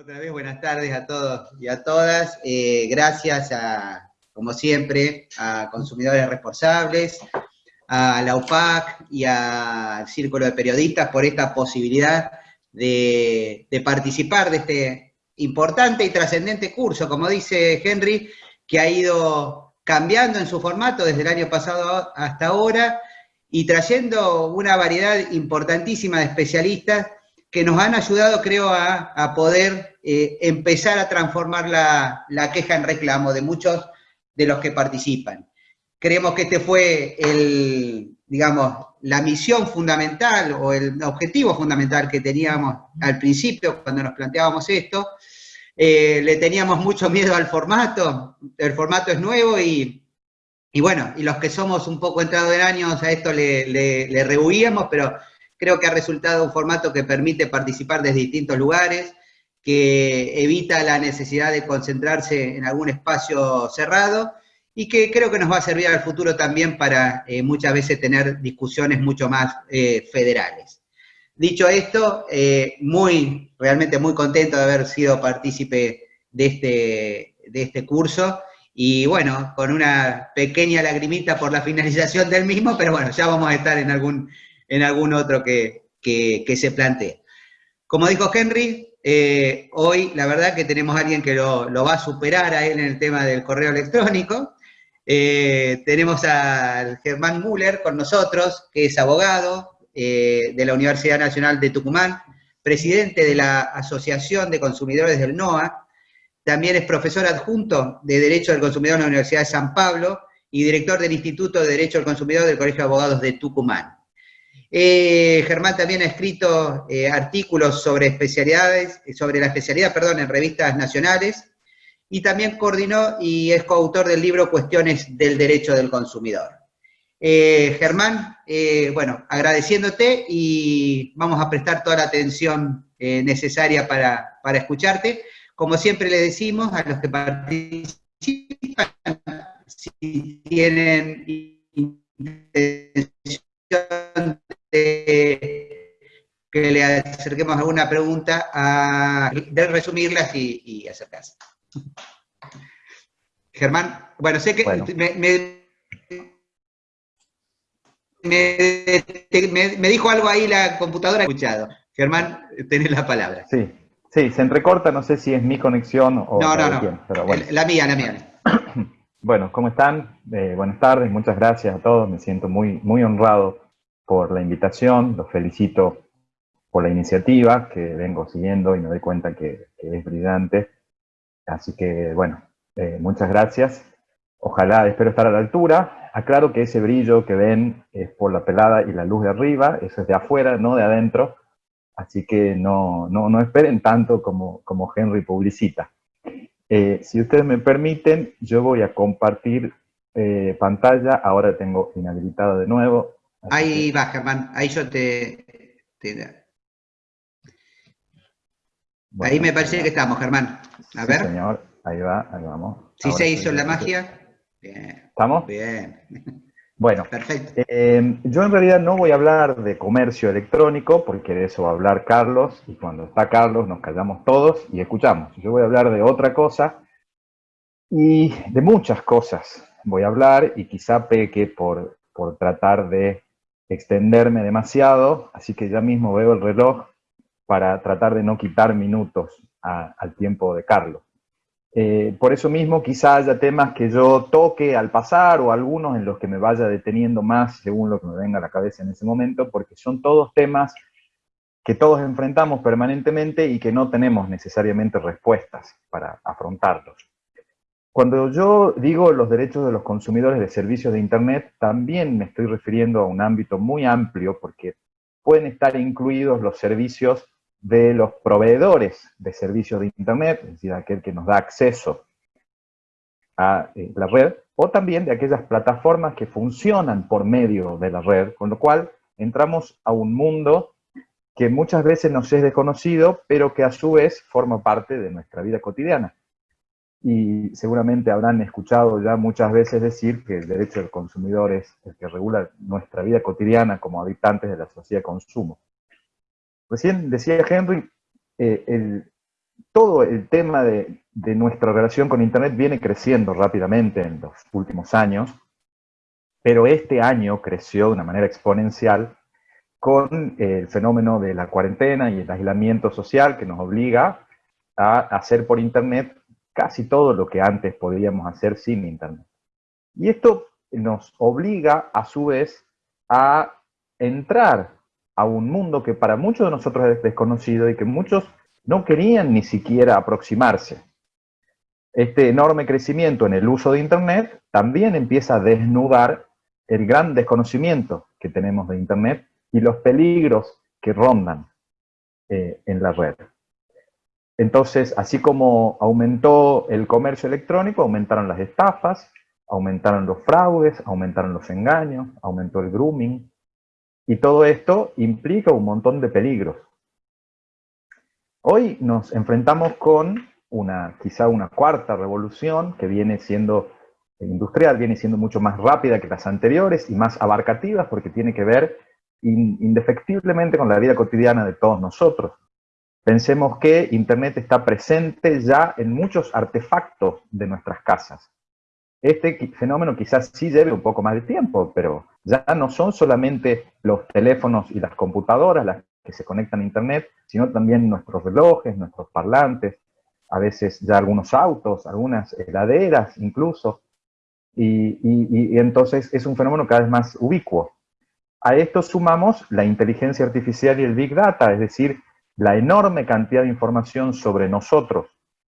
Otra vez buenas tardes a todos y a todas. Eh, gracias a, como siempre, a Consumidores Responsables, a la UPAC y al Círculo de Periodistas por esta posibilidad de, participar de este importante y trascendente curso, como dice Henry, que ha ido cambiando en su formato desde el año pasado hasta ahora y trayendo una variedad importantísima de especialistas que nos han ayudado, creo, a, poder eh, empezar a transformar la, la, queja en reclamo de muchos de los que participan. Creemos que este fue el, digamos, la misión fundamental o el objetivo fundamental que teníamos al principio cuando nos planteábamos esto. Eh, le teníamos mucho miedo al formato, el formato es nuevo y, y bueno, y los que somos un poco entrados en años a esto le, le, le rehuíamos, pero creo que ha resultado un formato que permite participar desde distintos lugares, que evita la necesidad de concentrarse en algún espacio cerrado, y que creo que nos va a servir al futuro también para eh, muchas veces tener discusiones mucho más eh, federales. Dicho esto, eh, muy, realmente muy contento de haber sido partícipe de este, de este curso, y bueno, con una pequeña lagrimita por la finalización del mismo, pero bueno, ya vamos a estar en algún, en algún otro que, que, se plantee. Como dijo Henry, hoy la verdad que tenemos a alguien que lo, lo, va a superar a él en el tema del correo electrónico, eh, tenemos al Germán Müller con nosotros, que es abogado eh, de la Universidad Nacional de Tucumán, presidente de la Asociación de Consumidores del NOA, también es profesor adjunto de Derecho del Consumidor en la Universidad de San Pablo y director del Instituto de Derecho del Consumidor del Colegio de Abogados de Tucumán. Eh, Germán también ha escrito artículos sobre especialidades, sobre la especialidad, perdón, en revistas nacionales, y también coordinó y es coautor del libro Cuestiones del Derecho del Consumidor. Eh, Germán, eh, bueno, agradeciéndote y vamos a prestar toda la atención eh, necesaria para, para, escucharte. Como siempre le decimos a los que participan, si tienen intención de que le acerquemos alguna pregunta, a, de resumirlas y, y acercarse. Germán, bueno, sé que Me, dijo algo ahí la computadora escuchado. Germán, tenés la palabra. Sí, sí, se entrecorta, no sé si es mi conexión o no, no, no. pero bueno. La mía, la mía. Bueno, ¿cómo están? Eh, buenas tardes, muchas gracias a todos, me siento muy, muy honrado por la invitación, los felicito por la iniciativa que vengo siguiendo y me doy cuenta que es brillante. Así que, bueno, eh, muchas gracias. Ojalá, espero estar a la altura. Aclaro que ese brillo que ven es por la pelada y la luz de arriba, eso es de afuera, no de adentro. Así que no, no, esperen tanto como, como Henry publicita. Eh, si ustedes me permiten, yo voy a compartir eh, pantalla. Ahora tengo inhabilitado de nuevo. Ahí va, Germán. Ahí yo te... Ahí me parece que estamos, Germán. A ver. señor, ahí va, ahí vamos. ¿Sí se hizo la magia? Bien. ¿Estamos? Bien. Bueno, Perfecto. Eh, yo en realidad no voy a hablar de comercio electrónico, porque de eso va a hablar Carlos, y cuando está Carlos nos callamos todos y escuchamos. Yo voy a hablar de otra cosa, y de muchas cosas voy a hablar, y quizá peque por, por tratar de extenderme demasiado, así que ya mismo veo el reloj para tratar de no quitar minutos al tiempo de Carlos. Eh, por eso mismo quizá haya temas que yo toque al pasar o algunos en los que me vaya deteniendo más según lo que me venga a la cabeza en ese momento, porque son todos temas que todos enfrentamos permanentemente y que no tenemos necesariamente respuestas para afrontarlos. Cuando yo digo los derechos de los consumidores de servicios de Internet, también me estoy refiriendo a un ámbito muy amplio porque pueden estar incluidos los servicios de los proveedores de servicios de Internet, es decir, aquel que nos da acceso a eh, la red, o también de aquellas plataformas que funcionan por medio de la red, con lo cual entramos a un mundo que muchas veces nos es desconocido, pero que a su vez forma parte de nuestra vida cotidiana. Y seguramente habrán escuchado ya muchas veces decir que el derecho del consumidor es el que regula nuestra vida cotidiana como habitantes de la sociedad de consumo. Recién decía Henry, eh, todo el tema de, nuestra relación con Internet viene creciendo rápidamente en los últimos años, pero este año creció de una manera exponencial con el fenómeno de la cuarentena y el aislamiento social que nos obliga a hacer por Internet casi todo lo que antes podíamos hacer sin Internet. Y esto nos obliga, a su vez, a entrar a un mundo que para muchos de nosotros es desconocido y que muchos no querían ni siquiera aproximarse. Este enorme crecimiento en el uso de Internet también empieza a desnudar el gran desconocimiento que tenemos de Internet y los peligros que rondan eh, en la red. Entonces, así como aumentó el comercio electrónico, aumentaron las estafas, aumentaron los fraudes, aumentaron los engaños, aumentó el grooming, y todo esto implica un montón de peligros. Hoy nos enfrentamos con una, quizá una cuarta revolución que viene siendo industrial, viene siendo mucho más rápida que las anteriores y más abarcativa porque tiene que ver indefectiblemente con la vida cotidiana de todos nosotros. Pensemos que Internet está presente ya en muchos artefactos de nuestras casas. Este fenómeno quizás sí lleve un poco más de tiempo, pero ya no son solamente los teléfonos y las computadoras las que se conectan a Internet, sino también nuestros relojes, nuestros parlantes, a veces ya algunos autos, algunas heladeras incluso, y, entonces es un fenómeno cada vez más ubicuo. A esto sumamos la inteligencia artificial y el Big Data, es decir, la enorme cantidad de información sobre nosotros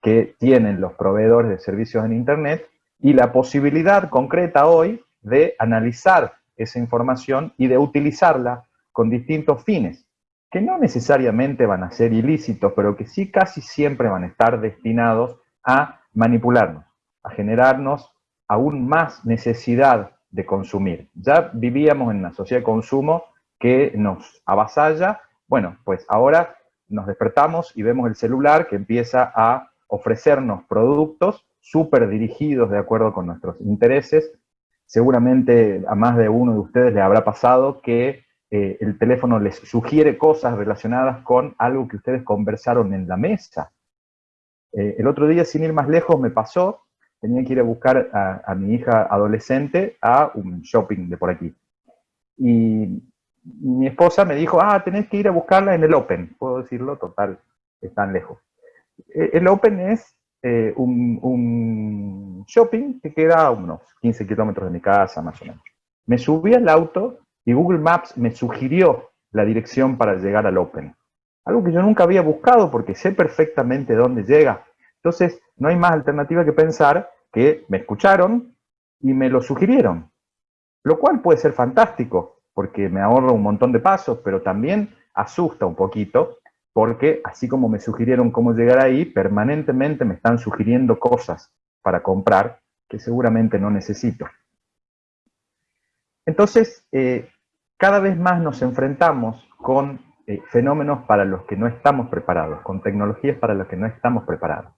que tienen los proveedores de servicios en Internet y la posibilidad concreta hoy de analizar esa información y de utilizarla con distintos fines que no necesariamente van a ser ilícitos, pero que sí casi siempre van a estar destinados a manipularnos, a generarnos aún más necesidad de consumir. Ya vivíamos en una sociedad de consumo que nos avasalla, bueno, pues ahora nos despertamos y vemos el celular que empieza a ofrecernos productos súper dirigidos de acuerdo con nuestros intereses. Seguramente a más de uno de ustedes le habrá pasado que eh, el teléfono les sugiere cosas relacionadas con algo que ustedes conversaron en la mesa. Eh, el otro día, sin ir más lejos, me pasó, tenía que ir a buscar a, mi hija adolescente a un shopping de por aquí. Y mi esposa me dijo, ah, tenés que ir a buscarla en el Open. Puedo decirlo, total, están lejos. Eh, el Open es un, un, shopping que queda a unos 15 kilómetros de mi casa, más o menos. Me subí al auto y Google Maps me sugirió la dirección para llegar al Open. Algo que yo nunca había buscado porque sé perfectamente dónde llega. Entonces, no hay más alternativa que pensar que me escucharon y me lo sugirieron. Lo cual puede ser fantástico, porque me ahorro un montón de pasos, pero también asusta un poquito, porque así como me sugirieron cómo llegar ahí, permanentemente me están sugiriendo cosas para comprar que seguramente no necesito. Entonces, eh, cada vez más nos enfrentamos con eh, fenómenos para los que no estamos preparados, con tecnologías para las que no estamos preparados.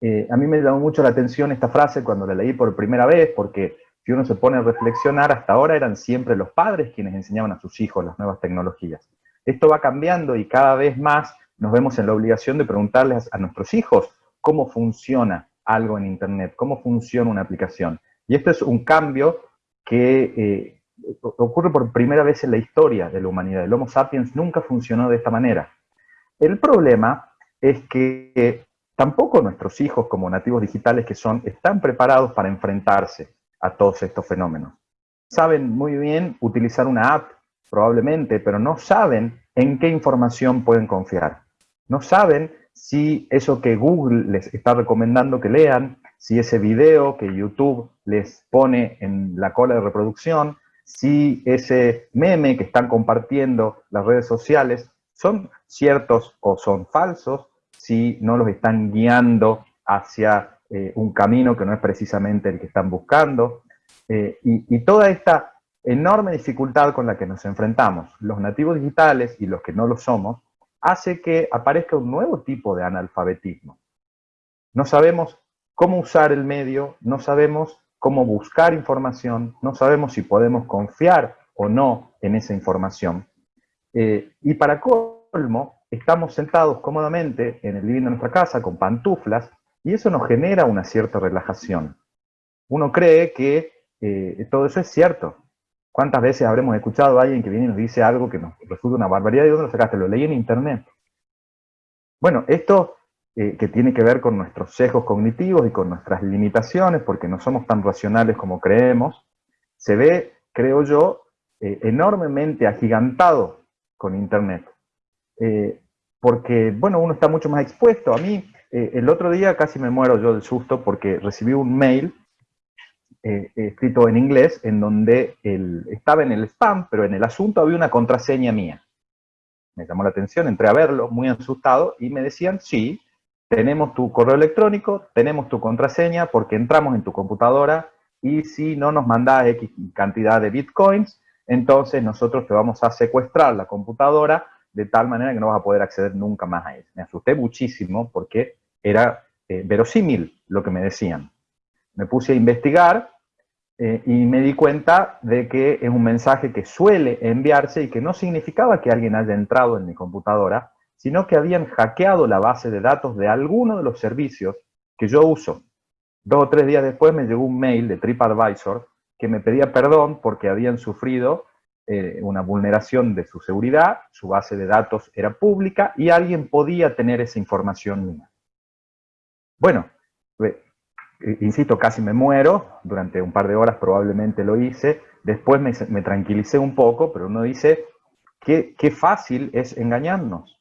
Eh, a mí me llamó mucho la atención esta frase cuando la leí por primera vez, porque si uno se pone a reflexionar, hasta ahora eran siempre los padres quienes enseñaban a sus hijos las nuevas tecnologías. Esto va cambiando y cada vez más nos vemos en la obligación de preguntarles a nuestros hijos cómo funciona algo en Internet, cómo funciona una aplicación. Y esto es un cambio que eh, ocurre por primera vez en la historia de la humanidad. El Homo sapiens nunca funcionó de esta manera. El problema es que tampoco nuestros hijos, como nativos digitales que son, están preparados para enfrentarse a todos estos fenómenos. Saben muy bien utilizar una app, probablemente, pero no saben en qué información pueden confiar. No saben si eso que Google les está recomendando que lean si ese video que YouTube les pone en la cola de reproducción, si ese meme que están compartiendo las redes sociales son ciertos o son falsos, si no los están guiando hacia eh, un camino que no es precisamente el que están buscando. Eh, y, toda esta enorme dificultad con la que nos enfrentamos, los nativos digitales y los que no lo somos, hace que aparezca un nuevo tipo de analfabetismo. No sabemos cómo usar el medio, no sabemos cómo buscar información, no sabemos si podemos confiar o no en esa información. Eh, y para colmo, estamos sentados cómodamente en el living de nuestra casa con pantuflas y eso nos genera una cierta relajación. Uno cree que eh, todo eso es cierto. ¿Cuántas veces habremos escuchado a alguien que viene y nos dice algo que nos resulta una barbaridad? ¿De dónde lo sacaste? Lo leí en internet. Bueno, esto eh, que tiene que ver con nuestros sesgos cognitivos y con nuestras limitaciones, porque no somos tan racionales como creemos, se ve, creo yo, eh, enormemente agigantado con Internet. Porque, bueno, uno está mucho más expuesto. A mí, el otro día casi me muero yo del susto porque recibí un mail escrito en inglés en donde estaba en el spam, pero en el asunto había una contraseña mía. Me llamó la atención, entré a verlo, muy asustado, y me decían, sí, tenemos tu correo electrónico, tenemos tu contraseña, porque entramos en tu computadora, y si no nos mandas X cantidad de bitcoins, entonces nosotros te vamos a secuestrar la computadora de tal manera que no vas a poder acceder nunca más a ella. Me asusté muchísimo porque era eh, verosímil lo que me decían. Me puse a investigar eh, y me di cuenta de que es un mensaje que suele enviarse y que no significaba que alguien haya entrado en mi computadora, sino que habían hackeado la base de datos de alguno de los servicios que yo uso. Dos o tres días después me llegó un mail de TripAdvisor que me pedía perdón porque habían sufrido eh, una vulneración de su seguridad, su base de datos era pública y alguien podía tener esa información mía. Bueno, eh, insisto, casi me muero, durante un par de horas probablemente lo hice, después me, tranquilicé un poco, pero uno dice, qué, qué fácil es engañarnos.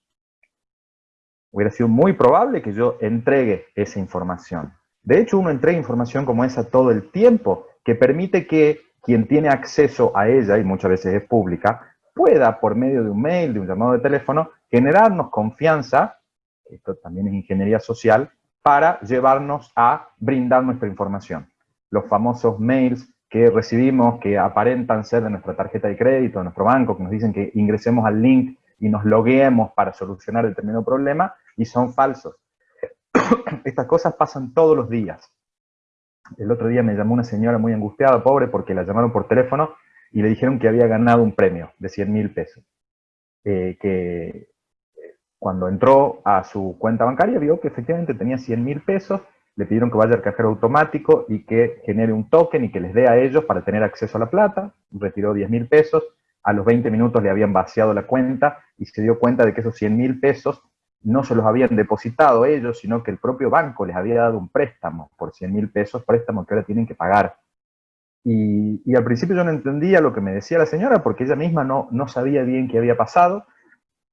Hubiera sido muy probable que yo entregue esa información. De hecho, uno entrega información como esa todo el tiempo, que permite que quien tiene acceso a ella, y muchas veces es pública, pueda, por medio de un mail, de un llamado de teléfono, generarnos confianza, esto también es ingeniería social, para llevarnos a brindar nuestra información. Los famosos mails que recibimos que aparentan ser de nuestra tarjeta de crédito, de nuestro banco, que nos dicen que ingresemos al link y nos logueemos para solucionar determinado problema, y son falsos. Estas cosas pasan todos los días. El otro día me llamó una señora muy angustiada, pobre, porque la llamaron por teléfono y le dijeron que había ganado un premio de 100 mil pesos. Eh, que cuando entró a su cuenta bancaria vio que efectivamente tenía 100 mil pesos, le pidieron que vaya al cajero automático y que genere un token y que les dé a ellos para tener acceso a la plata, retiró 10 mil pesos, a los 20 minutos le habían vaciado la cuenta y se dio cuenta de que esos 100 mil pesos no se los habían depositado ellos, sino que el propio banco les había dado un préstamo por 100 mil pesos, préstamo que ahora tienen que pagar. Y, al principio yo no entendía lo que me decía la señora porque ella misma no, no sabía bien qué había pasado,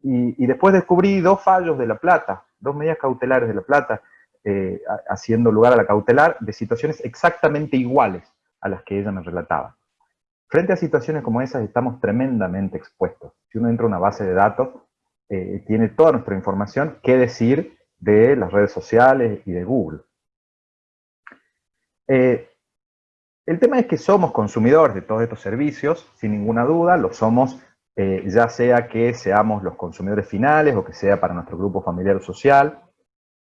y, después descubrí dos fallos de La Plata, dos medidas cautelares de La Plata, eh, haciendo lugar a la cautelar de situaciones exactamente iguales a las que ella me relataba. Frente a situaciones como esas estamos tremendamente expuestos. Si uno entra a una base de datos, eh, tiene toda nuestra información, qué decir de las redes sociales y de Google. Eh, el tema es que somos consumidores de todos estos servicios, sin ninguna duda, lo somos eh, ya sea que seamos los consumidores finales o que sea para nuestro grupo familiar o social,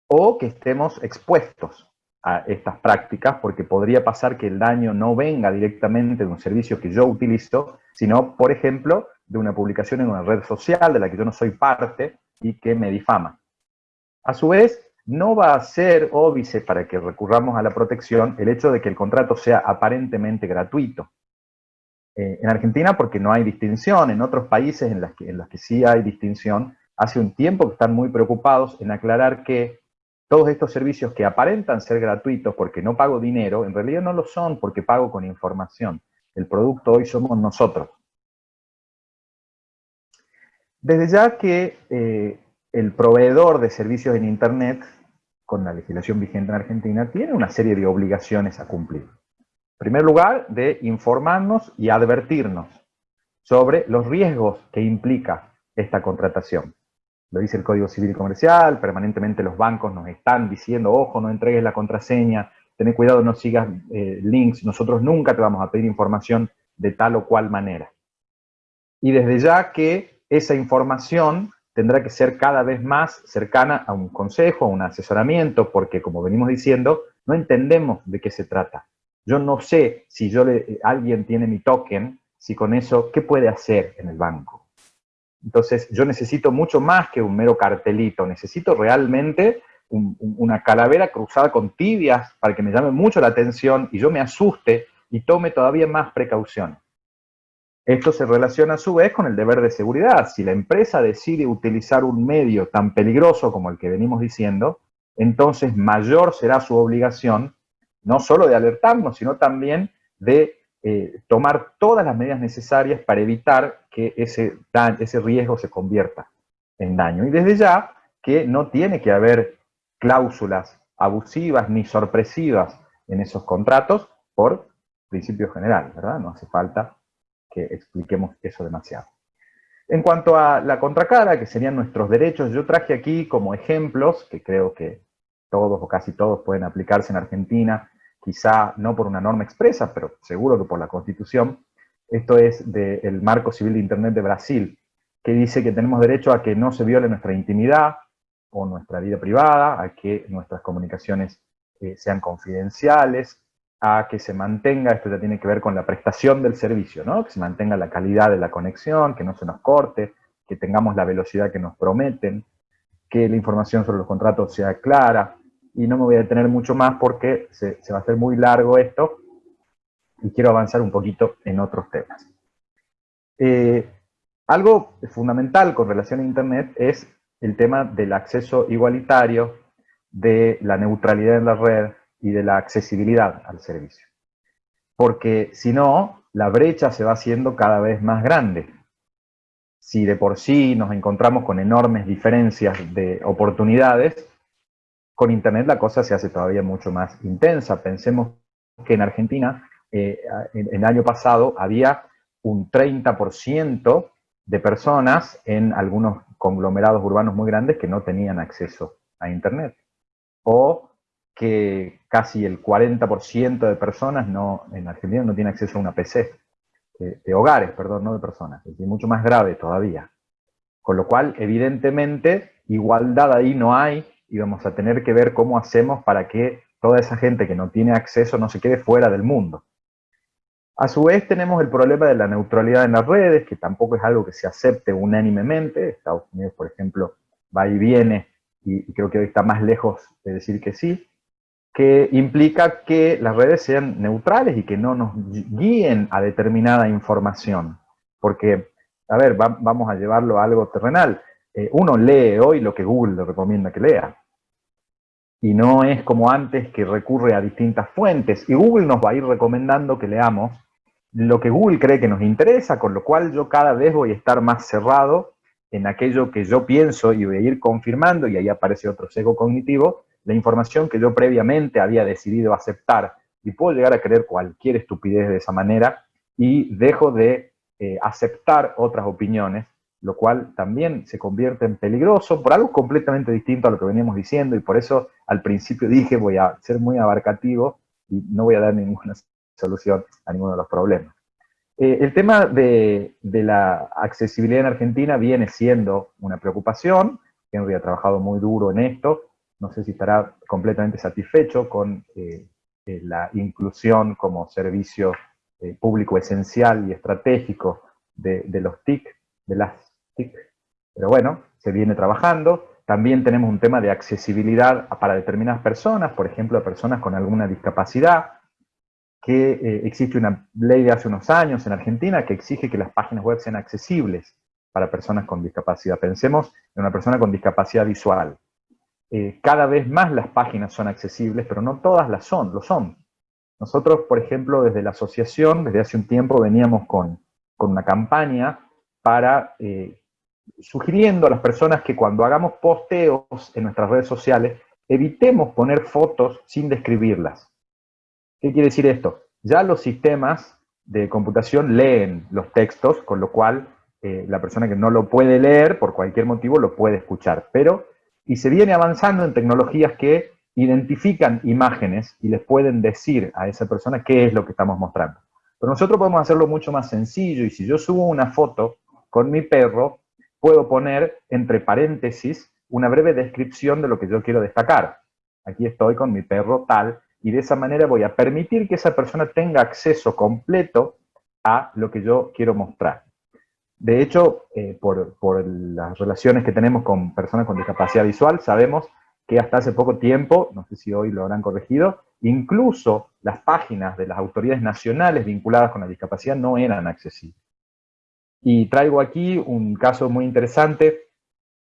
o que estemos expuestos a estas prácticas, porque podría pasar que el daño no venga directamente de un servicio que yo utilizo, sino, por ejemplo, de una publicación en una red social de la que yo no soy parte y que me difama. A su vez, no va a ser óbice para que recurramos a la protección el hecho de que el contrato sea aparentemente gratuito. Eh, en Argentina porque no hay distinción, en otros países en los, que, en que sí hay distinción, hace un tiempo que están muy preocupados en aclarar que todos estos servicios que aparentan ser gratuitos porque no pago dinero, en realidad no lo son porque pago con información. El producto hoy somos nosotros. Desde ya que eh, el proveedor de servicios en Internet, con la legislación vigente en Argentina, tiene una serie de obligaciones a cumplir. En primer lugar, de informarnos y advertirnos sobre los riesgos que implica esta contratación. Lo dice el Código Civil y Comercial, permanentemente los bancos nos están diciendo, ojo, no entregues la contraseña, ten cuidado, no sigas eh, links, nosotros nunca te vamos a pedir información de tal o cual manera. Y desde ya que esa información tendrá que ser cada vez más cercana a un consejo, a un asesoramiento, porque como venimos diciendo, no entendemos de qué se trata. Yo no sé si yo le, alguien tiene mi token, si con eso, ¿qué puede hacer en el banco? Entonces yo necesito mucho más que un mero cartelito, necesito realmente una calavera cruzada con tibias para que me llame mucho la atención y yo me asuste y tome todavía más precaución. Esto se relaciona a su vez con el deber de seguridad. Si la empresa decide utilizar un medio tan peligroso como el que venimos diciendo, entonces mayor será su obligación, no solo de alertarnos, sino también de eh, tomar todas las medidas necesarias para evitar que ese, ese riesgo se convierta en daño. Y desde ya que no tiene que haber cláusulas abusivas ni sorpresivas en esos contratos por principio general, ¿verdad? No hace falta que expliquemos eso demasiado. En cuanto a la contracara, que serían nuestros derechos, yo traje aquí como ejemplos, que creo que todos o casi todos pueden aplicarse en Argentina, quizá no por una norma expresa, pero seguro que por la Constitución. Esto es del Marco Civil de Internet de Brasil, que dice que tenemos derecho a que no se viole nuestra intimidad o nuestra vida privada, a que nuestras comunicaciones eh, sean confidenciales, a que se mantenga, esto ya tiene que ver con la prestación del servicio, ¿no? que se mantenga la calidad de la conexión, que no se nos corte, que tengamos la velocidad que nos prometen, que la información sobre los contratos sea clara, y no me voy a detener mucho más porque se, va a hacer muy largo esto y quiero avanzar un poquito en otros temas. Eh, algo fundamental con relación a Internet es el tema del acceso igualitario, de la neutralidad en la red y de la accesibilidad al servicio. Porque si no, la brecha se va haciendo cada vez más grande. Si de por sí nos encontramos con enormes diferencias de oportunidades, con Internet la cosa se hace todavía mucho más intensa. Pensemos que en Argentina, eh, en, el año pasado, había un 30% de personas en algunos conglomerados urbanos muy grandes que no tenían acceso a Internet. O que casi el 40% de personas no, en Argentina no tiene acceso a una PC. De, hogares, perdón, no de personas. Es mucho más grave todavía. Con lo cual, evidentemente, igualdad ahí no hay, y vamos a tener que ver cómo hacemos para que toda esa gente que no tiene acceso no se quede fuera del mundo. A su vez tenemos el problema de la neutralidad en las redes, que tampoco es algo que se acepte unánimemente. Estados Unidos, por ejemplo, va y viene, y creo que hoy está más lejos de decir que sí, que implica que las redes sean neutrales y que no nos guíen a determinada información. Porque, a ver, vamos a llevarlo a algo terrenal. Eh, uno lee hoy lo que Google le recomienda que lea y no es como antes que recurre a distintas fuentes. Y Google nos va a ir recomendando que leamos lo que Google cree que nos interesa, con lo cual yo cada vez voy a estar más cerrado en aquello que yo pienso y voy a ir confirmando, y ahí aparece otro sesgo cognitivo, la información que yo previamente había decidido aceptar. Y puedo llegar a creer cualquier estupidez de esa manera y dejo de eh, aceptar otras opiniones lo cual también se convierte en peligroso por algo completamente distinto a lo que veníamos diciendo y por eso al principio dije voy a ser muy abarcativo y no voy a dar ninguna solución a ninguno de los problemas. Eh, el tema de, la accesibilidad en Argentina viene siendo una preocupación, Henry ha trabajado muy duro en esto, no sé si estará completamente satisfecho con eh, eh, la inclusión como servicio público esencial y estratégico de, los TIC, de las pero bueno, se viene trabajando. También tenemos un tema de accesibilidad para determinadas personas, por ejemplo, personas con alguna discapacidad, que eh, existe una ley de hace unos años en Argentina que exige que las páginas web sean accesibles para personas con discapacidad. Pensemos en una persona con discapacidad visual. Eh, cada vez más las páginas son accesibles, pero no todas las son, lo son. Nosotros, por ejemplo, desde la asociación, desde hace un tiempo veníamos con, con una campaña para eh, sugiriendo a las personas que cuando hagamos posteos en nuestras redes sociales, evitemos poner fotos sin describirlas. ¿Qué quiere decir esto? Ya los sistemas de computación leen los textos, con lo cual eh, la persona que no lo puede leer, por cualquier motivo, lo puede escuchar. Pero, y se viene avanzando en tecnologías que identifican imágenes y les pueden decir a esa persona qué es lo que estamos mostrando. Pero nosotros podemos hacerlo mucho más sencillo, y si yo subo una foto con mi perro, puedo poner entre paréntesis una breve descripción de lo que yo quiero destacar. Aquí estoy con mi perro tal, y de esa manera voy a permitir que esa persona tenga acceso completo a lo que yo quiero mostrar. De hecho, eh, por, las relaciones que tenemos con personas con discapacidad visual, sabemos que hasta hace poco tiempo, no sé si hoy lo habrán corregido, incluso las páginas de las autoridades nacionales vinculadas con la discapacidad no eran accesibles. Y traigo aquí un caso muy interesante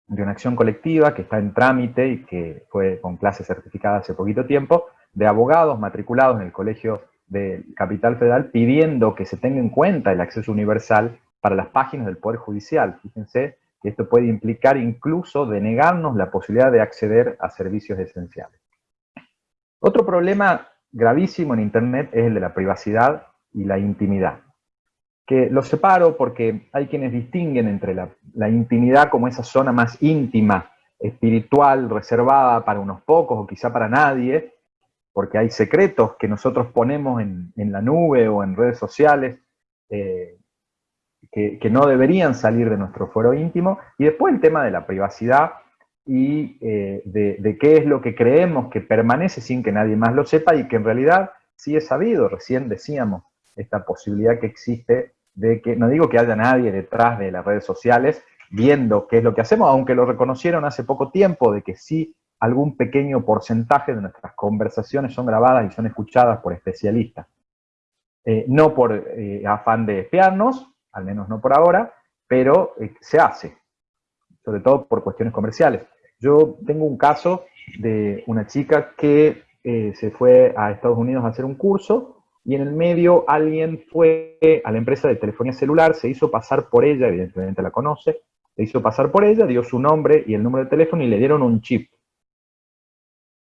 de una acción colectiva que está en trámite y que fue con clase certificada hace poquito tiempo, de abogados matriculados en el Colegio de Capital Federal pidiendo que se tenga en cuenta el acceso universal para las páginas del Poder Judicial. Fíjense que esto puede implicar incluso denegarnos la posibilidad de acceder a servicios esenciales. Otro problema gravísimo en Internet es el de la privacidad y la intimidad. Que los separo porque hay quienes distinguen entre la, la intimidad como esa zona más íntima, espiritual, reservada para unos pocos o quizá para nadie, porque hay secretos que nosotros ponemos en, la nube o en redes sociales eh, que, no deberían salir de nuestro fuero íntimo, y después el tema de la privacidad y eh, de, qué es lo que creemos que permanece sin que nadie más lo sepa y que en realidad sí es sabido, recién decíamos esta posibilidad que existe de que, no digo que haya nadie detrás de las redes sociales viendo qué es lo que hacemos, aunque lo reconocieron hace poco tiempo de que sí algún pequeño porcentaje de nuestras conversaciones son grabadas y son escuchadas por especialistas. Eh, no por eh, afán de espiarnos, al menos no por ahora, pero eh, se hace, sobre todo por cuestiones comerciales. Yo tengo un caso de una chica que se fue a Estados Unidos a hacer un curso y en el medio alguien fue a la empresa de telefonía celular, se hizo pasar por ella, evidentemente la conoce, se hizo pasar por ella, dio su nombre y el número de teléfono y le dieron un chip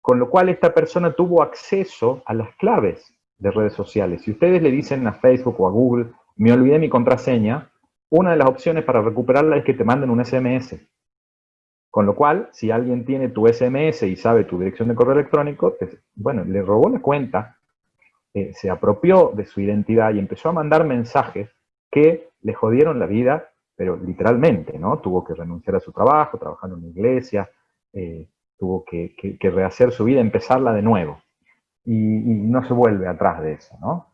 con lo cual esta persona tuvo acceso a las claves de redes sociales. Si ustedes le dicen a Facebook o a Google, me olvidé mi contraseña, una de las opciones para recuperarla es que te manden un SMS. Con lo cual, si alguien tiene tu SMS y sabe tu dirección de correo electrónico, bueno, le robó la cuenta, eh, se apropió de su identidad y empezó a mandar mensajes que le jodieron la vida, pero literalmente, ¿no? Tuvo que renunciar a su trabajo, trabajar en una iglesia, eh, tuvo que, rehacer su vida, empezarla de nuevo. Y, no se vuelve atrás de eso, ¿no?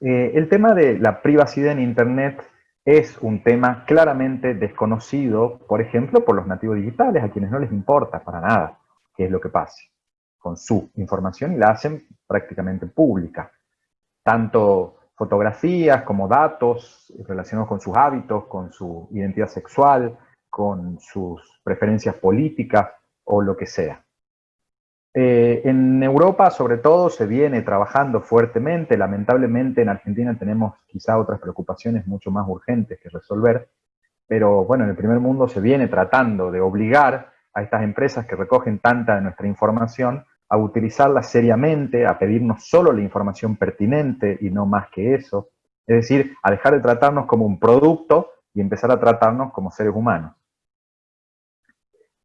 Eh, el tema de la privacidad en Internet es un tema claramente desconocido, por ejemplo, por los nativos digitales, a quienes no les importa para nada qué es lo que pase con su información y la hacen prácticamente pública. Tanto fotografías como datos relacionados con sus hábitos, con su identidad sexual, con sus preferencias políticas, o lo que sea. Eh, en Europa, sobre todo, se viene trabajando fuertemente. Lamentablemente, en Argentina tenemos quizá otras preocupaciones mucho más urgentes que resolver. Pero bueno, en el primer mundo se viene tratando de obligar a estas empresas que recogen tanta de nuestra información a utilizarla seriamente, a pedirnos solo la información pertinente y no más que eso. Es decir, a dejar de tratarnos como un producto y empezar a tratarnos como seres humanos.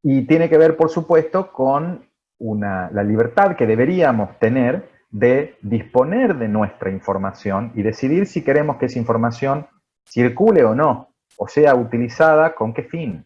Y tiene que ver, por supuesto, con la libertad que deberíamos tener de disponer de nuestra información y decidir si queremos que esa información circule o no, o sea utilizada con qué fin.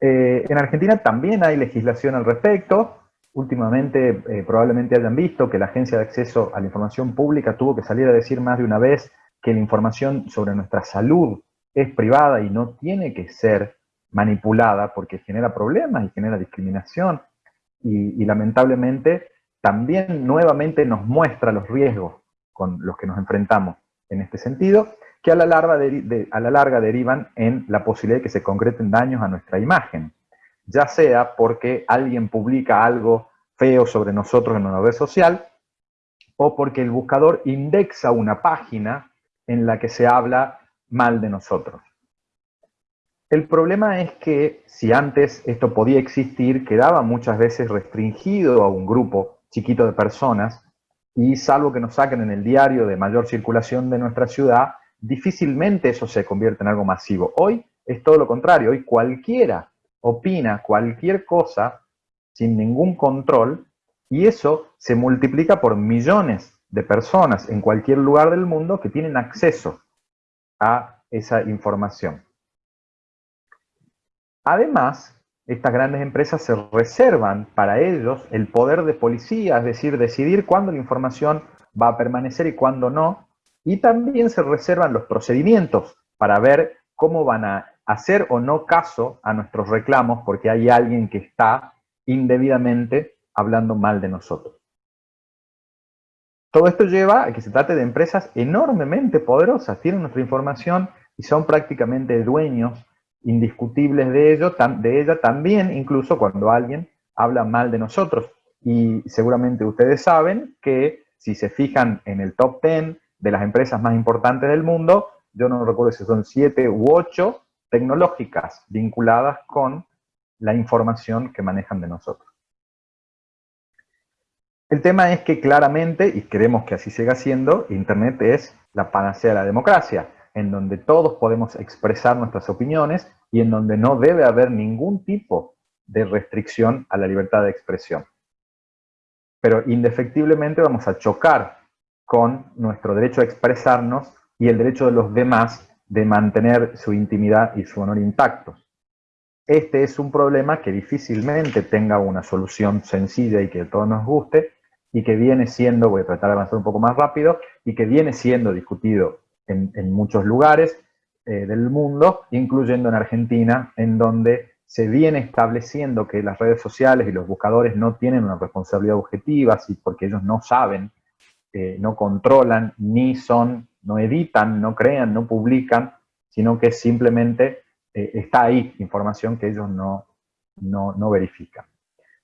Eh, en Argentina también hay legislación al respecto. Últimamente eh, probablemente hayan visto que la Agencia de Acceso a la Información Pública tuvo que salir a decir más de una vez que la información sobre nuestra salud es privada y no tiene que ser manipulada porque genera problemas y genera discriminación y, lamentablemente también nuevamente nos muestra los riesgos con los que nos enfrentamos en este sentido, que a la, larga a la larga derivan en la posibilidad de que se concreten daños a nuestra imagen, ya sea porque alguien publica algo feo sobre nosotros en una red social, o porque el buscador indexa una página en la que se habla mal de nosotros. El problema es que si antes esto podía existir, quedaba muchas veces restringido a un grupo chiquito de personas y salvo que nos saquen en el diario de mayor circulación de nuestra ciudad, difícilmente eso se convierte en algo masivo. Hoy es todo lo contrario, hoy cualquiera opina cualquier cosa sin ningún control y eso se multiplica por millones de personas en cualquier lugar del mundo que tienen acceso a esa información. Además, estas grandes empresas se reservan para ellos el poder de policía, es decir, decidir cuándo la información va a permanecer y cuándo no, y también se reservan los procedimientos para ver cómo van a hacer o no caso a nuestros reclamos porque hay alguien que está indebidamente hablando mal de nosotros. Todo esto lleva a que se trate de empresas enormemente poderosas, tienen nuestra información y son prácticamente dueños indiscutibles de, ello, de ella también, incluso cuando alguien habla mal de nosotros. Y seguramente ustedes saben que si se fijan en el top 10 de las empresas más importantes del mundo, yo no recuerdo si son 7 u 8 tecnológicas vinculadas con la información que manejan de nosotros. El tema es que claramente, y queremos que así siga siendo, Internet es la panacea de la democracia, en donde todos podemos expresar nuestras opiniones y en donde no debe haber ningún tipo de restricción a la libertad de expresión. Pero indefectiblemente vamos a chocar con nuestro derecho a expresarnos y el derecho de los demás de mantener su intimidad y su honor intactos. Este es un problema que difícilmente tenga una solución sencilla y que a todos nos guste, y que viene siendo, voy a tratar de avanzar un poco más rápido, y que viene siendo discutido en, muchos lugares eh, del mundo, incluyendo en Argentina, en donde se viene estableciendo que las redes sociales y los buscadores no tienen una responsabilidad objetiva, porque ellos no saben, eh, no controlan, ni son, no editan, no crean, no publican, sino que simplemente eh, está ahí información que ellos no, no, no verifican.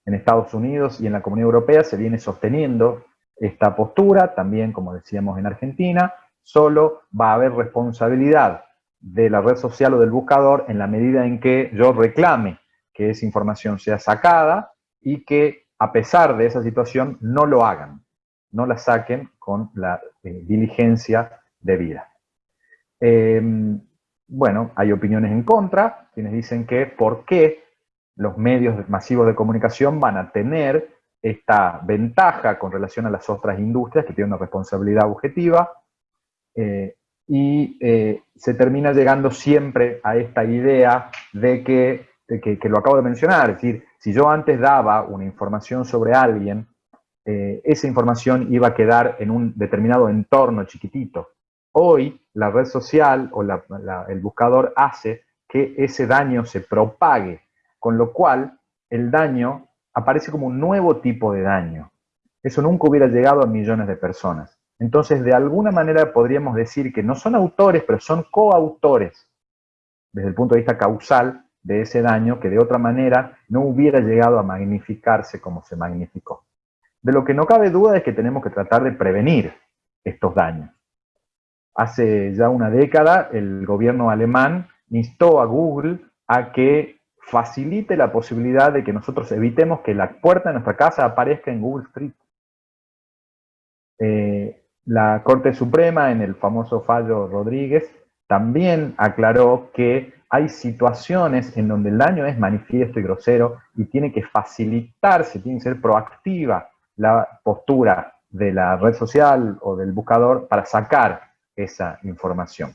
En Estados Unidos y en la Comunidad Europea se viene sosteniendo esta postura, también como decíamos en Argentina, solo va a haber responsabilidad de la red social o del buscador en la medida en que yo reclame que esa información sea sacada y que a pesar de esa situación no lo hagan, no la saquen con la eh, diligencia debida. Em, bueno, hay opiniones en contra, quienes dicen que por qué los medios masivos de comunicación van a tener esta ventaja con relación a las otras industrias que tienen una responsabilidad objetiva, eh, y eh, se termina llegando siempre a esta idea de que, que, lo acabo de mencionar, es decir, si yo antes daba una información sobre alguien, eh, esa información iba a quedar en un determinado entorno chiquitito. Hoy la red social o el buscador hace que ese daño se propague, con lo cual el daño aparece como un nuevo tipo de daño. Eso nunca hubiera llegado a millones de personas. Entonces, de alguna manera podríamos decir que no son autores, pero son coautores, desde el punto de vista causal, de ese daño que de otra manera no hubiera llegado a magnificarse como se magnificó. De lo que no cabe duda es que tenemos que tratar de prevenir estos daños. Hace ya una década el gobierno alemán instó a Google a que facilite la posibilidad de que nosotros evitemos que la puerta de nuestra casa aparezca en Google Street. Eh, la Corte Suprema, en el famoso fallo Rodríguez, también aclaró que hay situaciones en donde el daño es manifiesto y grosero y tiene que facilitarse, tiene que ser proactiva la postura de la red social o del buscador para sacar esa información.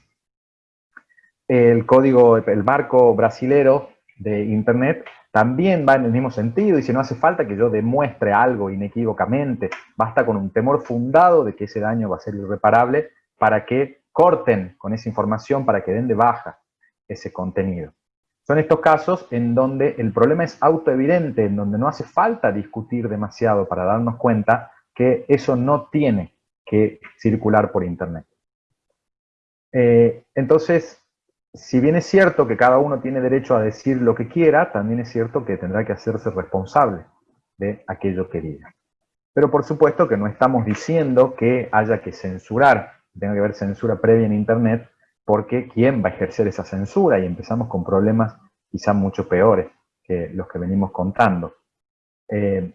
El código, el marco brasilero de Internet también va en el mismo sentido, y si no hace falta que yo demuestre algo inequívocamente, basta con un temor fundado de que ese daño va a ser irreparable para que corten con esa información, para que den de baja ese contenido. Son estos casos en donde el problema es autoevidente, en donde no hace falta discutir demasiado para darnos cuenta que eso no tiene que circular por Internet. Eh, entonces, si bien es cierto que cada uno tiene derecho a decir lo que quiera, también es cierto que tendrá que hacerse responsable de aquello que diga. Pero por supuesto que no estamos diciendo que haya que censurar, tenga que haber censura previa en Internet, porque ¿quién va a ejercer esa censura? Y empezamos con problemas quizá mucho peores que los que venimos contando. Eh,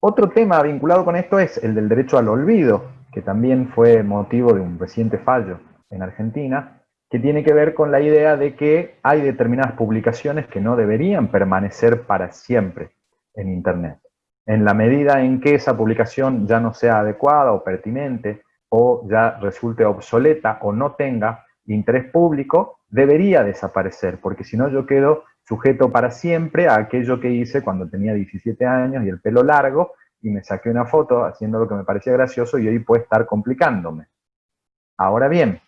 otro tema vinculado con esto es el del derecho al olvido que también fue motivo de un reciente fallo en Argentina, que tiene que ver con la idea de que hay determinadas publicaciones que no deberían permanecer para siempre en Internet. En la medida en que esa publicación ya no sea adecuada o pertinente, o ya resulte obsoleta o no tenga interés público, debería desaparecer, porque si no yo quedo sujeto para siempre a aquello que hice cuando tenía 17 años y el pelo largo, y me saqué una foto haciendo lo que me parecía gracioso y hoy puede estar complicándome. Ahora bien,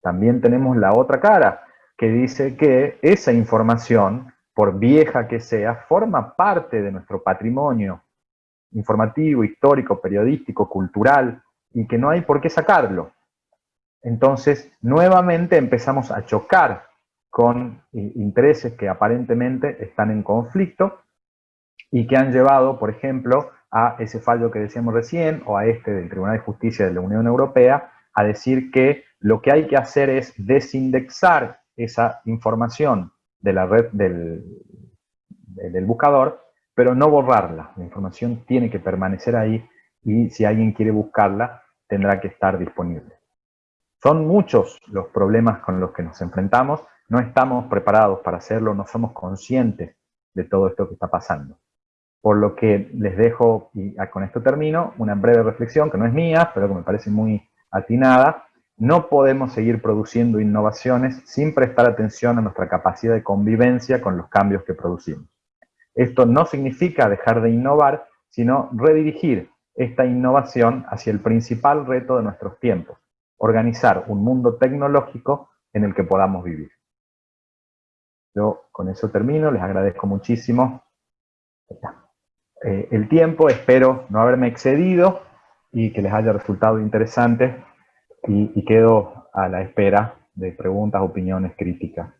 también tenemos la otra cara, que dice que esa información, por vieja que sea, forma parte de nuestro patrimonio informativo, histórico, periodístico, cultural, y que no hay por qué sacarlo. Entonces, nuevamente empezamos a chocar con intereses que aparentemente están en conflicto y que han llevado, por ejemplo, a ese fallo que decíamos recién, o a este del Tribunal de Justicia de la Unión Europea, a decir que lo que hay que hacer es desindexar esa información de la red del, del buscador, pero no borrarla. La información tiene que permanecer ahí y si alguien quiere buscarla, tendrá que estar disponible. Son muchos los problemas con los que nos enfrentamos, no estamos preparados para hacerlo, no somos conscientes de todo esto que está pasando. Por lo que les dejo, y con esto termino, una breve reflexión que no es mía, pero que me parece muy atinada. No podemos seguir produciendo innovaciones sin prestar atención a nuestra capacidad de convivencia con los cambios que producimos. Esto no significa dejar de innovar, sino redirigir esta innovación hacia el principal reto de nuestros tiempos, organizar un mundo tecnológico en el que podamos vivir. Yo con eso termino, les agradezco muchísimo eh, el tiempo, espero no haberme excedido y que les haya resultado interesante y, quedo a la espera de preguntas, opiniones, críticas.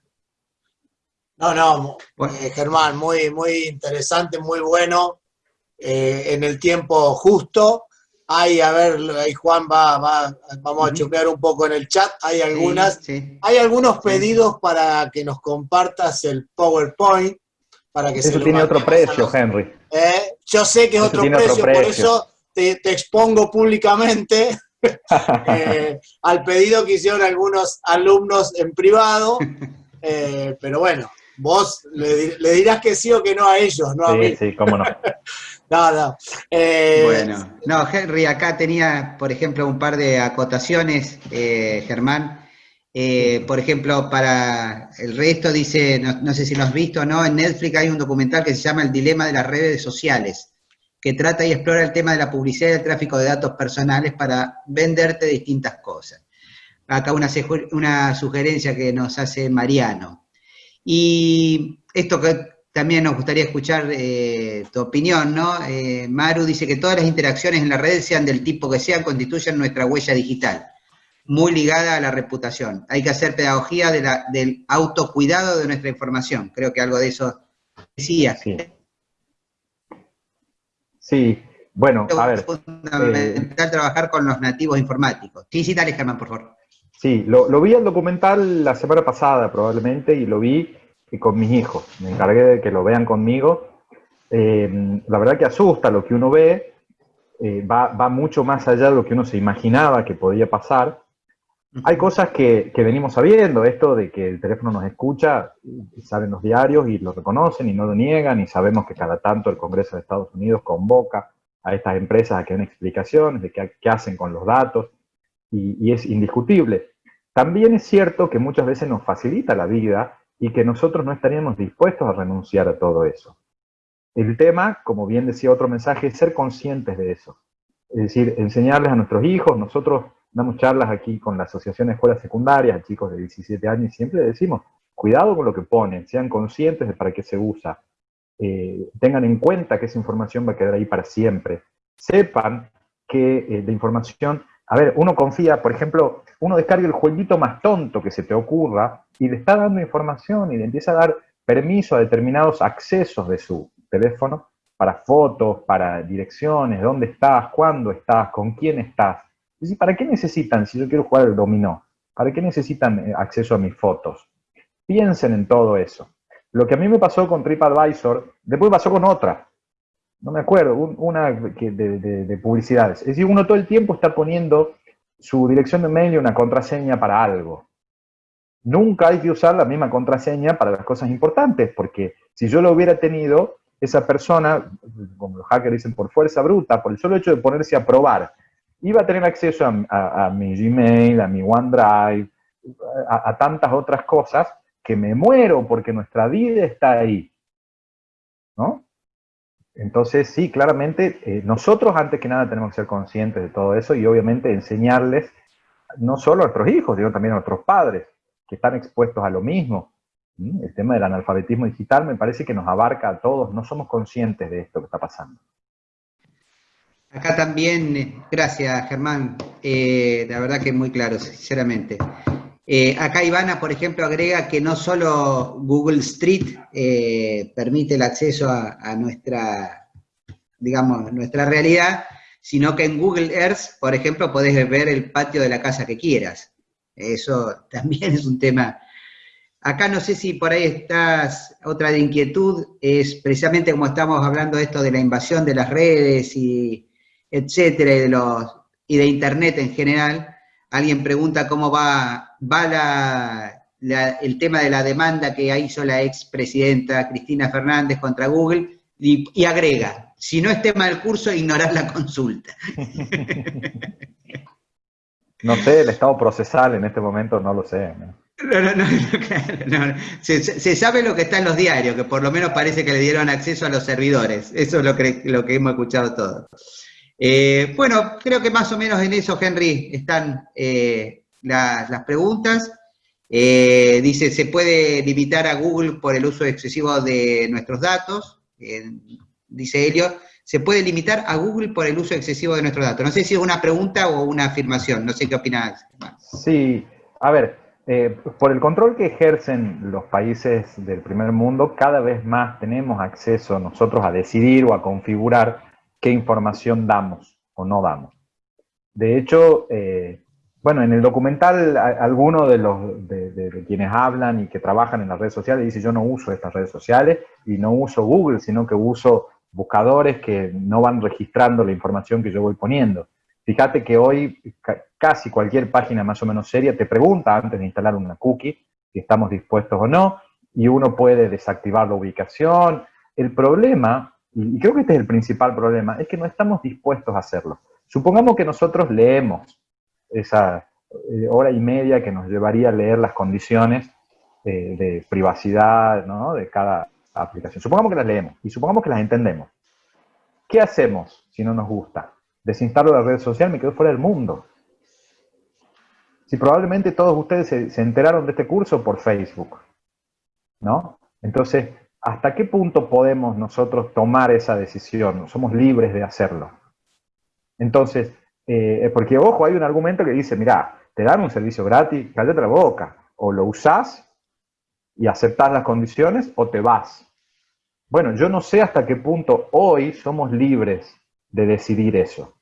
No, no, eh, Germán, muy, muy interesante, muy bueno. Eh, en el tiempo justo. Hay, a ver, ahí Juan va, va vamos a chupear un poco en el chat, hay algunas, hay algunos pedidos para que nos compartas el PowerPoint, para que eso tiene otro precio, Henry. ¿Eh? Yo sé que es otro precio, por eso te, expongo públicamente eh, al pedido que hicieron algunos alumnos en privado, pero bueno, vos le, dirás que sí o que no a ellos, no a mí. Sí, cómo no. no, eh, bueno, no, Henry, acá tenía, por ejemplo, un par de acotaciones, eh, Germán. Eh, por ejemplo, para el resto dice, no, sé si lo has visto o no, en Netflix hay un documental que se llama El dilema de las redes sociales, que trata y explora el tema de la publicidad y el tráfico de datos personales para venderte distintas cosas. Acá una, una sugerencia que nos hace Mariano. Y esto que también nos gustaría escuchar eh, tu opinión, ¿no? Eh, Maru dice que todas las interacciones en la red, sean del tipo que sean, constituyen nuestra huella digital, muy ligada a la reputación. Hay que hacer pedagogía de la, del autocuidado de nuestra información. Creo que algo de eso decía. Sí, sí. bueno, a ver. Es fundamental trabajar con los nativos informáticos. Sí, sí, dale, Germán, por favor. Sí, lo, lo vi el documental la semana pasada probablemente y lo vi con mis hijos. Me encargué de que lo vean conmigo. Eh, la verdad que asusta lo que uno ve, eh, va, va, mucho más allá de lo que uno se imaginaba que podía pasar. Hay cosas que, venimos sabiendo, esto de que el teléfono nos escucha, saben los diarios y lo reconocen y no lo niegan, y sabemos que cada tanto el Congreso de Estados Unidos convoca a estas empresas a que den explicaciones de qué, qué hacen con los datos y, es indiscutible. También es cierto que muchas veces nos facilita la vida y que nosotros no estaríamos dispuestos a renunciar a todo eso. El tema, como bien decía otro mensaje, es ser conscientes de eso. Es decir, enseñarles a nuestros hijos, nosotros damos charlas aquí con la Asociación de Escuelas Secundarias, chicos de 17 años, y siempre decimos, cuidado con lo que ponen, sean conscientes de para qué se usa, eh, tengan en cuenta que esa información va a quedar ahí para siempre, sepan que eh, la información a ver, uno confía, por ejemplo, uno descarga el jueguito más tonto que se te ocurra y le está dando información y le empieza a dar permiso a determinados accesos de su teléfono para fotos, para direcciones, dónde estás, cuándo estás, con quién estás. Y ¿para qué necesitan, si yo quiero jugar el dominó, para qué necesitan eh, acceso a mis fotos? Piensen en todo eso. Lo que a mí me pasó con TripAdvisor, después pasó con otra no me acuerdo, una de, de, publicidades. Es decir, uno todo el tiempo está poniendo su dirección de mail y una contraseña para algo. Nunca hay que usar la misma contraseña para las cosas importantes, porque si yo lo hubiera tenido, esa persona, como los hackers dicen, por fuerza bruta, por el solo hecho de ponerse a probar, iba a tener acceso a, mi Gmail, a mi OneDrive, a, tantas otras cosas, que me muero porque nuestra vida está ahí. ¿No? Entonces, sí, claramente, eh, nosotros antes que nada tenemos que ser conscientes de todo eso y obviamente enseñarles, no solo a nuestros hijos, sino también a nuestros padres, que están expuestos a lo mismo. El tema del analfabetismo digital me parece que nos abarca a todos, no somos conscientes de esto que está pasando. Acá también, eh, gracias Germán, eh, la verdad que muy claro, sinceramente. Eh, acá Ivana, por ejemplo, agrega que no solo Google Street permite el acceso a, nuestra, digamos, nuestra realidad, sino que en Google Earth, por ejemplo, podés ver el patio de la casa que quieras. Eso también es un tema. Acá no sé si por ahí estás, otra de inquietud, es precisamente como estamos hablando esto de la invasión de las redes y etcétera, y de, los, y de Internet en general, alguien pregunta cómo va, va el tema de la demanda que hizo la expresidenta Cristina Fernández contra Google y, agrega, si no es tema del curso, ignorar la consulta. No sé, el estado procesal en este momento no lo sé. No, no, no, se, se, sabe lo que está en los diarios, que por lo menos parece que le dieron acceso a los servidores. Eso es lo que, lo que hemos escuchado todos. Eh, bueno, creo que más o menos en eso, Henry, están eh, las, preguntas. Eh, dice, ¿se puede limitar a Google por el uso excesivo de nuestros datos? dice Elio, ¿se puede limitar a Google por el uso excesivo de nuestros datos? No sé si es una pregunta o una afirmación, no sé qué opinas. Sí, a ver, por el control que ejercen los países del primer mundo, cada vez más tenemos acceso nosotros a decidir o a configurar qué información damos o no damos. De hecho, eh, bueno, en el documental alguno de los de, quienes hablan y que trabajan en las redes sociales dice yo no uso estas redes sociales y no uso Google, sino que uso buscadores que no van registrando la información que yo voy poniendo. Fíjate que hoy casi cualquier página más o menos seria te pregunta antes de instalar una cookie si estamos dispuestos o no, y uno puede desactivar la ubicación. El problema y creo que este es el principal problema, es que no estamos dispuestos a hacerlo. Supongamos que nosotros leemos esa eh, hora y media que nos llevaría a leer las condiciones eh, de privacidad de cada aplicación. Supongamos que las leemos y supongamos que las entendemos. ¿Qué hacemos si no nos gusta? Desinstalo la red social, me quedo fuera del mundo. Si probablemente todos ustedes se, se enteraron de este curso por Facebook, ¿no? Entonces, ¿hasta qué punto podemos nosotros tomar esa decisión? Somos libres de hacerlo. Entonces, eh, porque ojo, hay un argumento que dice, mira, te dan un servicio gratis, cállate la boca, o lo usás y aceptás las condiciones, o te vas. Bueno, yo no sé hasta qué punto hoy somos libres de decidir eso.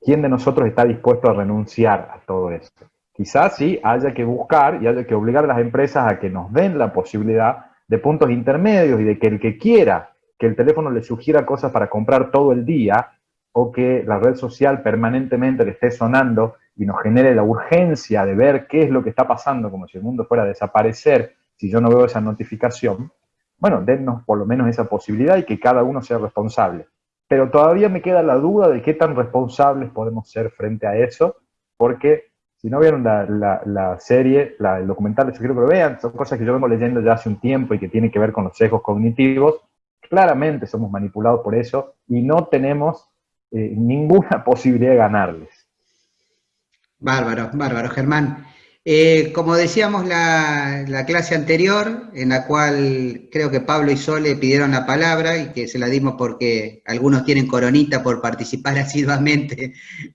¿Quién de nosotros está dispuesto a renunciar a todo esto? Quizás sí haya que buscar y haya que obligar a las empresas a que nos den la posibilidad de puntos intermedios y de que el que quiera que el teléfono le sugiera cosas para comprar todo el día o que la red social permanentemente le esté sonando y nos genere la urgencia de ver qué es lo que está pasando, como si el mundo fuera a desaparecer si yo no veo esa notificación, bueno, dennos por lo menos esa posibilidad y que cada uno sea responsable. Pero todavía me queda la duda de qué tan responsables podemos ser frente a eso, porque si no vieron la, serie, el documental, yo quiero que lo vean, son cosas que yo vengo leyendo ya hace un tiempo y que tienen que ver con los sesgos cognitivos. Claramente somos manipulados por eso y no tenemos eh, ninguna posibilidad de ganarles. Bárbaro, bárbaro, Germán. Eh, como decíamos la, la, clase anterior, en la cual creo que Pablo y Sole pidieron la palabra y que se la dimos porque algunos tienen coronita por participar asiduamente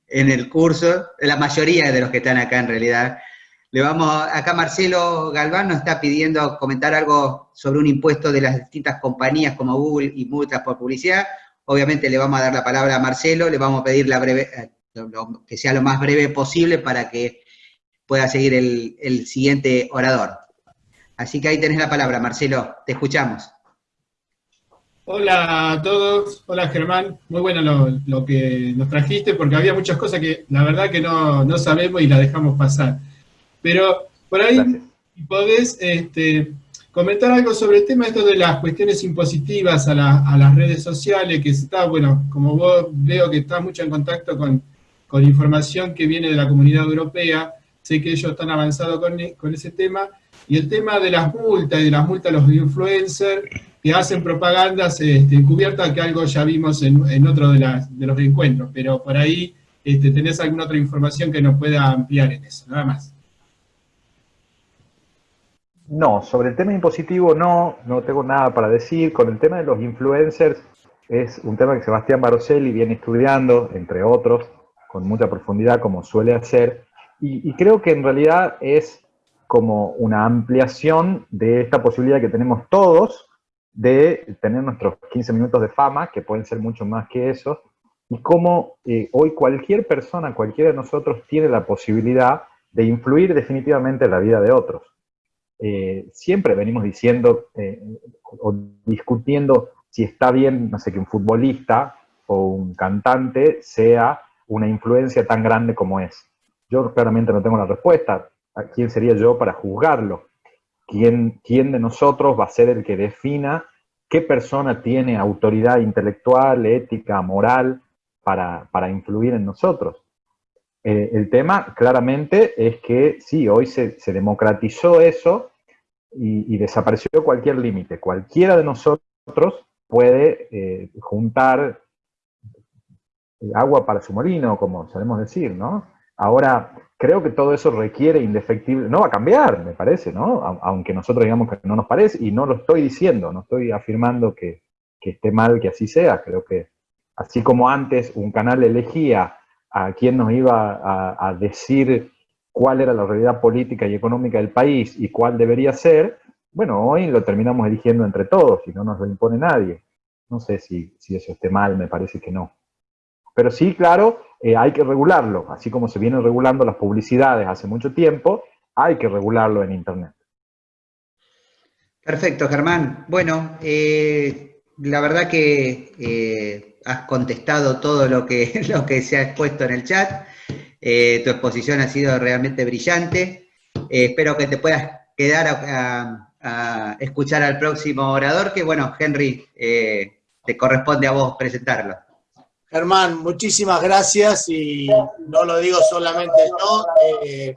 en el curso, la mayoría de los que están acá en realidad. Le vamos, acá Marcelo Galván nos está pidiendo comentar algo sobre un impuesto de las distintas compañías como Google y multas por publicidad. Obviamente le vamos a dar la palabra a Marcelo, le vamos a pedir la breve, eh, que sea lo más breve posible para que pueda seguir el, siguiente orador. Así que ahí tenés la palabra, Marcelo, te escuchamos. Hola a todos, hola Germán, muy bueno lo, que nos trajiste porque había muchas cosas que la verdad que no, sabemos y las dejamos pasar. Pero por ahí podés este, comentar algo sobre el tema esto de las cuestiones impositivas a, las redes sociales, que está, bueno, como vos veo que está mucho en contacto con, con información que viene de la comunidad europea, sé que ellos están avanzados con, ese tema, y el tema de las multas y de las multas a los influencers, que hacen propagandas este, encubiertas, que algo ya vimos en, otro de, de, los encuentros, pero por ahí este, tenés alguna otra información que nos pueda ampliar en eso, nada más. No, sobre el tema impositivo no, no tengo nada para decir. Con el tema de los influencers, es un tema que Sebastián Baroselli viene estudiando, entre otros, con mucha profundidad, como suele hacer, y, creo que en realidad es como una ampliación de esta posibilidad que tenemos todos de tener nuestros 15 minutos de fama, que pueden ser mucho más que eso, y cómo eh, hoy cualquier persona, cualquiera de nosotros, tiene la posibilidad de influir definitivamente en la vida de otros. Eh, siempre venimos diciendo eh, o discutiendo si está bien, no sé, que un futbolista o un cantante sea una influencia tan grande como es. Yo claramente no tengo la respuesta. ¿A quién sería yo para juzgarlo? ¿Quién, ¿Quién de nosotros va a ser el que defina qué persona tiene autoridad intelectual, ética, moral para, para influir en nosotros? Eh, el tema claramente es que sí, hoy se, se democratizó eso y, y desapareció cualquier límite. Cualquiera de nosotros puede eh, juntar agua para su molino, como solemos decir, ¿no? Ahora, creo que todo eso requiere indefectible, no va a cambiar, me parece, ¿no? Aunque nosotros digamos que no nos parece, y no lo estoy diciendo, no estoy afirmando que, esté mal que así sea, creo que así como antes un canal elegía a quien nos iba a, decir cuál era la realidad política y económica del país y cuál debería ser, bueno, hoy lo terminamos eligiendo entre todos y no nos lo impone nadie. No sé si, eso esté mal, me parece que no. Pero sí, claro, eh, hay que regularlo. Así como se vienen regulando las publicidades hace mucho tiempo, hay que regularlo en Internet. Perfecto, Germán. Bueno, eh, la verdad que eh, has contestado todo lo que, lo que se ha expuesto en el chat. tu exposición ha sido realmente brillante. espero que te puedas quedar a, a escuchar al próximo orador, que bueno, Henry, te corresponde a vos presentarlo. Germán, muchísimas gracias y no lo digo solamente yo, eh,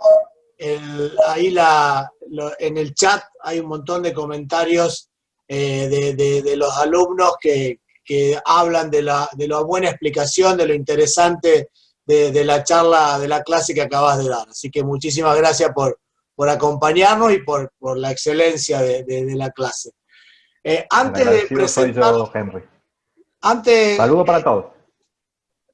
ahí la, en el chat hay un montón de comentarios eh, de, los alumnos que, hablan de la, de la, buena explicación, de lo interesante de, la charla, de la clase que acabas de dar. Así que muchísimas gracias por, por acompañarnos y por, la excelencia de, la clase. Eh, antes de presentarlo, Antes, Saludo para todos.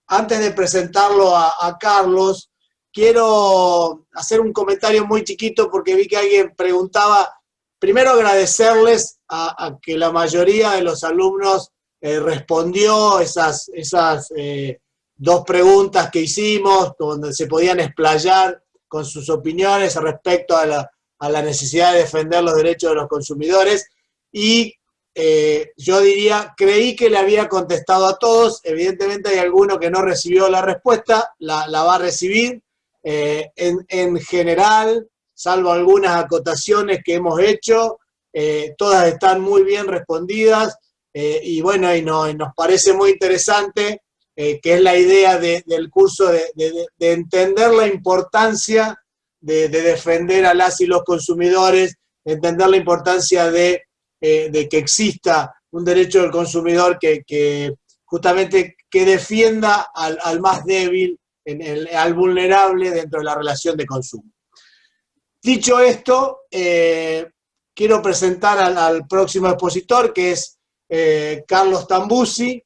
Antes de presentarlo a, Carlos, quiero hacer un comentario muy chiquito porque vi que alguien preguntaba, primero agradecerles a, que la mayoría de los alumnos eh, respondió esas, esas eh, dos preguntas que hicimos, donde se podían explayar con sus opiniones respecto a la, necesidad de defender los derechos de los consumidores. Y eh, yo diría, creí que le había contestado a todos, evidentemente hay alguno que no recibió la respuesta, la, va a recibir. Eh, en, general, salvo algunas acotaciones que hemos hecho, eh, todas están muy bien respondidas y bueno, y, nos parece muy interesante que es la idea del curso de, entender la importancia de, defender a las y los consumidores, entender la importancia de, eh, que exista un derecho del consumidor que, justamente que defienda al, más débil, al vulnerable dentro de la relación de consumo. Dicho esto, eh, quiero presentar al, próximo expositor, que es Carlos Tambusi,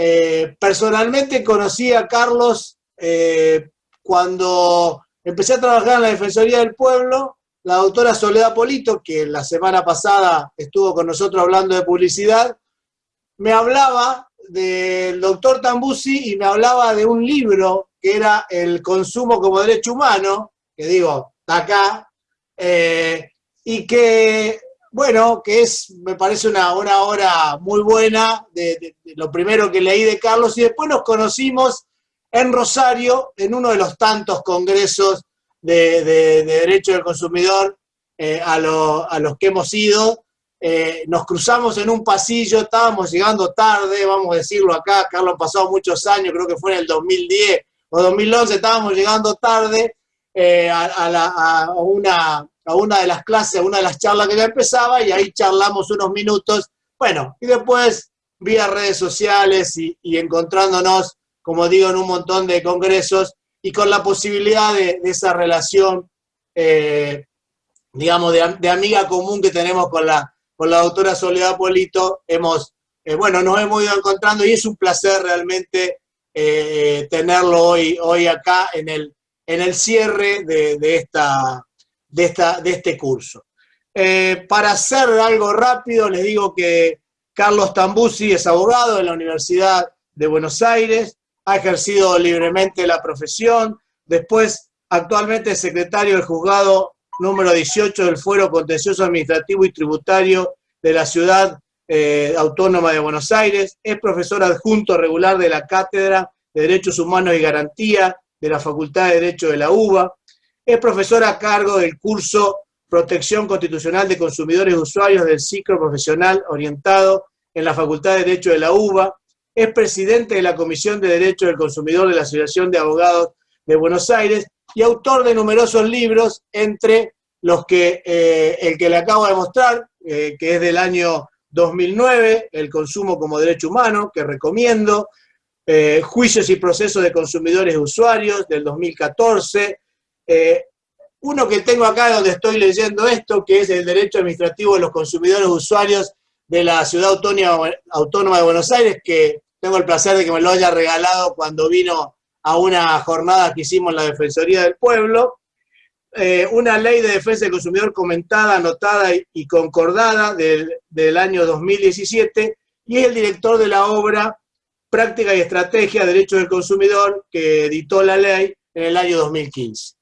eh, personalmente conocí a Carlos eh, cuando empecé a trabajar en la Defensoría del Pueblo, la doctora Soledad Polito, que la semana pasada estuvo con nosotros hablando de publicidad, me hablaba del doctor Tambusi y me hablaba de un libro que era El consumo como derecho humano, que digo, está acá, eh, y que bueno, que es, me parece una, una obra muy buena, de, lo primero que leí de Carlos, y después nos conocimos en Rosario, en uno de los tantos congresos de, Derecho del Consumidor eh, a, los que hemos ido. Eh, nos cruzamos en un pasillo, estábamos llegando tarde, vamos a decirlo acá, Carlos ha pasado muchos años, creo que fue en el 2010 o 2011, estábamos llegando tarde eh, a, una, a una de las clases, a una de las charlas que ya empezaba, y ahí charlamos unos minutos Bueno, y después vía redes sociales y, encontrándonos, como digo, en un montón de congresos y con la posibilidad de, esa relación, eh, digamos, de, amiga común que tenemos con la, con la doctora Soledad Polito, hemos, eh, bueno, nos hemos ido encontrando y es un placer realmente eh, tenerlo hoy, hoy acá en el, en el cierre de, esta, de, esta, de este curso. Para hacer algo rápido, les digo que Carlos Tambusi es abogado de la Universidad de Buenos Aires, ha ejercido libremente la profesión, después actualmente es secretario del juzgado número 18 del Fuero Contencioso Administrativo y Tributario de la Ciudad eh, Autónoma de Buenos Aires, es profesor adjunto regular de la Cátedra de Derechos Humanos y Garantía de la Facultad de Derecho de la UBA, es profesor a cargo del curso Protección Constitucional de Consumidores y Usuarios del ciclo profesional orientado en la Facultad de Derecho de la UBA, es presidente de la Comisión de Derecho del Consumidor de la Asociación de Abogados de Buenos Aires y autor de numerosos libros, entre los que eh, el que le acabo de mostrar, eh, que es del año 2009, El consumo como derecho humano, que recomiendo, eh, Juicios y procesos de consumidores y usuarios, del 2014, uno que tengo acá donde estoy leyendo esto, que es el Derecho Administrativo de los Consumidores Usuarios de la Ciudad Autónoma de Buenos Aires, que tengo el placer de que me lo haya regalado cuando vino a una jornada que hicimos en la Defensoría del Pueblo. Eh, una ley de defensa del consumidor comentada, anotada y concordada del, del año 2017, y es el director de la obra Práctica y Estrategia de Derecho del Consumidor, que editó la ley en el año 2015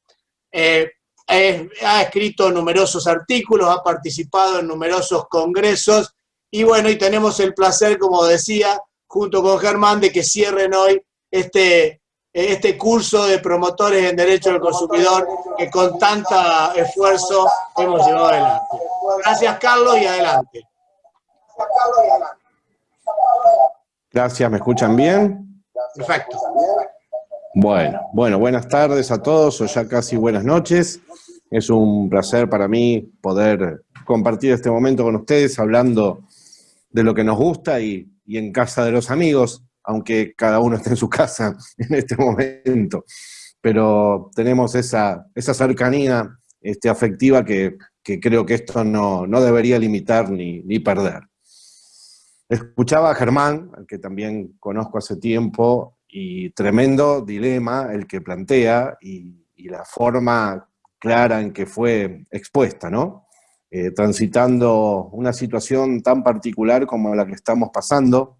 ha escrito numerosos artículos, ha participado en numerosos congresos y bueno, y tenemos el placer, como decía, junto con Germán, de que cierren hoy este, este curso de promotores en Derecho del Consumidor que con tanta esfuerzo hemos llevado adelante. Gracias, Carlos, y adelante. Gracias, ¿me escuchan bien? Perfecto. Bueno, bueno, buenas tardes a todos, o ya casi buenas noches. Es un placer para mí poder compartir este momento con ustedes hablando de lo que nos gusta y, en casa de los amigos, aunque cada uno esté en su casa en este momento. Pero tenemos esa, esa cercanía este, afectiva que, creo que esto no, debería limitar ni, perder. Escuchaba a Germán, al que también conozco hace tiempo, y tremendo dilema el que plantea y, y la forma clara en que fue expuesta, ¿no? Eh, transitando una situación tan particular como la que estamos pasando,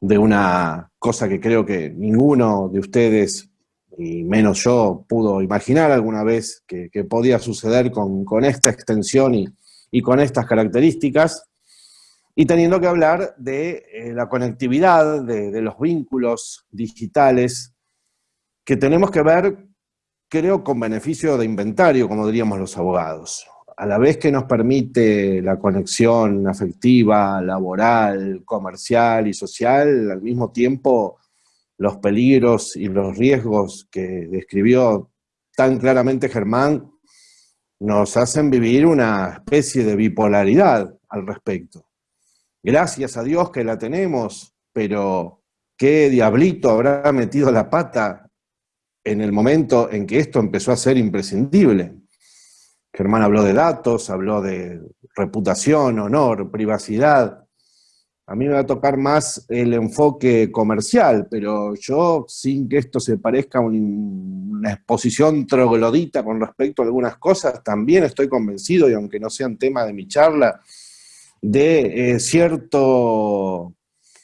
de una cosa que creo que ninguno de ustedes, y menos yo, pudo imaginar alguna vez que, podía suceder con, esta extensión y, con estas características, y teniendo que hablar de eh, la conectividad, de los vínculos digitales, que tenemos que ver creo con beneficio de inventario, como diríamos los abogados. A la vez que nos permite la conexión afectiva, laboral, comercial y social, al mismo tiempo los peligros y los riesgos que describió tan claramente Germán nos hacen vivir una especie de bipolaridad al respecto. Gracias a Dios que la tenemos, pero ¿qué diablito habrá metido la pata en el momento en que esto empezó a ser imprescindible. Germán habló de datos, habló de reputación, honor, privacidad. A mí me va a tocar más el enfoque comercial, pero yo, sin que esto se parezca a una exposición troglodita con respecto a algunas cosas, también estoy convencido, y aunque no sean tema de mi charla, de eh, cierto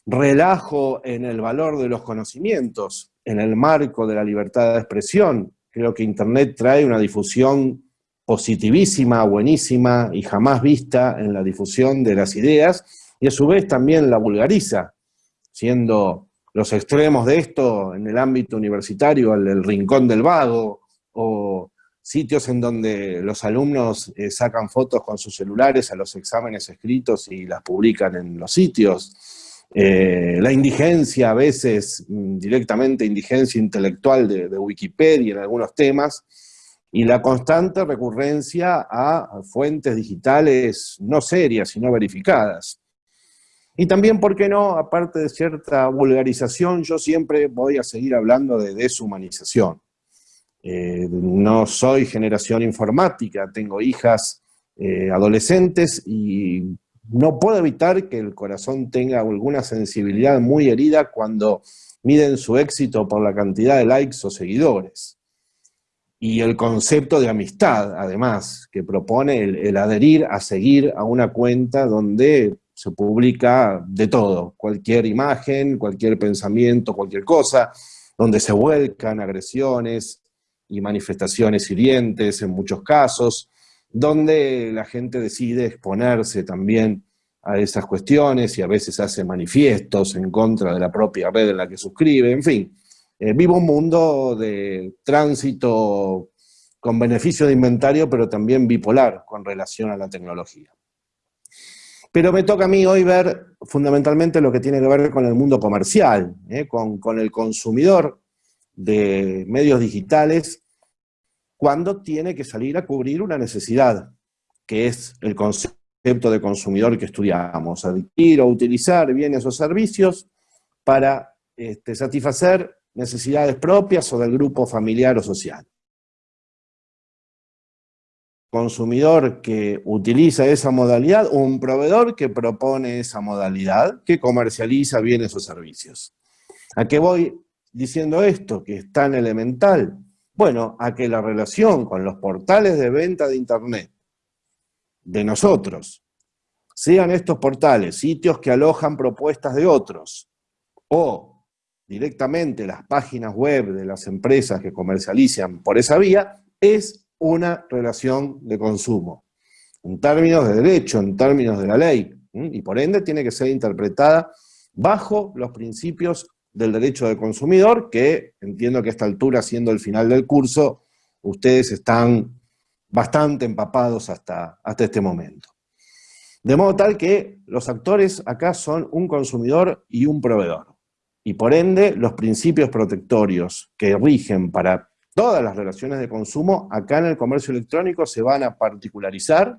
relajo en el valor de los conocimientos en el marco de la libertad de expresión. Creo que Internet trae una difusión positivísima, buenísima y jamás vista en la difusión de las ideas, y a su vez también la vulgariza, siendo los extremos de esto en el ámbito universitario, el, rincón del vago, o sitios en donde los alumnos eh, sacan fotos con sus celulares a los exámenes escritos y las publican en los sitios, eh, la indigencia, a veces mm, directamente indigencia intelectual de, Wikipedia en algunos temas, y la constante recurrencia a fuentes digitales no serias, sino verificadas. Y también, ¿por qué no? Aparte de cierta vulgarización, yo siempre voy a seguir hablando de deshumanización. Eh, no soy generación informática, tengo hijas eh, adolescentes y no puedo evitar que el corazón tenga alguna sensibilidad muy herida cuando miden su éxito por la cantidad de likes o seguidores. Y el concepto de amistad, además, que propone el adherir a seguir a una cuenta donde se publica de todo, cualquier imagen, cualquier pensamiento, cualquier cosa, donde se vuelcan agresiones y manifestaciones hirientes en muchos casos, donde la gente decide exponerse también a esas cuestiones y a veces hace manifiestos en contra de la propia red en la que suscribe, en fin. Eh, vivo un mundo de tránsito con beneficio de inventario, pero también bipolar con relación a la tecnología. Pero me toca a mí hoy ver fundamentalmente lo que tiene que ver con el mundo comercial, ¿eh? con, el consumidor de medios digitales, cuando tiene que salir a cubrir una necesidad, que es el concepto de consumidor que estudiamos, adquirir o utilizar bienes o servicios para este, satisfacer necesidades propias o del grupo familiar o social consumidor que utiliza esa modalidad un proveedor que propone esa modalidad, que comercializa bienes o servicios. ¿A qué voy diciendo esto, que es tan elemental? Bueno, a que la relación con los portales de venta de Internet de nosotros, sean estos portales sitios que alojan propuestas de otros, o directamente las páginas web de las empresas que comercializan por esa vía, es una relación de consumo, en términos de derecho, en términos de la ley, y por ende tiene que ser interpretada bajo los principios del derecho del consumidor, que entiendo que a esta altura, siendo el final del curso, ustedes están bastante empapados hasta, hasta este momento. De modo tal que los actores acá son un consumidor y un proveedor. Y por ende, los principios protectorios que rigen para todas las relaciones de consumo acá en el comercio electrónico se van a particularizar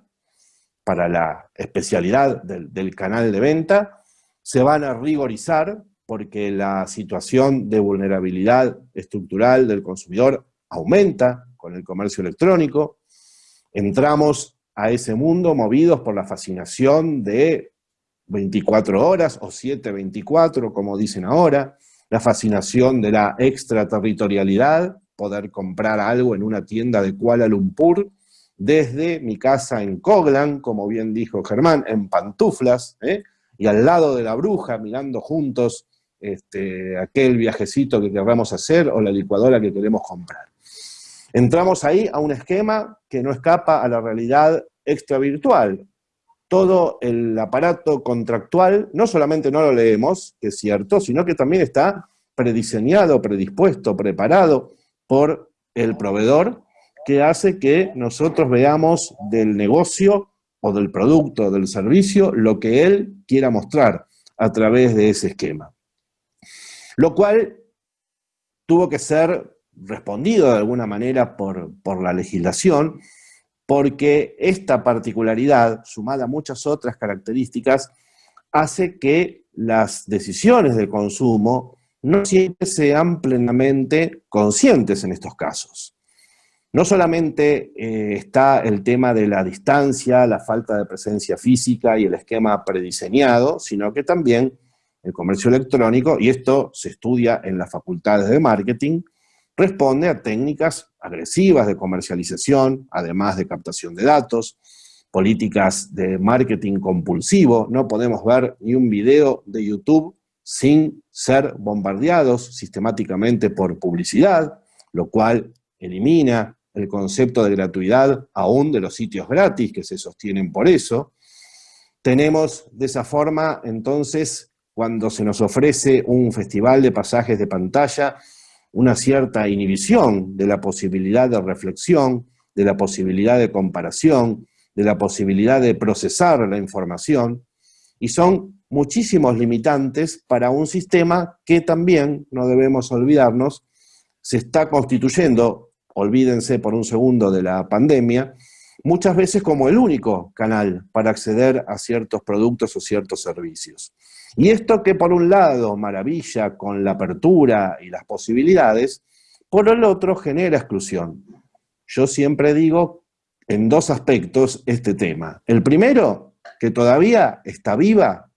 para la especialidad del, canal de venta, se van a rigorizar porque la situación de vulnerabilidad estructural del consumidor aumenta con el comercio electrónico, entramos a ese mundo movidos por la fascinación de 24 horas o 724, como dicen ahora, la fascinación de la extraterritorialidad, poder comprar algo en una tienda de Kuala Lumpur, desde mi casa en Coglan, como bien dijo Germán, en pantuflas, ¿eh? y al lado de la bruja, mirando juntos este, aquel viajecito que queramos hacer o la licuadora que queremos comprar. Entramos ahí a un esquema que no escapa a la realidad extravirtual. Todo el aparato contractual, no solamente no lo leemos, que es cierto, sino que también está prediseñado, predispuesto, preparado, por el proveedor que hace que nosotros veamos del negocio o del producto o del servicio lo que él quiera mostrar a través de ese esquema. Lo cual tuvo que ser respondido de alguna manera por, por la legislación, porque esta particularidad, sumada a muchas otras características, hace que las decisiones de consumo no siempre sean plenamente conscientes en estos casos. No solamente eh, está el tema de la distancia, la falta de presencia física y el esquema prediseñado, sino que también el comercio electrónico, y esto se estudia en las facultades de marketing, responde a técnicas agresivas de comercialización, además de captación de datos, políticas de marketing compulsivo, no podemos ver ni un video de YouTube sin ser bombardeados sistemáticamente por publicidad, lo cual elimina el concepto de gratuidad aún de los sitios gratis que se sostienen por eso. Tenemos de esa forma, entonces, cuando se nos ofrece un festival de pasajes de pantalla, una cierta inhibición de la posibilidad de reflexión, de la posibilidad de comparación, de la posibilidad de procesar la información, y son muchísimos limitantes para un sistema que también, no debemos olvidarnos, se está constituyendo olvídense por un segundo de la pandemia, muchas veces como el único canal para acceder a ciertos productos o ciertos servicios. Y esto que por un lado maravilla con la apertura y las posibilidades, por el otro genera exclusión. Yo siempre digo en dos aspectos este tema. El primero, que todavía está viva,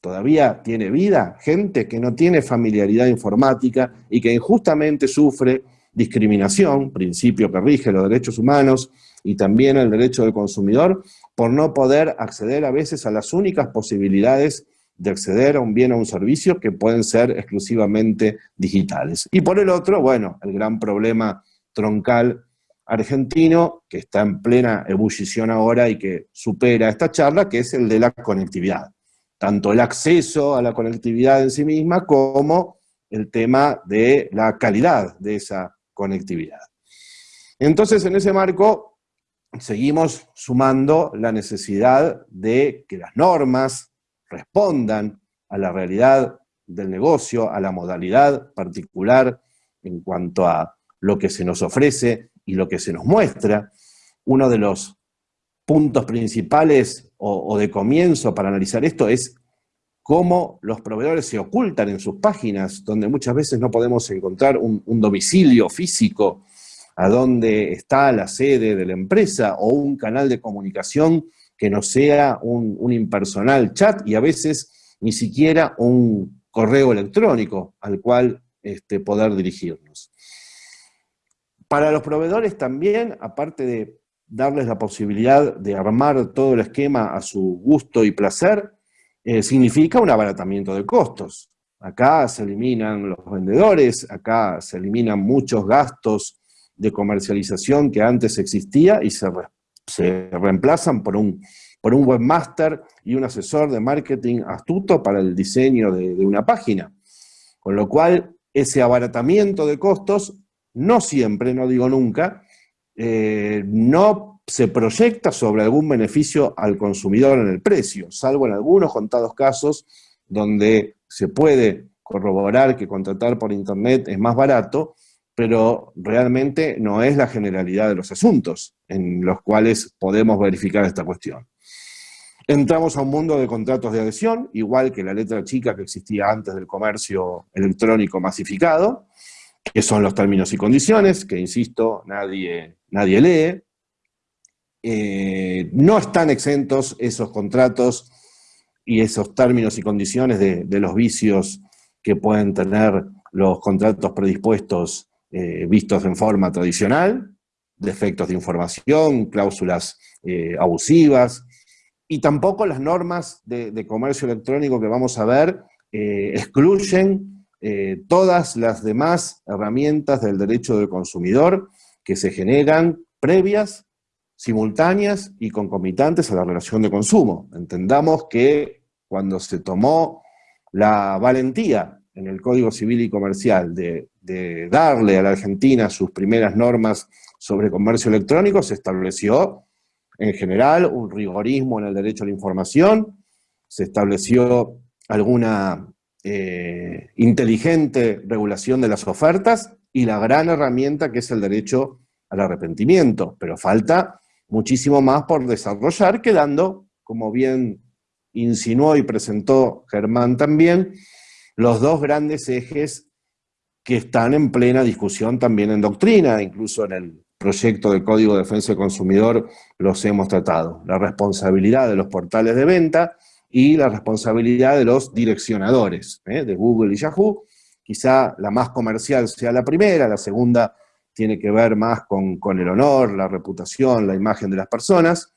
todavía tiene vida, gente que no tiene familiaridad informática y que injustamente sufre discriminación, principio que rige los derechos humanos y también el derecho del consumidor, por no poder acceder a veces a las únicas posibilidades de acceder a un bien o un servicio que pueden ser exclusivamente digitales. Y por el otro, bueno, el gran problema troncal argentino, que está en plena ebullición ahora y que supera esta charla, que es el de la conectividad. Tanto el acceso a la conectividad en sí misma, como el tema de la calidad de esa conectividad. Entonces, en ese marco, seguimos sumando la necesidad de que las normas respondan a la realidad del negocio, a la modalidad particular en cuanto a lo que se nos ofrece y lo que se nos muestra. Uno de los puntos principales o, de comienzo para analizar esto es cómo los proveedores se ocultan en sus páginas, donde muchas veces no podemos encontrar un, domicilio físico a donde está la sede de la empresa o un canal de comunicación que no sea un, impersonal chat y a veces ni siquiera un correo electrónico al cual este, poder dirigirnos. Para los proveedores también, aparte de darles la posibilidad de armar todo el esquema a su gusto y placer, eh, significa un abaratamiento de costos. Acá se eliminan los vendedores, acá se eliminan muchos gastos de comercialización que antes existía y se, reemplazan por un, por un webmaster y un asesor de marketing astuto para el diseño de, una página. Con lo cual, ese abaratamiento de costos, no siempre, no digo nunca, eh, no se proyecta sobre algún beneficio al consumidor en el precio, salvo en algunos contados casos donde se puede corroborar que contratar por internet es más barato, pero realmente no es la generalidad de los asuntos en los cuales podemos verificar esta cuestión. Entramos a un mundo de contratos de adhesión, igual que la letra chica que existía antes del comercio electrónico masificado, que son los términos y condiciones, que insisto, nadie, nadie lee, eh, no están exentos esos contratos y esos términos y condiciones de, los vicios que pueden tener los contratos predispuestos eh, vistos en forma tradicional, defectos de información, cláusulas eh, abusivas, y tampoco las normas de, comercio electrónico que vamos a ver excluyen todas las demás herramientas del derecho del consumidor que se generan previas simultáneas y concomitantes a la relación de consumo. Entendamos que cuando se tomó la valentía en el Código Civil y Comercial de, darle a la Argentina sus primeras normas sobre comercio electrónico, se estableció en general un rigorismo en el derecho a la información, se estableció alguna eh, inteligente regulación de las ofertas y la gran herramienta que es el derecho al arrepentimiento, pero falta muchísimo más por desarrollar, quedando, como bien insinuó y presentó Germán también, los dos grandes ejes que están en plena discusión también en doctrina, incluso en el proyecto de Código de Defensa del Consumidor los hemos tratado. La responsabilidad de los portales de venta y la responsabilidad de los direccionadores, ¿eh? de Google y Yahoo. Quizá la más comercial sea la primera, la segunda tiene que ver más con, el honor, la reputación, la imagen de las personas,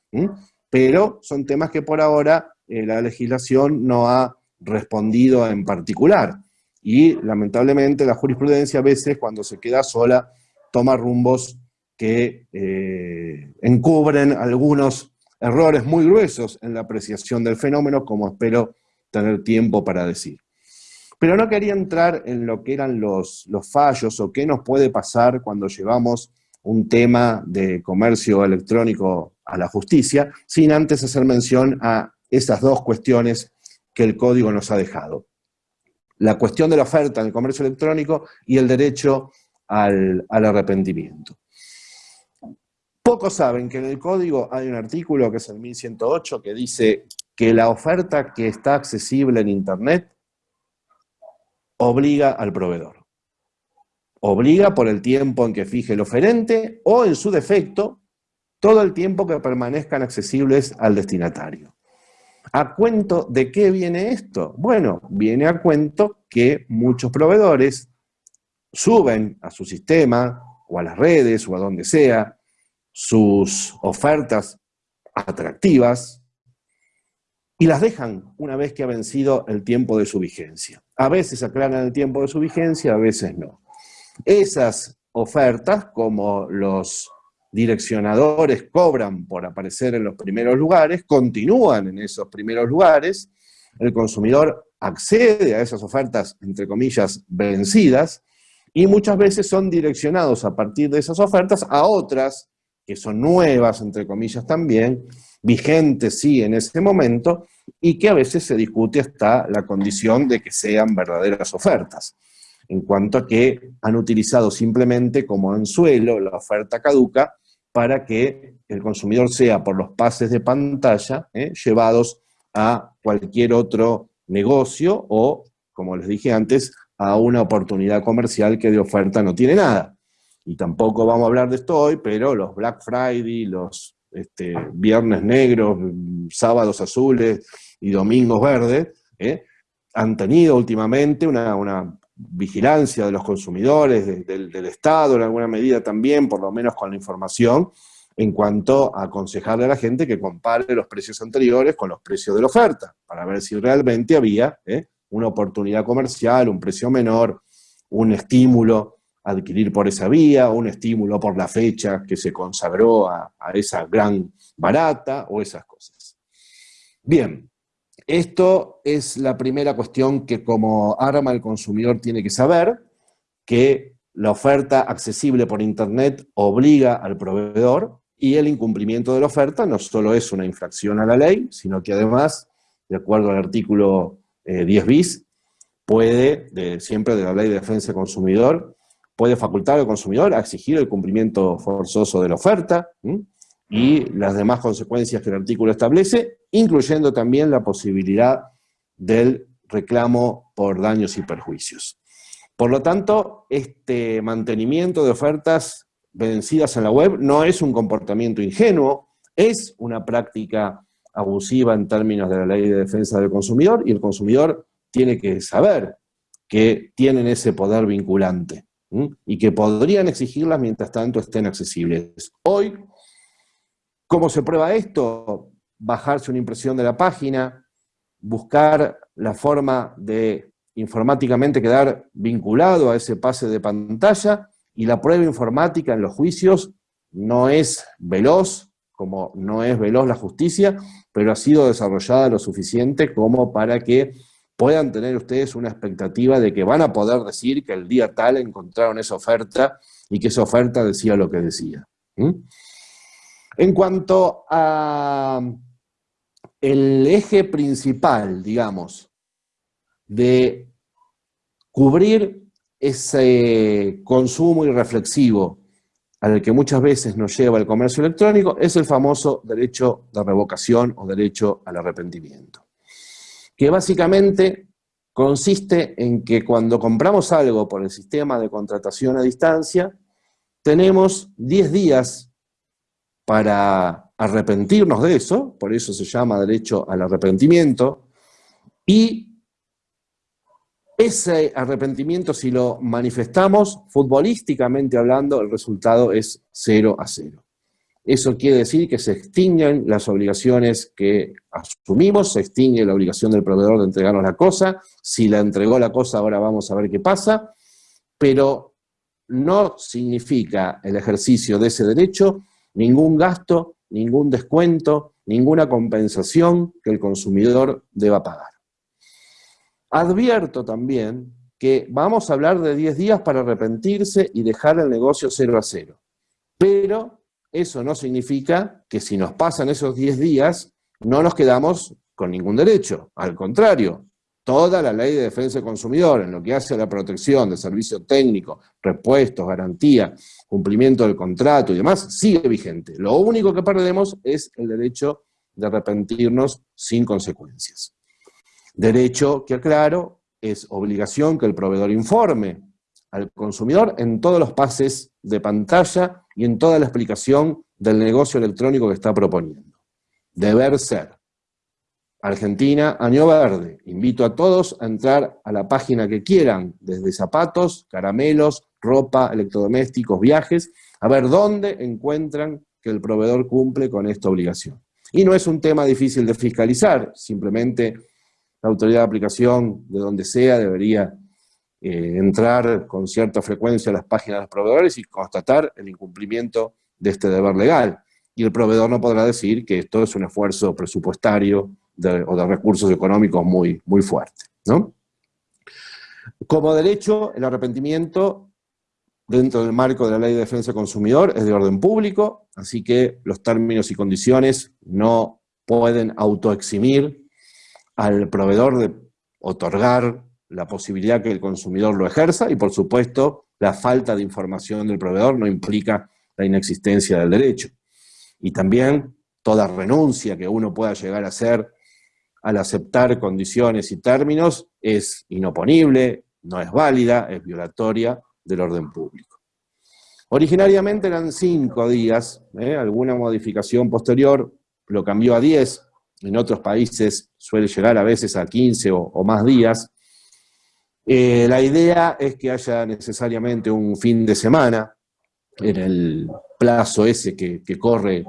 pero son temas que por ahora eh, la legislación no ha respondido en particular. Y lamentablemente la jurisprudencia a veces cuando se queda sola toma rumbos que eh, encubren algunos errores muy gruesos en la apreciación del fenómeno, como espero tener tiempo para decir. Pero no quería entrar en lo que eran los, los fallos o qué nos puede pasar cuando llevamos un tema de comercio electrónico a la justicia, sin antes hacer mención a esas dos cuestiones que el código nos ha dejado. La cuestión de la oferta en el comercio electrónico y el derecho al, arrepentimiento. Pocos saben que en el código hay un artículo que es el 1108 que dice que la oferta que está accesible en Internet obliga al proveedor. Obliga por el tiempo en que fije el oferente o, en su defecto, todo el tiempo que permanezcan accesibles al destinatario. ¿A cuento de qué viene esto? Bueno, viene a cuento que muchos proveedores suben a su sistema o a las redes o a donde sea sus ofertas atractivas y las dejan una vez que ha vencido el tiempo de su vigencia. A veces aclaran el tiempo de su vigencia, a veces no. Esas ofertas, como los direccionadores cobran por aparecer en los primeros lugares, continúan en esos primeros lugares, el consumidor accede a esas ofertas, entre comillas, vencidas, y muchas veces son direccionados a partir de esas ofertas a otras, que son nuevas, entre comillas también, vigentes sí en ese momento, y que a veces se discute hasta la condición de que sean verdaderas ofertas, en cuanto a que han utilizado simplemente como anzuelo la oferta caduca para que el consumidor sea por los pases de pantalla ¿eh? llevados a cualquier otro negocio o, como les dije antes, a una oportunidad comercial que de oferta no tiene nada. Y tampoco vamos a hablar de esto hoy, pero los Black Friday, los este, viernes negros, sábados azules y domingos verdes, ¿eh? han tenido últimamente una, vigilancia de los consumidores, del Estado en alguna medida también, por lo menos con la información, en cuanto a aconsejarle a la gente que compare los precios anteriores con los precios de la oferta, para ver si realmente había ¿eh? una oportunidad comercial, un precio menor, un estímulo a adquirir por esa vía, un estímulo por la fecha que se consagró a, esa gran barata o esas cosas. Bien, esto es la primera cuestión que como arma el consumidor tiene que saber, que la oferta accesible por Internet obliga al proveedor y el incumplimiento de la oferta no solo es una infracción a la ley, sino que además, de acuerdo al artículo 10 eh, bis, puede, siempre de la Ley de Defensa del Consumidor, puede facultar al consumidor a exigir el cumplimiento forzoso de la oferta y las demás consecuencias que el artículo establece, incluyendo también la posibilidad del reclamo por daños y perjuicios. Por lo tanto, este mantenimiento de ofertas vencidas en la web no es un comportamiento ingenuo, es una práctica abusiva en términos de la ley de defensa del consumidor y el consumidor tiene que saber que tienen ese poder vinculante y que podrían exigirlas mientras tanto estén accesibles. Hoy, ¿cómo se prueba esto? Bajarse una impresión de la página, buscar la forma de informáticamente quedar vinculado a ese pase de pantalla y la prueba informática en los juicios no es veloz, como no es veloz la justicia, pero ha sido desarrollada lo suficiente como para que puedan tener ustedes una expectativa de que van a poder decir que el día tal encontraron esa oferta y que esa oferta decía lo que decía. En cuanto a el eje principal, digamos, de cubrir ese consumo irreflexivo al que muchas veces nos lleva el comercio electrónico es el famoso derecho de revocación o derecho al arrepentimiento, que básicamente consiste en que cuando compramos algo por el sistema de contratación a distancia, tenemos 10 días para arrepentirnos de eso, por eso se llama derecho al arrepentimiento, y ese arrepentimiento, si lo manifestamos, futbolísticamente hablando, el resultado es 0 a 0. Eso quiere decir que se extinguen las obligaciones que asumimos, se extingue la obligación del proveedor de entregarnos la cosa, si la entregó la cosa ahora vamos a ver qué pasa, pero no significa el ejercicio de ese derecho ningún gasto, ningún descuento, ninguna compensación que el consumidor deba pagar. Advierto también que vamos a hablar de 10 días para arrepentirse y dejar el negocio 0 a 0. Pero eso no significa que si nos pasan esos 10 días, no nos quedamos con ningún derecho. Al contrario, toda la ley de defensa del consumidor, en lo que hace a la protección de servicio técnico, repuestos, garantía, cumplimiento del contrato y demás, sigue vigente. Lo único que perdemos es el derecho de arrepentirnos sin consecuencias. Derecho que, aclaro, es obligación que el proveedor informe al consumidor en todos los pases de pantalla y en toda la explicación del negocio electrónico que está proponiendo. Deber ser. Argentina, año verde. Invito a todos a entrar a la página que quieran, desde zapatos, caramelos, ropa, electrodomésticos, viajes, a ver dónde encuentran que el proveedor cumple con esta obligación. Y no es un tema difícil de fiscalizar, simplemente la autoridad de aplicación, de donde sea, debería eh, entrar con cierta frecuencia a las páginas de los proveedores y constatar el incumplimiento de este deber legal. Y el proveedor no podrá decir que esto es un esfuerzo presupuestario o de recursos económicos muy, muy fuerte. ¿no? Como derecho, el arrepentimiento dentro del marco de la Ley de Defensa del Consumidor es de orden público, así que los términos y condiciones no pueden autoeximir al proveedor de otorgar la posibilidad que el consumidor lo ejerza y por supuesto la falta de información del proveedor no implica la inexistencia del derecho. Y también toda renuncia que uno pueda llegar a hacer al aceptar condiciones y términos es inoponible, no es válida, es violatoria del orden público. Originariamente eran cinco días, ¿eh? alguna modificación posterior lo cambió a diez, en otros países suele llegar a veces a 15 o más días, eh, la idea es que haya necesariamente un fin de semana, en el plazo ese que, corre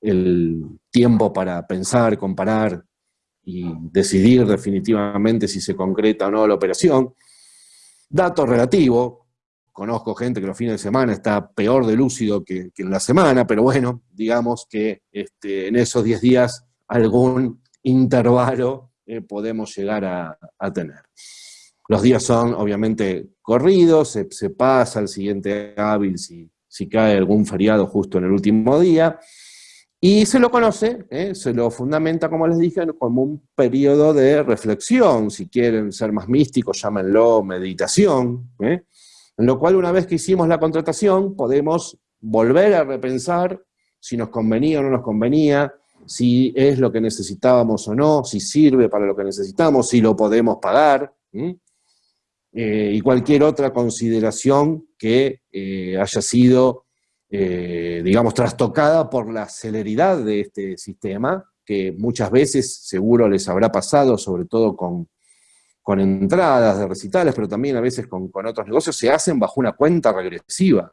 el tiempo para pensar, comparar y decidir definitivamente si se concreta o no la operación. Dato relativo, conozco gente que los fines de semana está peor de lúcido que, en la semana, pero bueno, digamos que este, en esos 10 días algún intervalo eh, podemos llegar a tener. Los días son obviamente corridos, se, pasa al siguiente hábil si, si, cae algún feriado justo en el último día, y se lo conoce, ¿eh? se lo fundamenta, como les dije, como un periodo de reflexión, si quieren ser más místicos, llámenlo meditación, ¿eh? en lo cual una vez que hicimos la contratación podemos volver a repensar si nos convenía o no nos convenía, si es lo que necesitábamos o no, si sirve para lo que necesitamos, si lo podemos pagar, eh, y cualquier otra consideración que haya sido, eh, digamos, trastocada por la celeridad de este sistema, que muchas veces seguro les habrá pasado, sobre todo con, con entradas de recitales, pero también a veces con, con otros negocios, se hacen bajo una cuenta regresiva,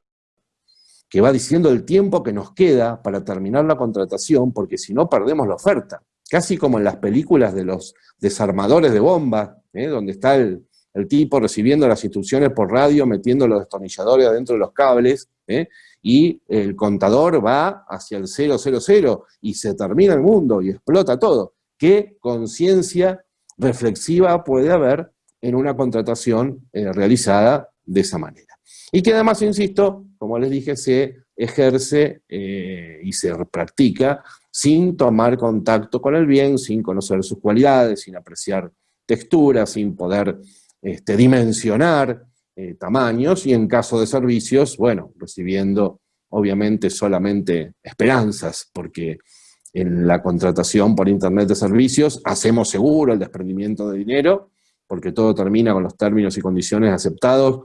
que va diciendo el tiempo que nos queda para terminar la contratación, porque si no perdemos la oferta. Casi como en las películas de los desarmadores de bombas, donde está el, el tipo recibiendo las instrucciones por radio, metiendo los destornilladores adentro de los cables, ¿eh? y el contador va hacia el 000 y se termina el mundo y explota todo. ¿Qué conciencia reflexiva puede haber en una contratación eh, realizada de esa manera? Y que además, insisto, como les dije, se ejerce eh, y se practica sin tomar contacto con el bien, sin conocer sus cualidades, sin apreciar texturas, sin poder este, dimensionar eh, tamaños y en caso de servicios, bueno, recibiendo obviamente solamente esperanzas, porque en la contratación por Internet de servicios hacemos seguro el desprendimiento de dinero, porque todo termina con los términos y condiciones aceptados,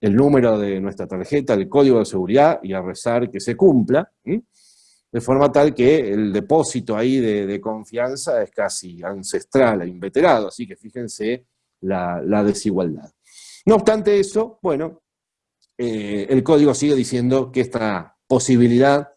el número de nuestra tarjeta, el código de seguridad y a rezar que se cumpla, de forma tal que el depósito ahí de, de confianza es casi ancestral e inveterado, así que fíjense la, desigualdad. No obstante eso, bueno, eh, el código sigue diciendo que esta posibilidad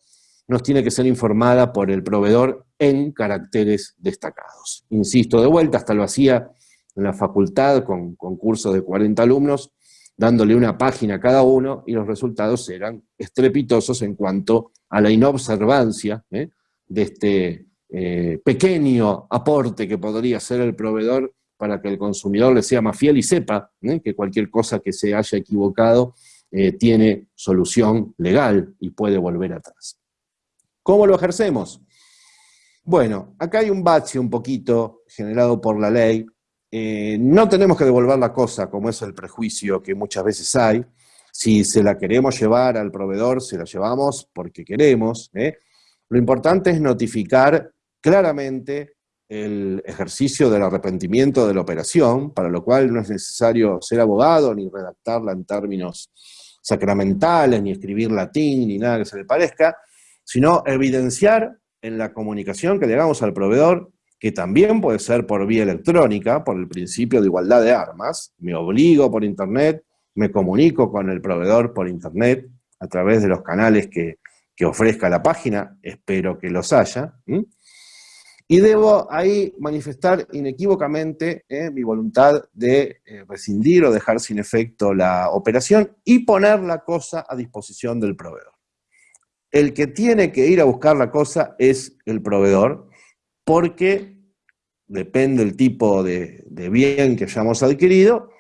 nos tiene que ser informada por el proveedor en caracteres destacados. Insisto, de vuelta, hasta lo hacía en la facultad con, cursos de 40 alumnos, dándole una página a cada uno y los resultados eran estrepitosos en cuanto a la inobservancia ¿eh? de este eh, pequeño aporte que podría ser el proveedor para que el consumidor le sea más fiel y sepa ¿eh? que cualquier cosa que se haya equivocado eh, tiene solución legal y puede volver atrás. ¿Cómo lo ejercemos? Bueno, acá hay un bache un poquito generado por la ley, eh, no tenemos que devolver la cosa, como es el prejuicio que muchas veces hay. Si se la queremos llevar al proveedor, se la llevamos porque queremos. Lo importante es notificar claramente el ejercicio del arrepentimiento de la operación, para lo cual no es necesario ser abogado ni redactarla en términos sacramentales, ni escribir latín, ni nada que se le parezca, sino evidenciar en la comunicación que le hagamos al proveedor, que también puede ser por vía electrónica, por el principio de igualdad de armas, me obligo por internet, me comunico con el proveedor por internet, a través de los canales que, ofrezca la página, espero que los haya, y debo ahí manifestar inequívocamente eh, mi voluntad de eh, rescindir o dejar sin efecto la operación y poner la cosa a disposición del proveedor. El que tiene que ir a buscar la cosa es el proveedor, porque depende del tipo de, de bien que hayamos adquirido,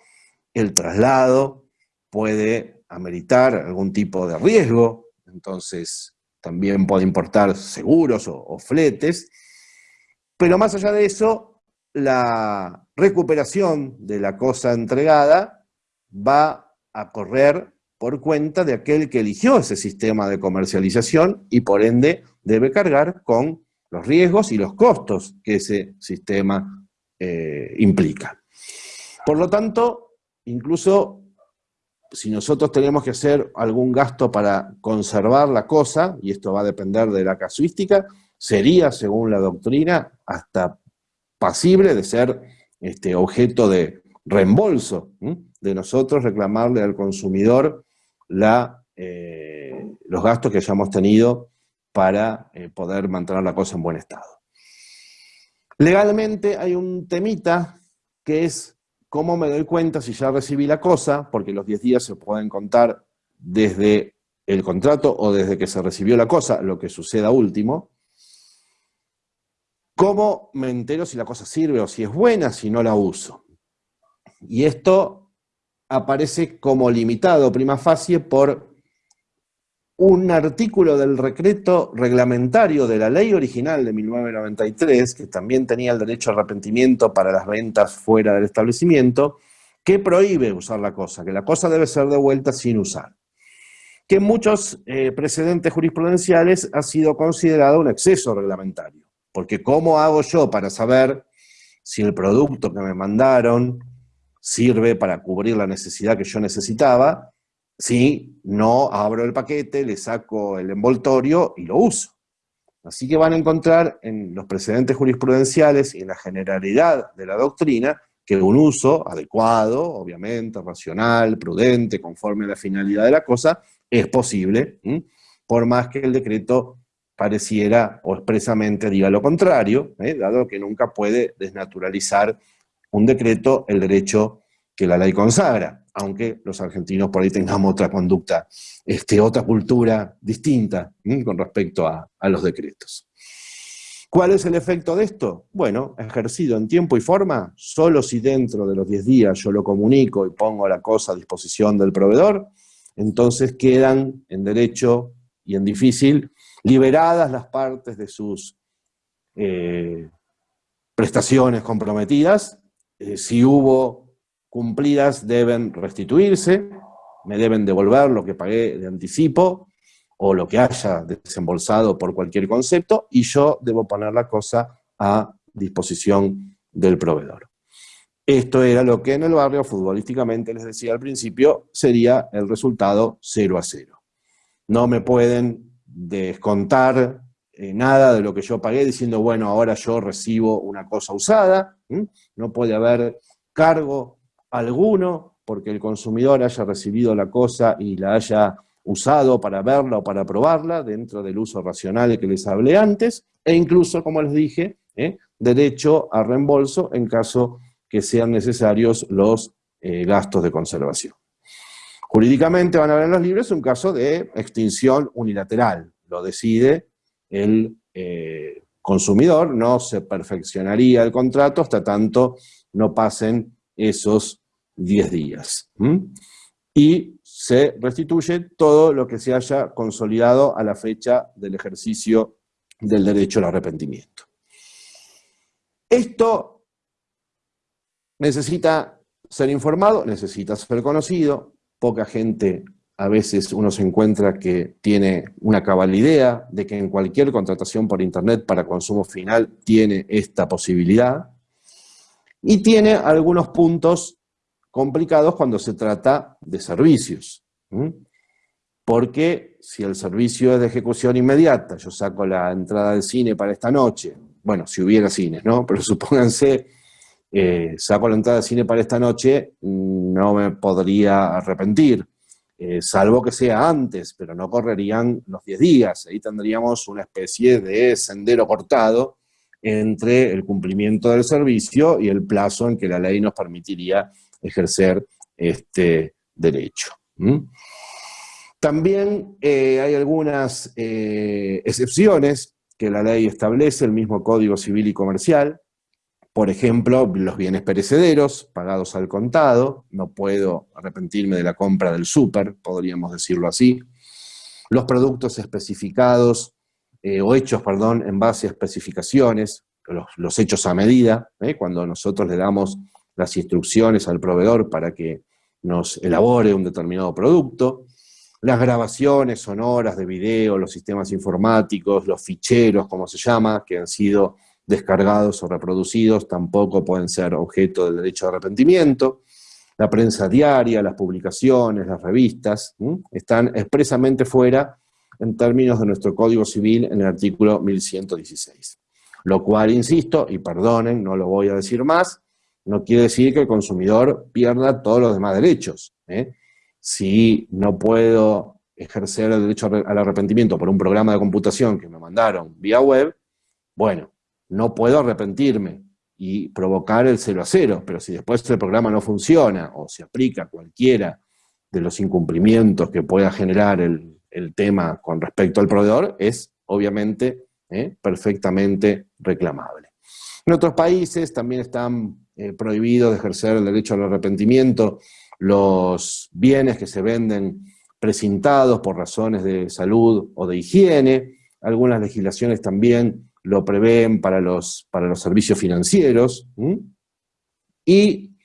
el traslado puede ameritar algún tipo de riesgo, entonces también puede importar seguros o fletes, pero más allá de eso, la recuperación de la cosa entregada va a correr por cuenta de aquel que eligió ese sistema de comercialización y por ende debe cargar con los riesgos y los costos que ese sistema eh, implica. Por lo tanto, incluso si nosotros tenemos que hacer algún gasto para conservar la cosa, y esto va a depender de la casuística, sería, según la doctrina, hasta pasible de ser este, objeto de reembolso, de nosotros reclamarle al consumidor la, eh, los gastos que hayamos tenido para eh, poder mantener la cosa en buen estado. Legalmente hay un temita que es cómo me doy cuenta si ya recibí la cosa, porque los 10 días se pueden contar desde el contrato o desde que se recibió la cosa, lo que suceda último, ¿Cómo me entero si la cosa sirve o si es buena si no la uso? Y esto aparece como limitado, prima facie, por un artículo del decreto reglamentario de la ley original de 1993, que también tenía el derecho a arrepentimiento para las ventas fuera del establecimiento, que prohíbe usar la cosa, que la cosa debe ser devuelta sin usar. Que en muchos eh, precedentes jurisprudenciales ha sido considerado un exceso reglamentario. Porque ¿cómo hago yo para saber si el producto que me mandaron sirve para cubrir la necesidad que yo necesitaba si no abro el paquete, le saco el envoltorio y lo uso? Así que van a encontrar en los precedentes jurisprudenciales y en la generalidad de la doctrina que un uso adecuado, obviamente, racional, prudente, conforme a la finalidad de la cosa, es posible, por más que el decreto pareciera o expresamente diga lo contrario, ¿eh? dado que nunca puede desnaturalizar un decreto el derecho que la ley consagra, aunque los argentinos por ahí tengamos otra conducta, este, otra cultura distinta con respecto a, a los decretos. ¿Cuál es el efecto de esto? Bueno, ejercido en tiempo y forma, solo si dentro de los 10 días yo lo comunico y pongo la cosa a disposición del proveedor, entonces quedan en derecho y en difícil liberadas las partes de sus eh, prestaciones comprometidas, eh, si hubo cumplidas deben restituirse, me deben devolver lo que pagué de anticipo o lo que haya desembolsado por cualquier concepto y yo debo poner la cosa a disposición del proveedor. Esto era lo que en el barrio futbolísticamente les decía al principio, sería el resultado 0 a 0. No me pueden descontar eh, nada de lo que yo pagué diciendo, bueno, ahora yo recibo una cosa usada, no puede haber cargo alguno porque el consumidor haya recibido la cosa y la haya usado para verla o para probarla dentro del uso racional que les hablé antes, e incluso, como les dije, ¿eh? derecho a reembolso en caso que sean necesarios los eh, gastos de conservación. Jurídicamente van a ver en los libros un caso de extinción unilateral. Lo decide el eh, consumidor, no se perfeccionaría el contrato hasta tanto no pasen esos 10 días. Y se restituye todo lo que se haya consolidado a la fecha del ejercicio del derecho al arrepentimiento. Esto necesita ser informado, necesita ser conocido, poca gente a veces uno se encuentra que tiene una cabal idea de que en cualquier contratación por internet para consumo final tiene esta posibilidad, y tiene algunos puntos complicados cuando se trata de servicios. Porque si el servicio es de ejecución inmediata, yo saco la entrada del cine para esta noche, bueno, si hubiera cines, ¿no? Pero supónganse, eh, saco la entrada del cine para esta noche, no me podría arrepentir, eh, salvo que sea antes, pero no correrían los 10 días, ahí tendríamos una especie de sendero cortado entre el cumplimiento del servicio y el plazo en que la ley nos permitiría ejercer este derecho. También eh, hay algunas eh, excepciones que la ley establece, el mismo Código Civil y Comercial, por ejemplo, los bienes perecederos pagados al contado, no puedo arrepentirme de la compra del súper, podríamos decirlo así. Los productos especificados eh, o hechos, perdón, en base a especificaciones, los, hechos a medida, ¿eh? cuando nosotros le damos las instrucciones al proveedor para que nos elabore un determinado producto, las grabaciones sonoras de video, los sistemas informáticos, los ficheros, como se llama, que han sido descargados o reproducidos, tampoco pueden ser objeto del derecho de arrepentimiento. La prensa diaria, las publicaciones, las revistas, están expresamente fuera en términos de nuestro Código Civil en el artículo 1116. Lo cual, insisto, y perdonen, no lo voy a decir más, no quiere decir que el consumidor pierda todos los demás derechos. ¿eh? Si no puedo ejercer el derecho al arrepentimiento por un programa de computación que me mandaron vía web, bueno, no puedo arrepentirme y provocar el 0 a 0, pero si después el programa no funciona o se aplica cualquiera de los incumplimientos que pueda generar el, tema con respecto al proveedor, es obviamente ¿eh? perfectamente reclamable. En otros países también están eh, prohibidos de ejercer el derecho al arrepentimiento los bienes que se venden precintados por razones de salud o de higiene. Algunas legislaciones también lo prevén para los, para los servicios financieros. Y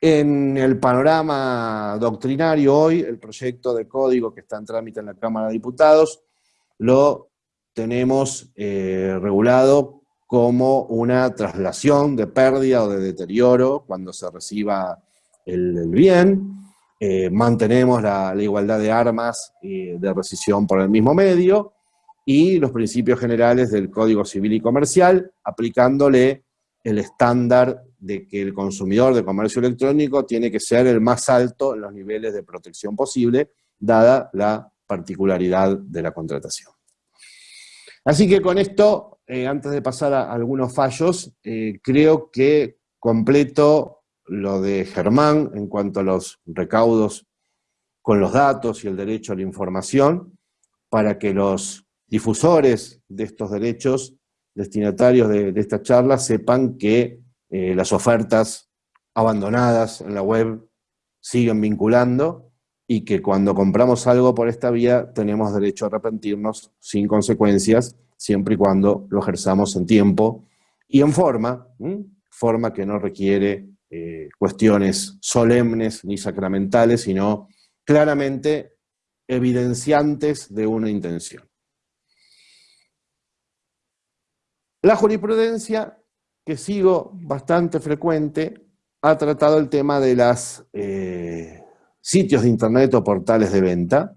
en el panorama doctrinario hoy, el proyecto de código que está en trámite en la Cámara de Diputados lo tenemos eh, regulado como una traslación de pérdida o de deterioro cuando se reciba el, bien, eh, mantenemos la, igualdad de armas y de rescisión por el mismo medio, y los principios generales del Código Civil y Comercial, aplicándole el estándar de que el consumidor de comercio electrónico tiene que ser el más alto en los niveles de protección posible, dada la particularidad de la contratación. Así que con esto, eh, antes de pasar a algunos fallos, eh, creo que completo lo de Germán en cuanto a los recaudos con los datos y el derecho a la información, para que los difusores de estos derechos, destinatarios de, esta charla, sepan que eh, las ofertas abandonadas en la web siguen vinculando y que cuando compramos algo por esta vía tenemos derecho a arrepentirnos sin consecuencias, siempre y cuando lo ejerzamos en tiempo y en forma, forma que no requiere eh, cuestiones solemnes ni sacramentales, sino claramente evidenciantes de una intención. La jurisprudencia, que sigo bastante frecuente, ha tratado el tema de las... Eh, sitios de internet o portales de venta,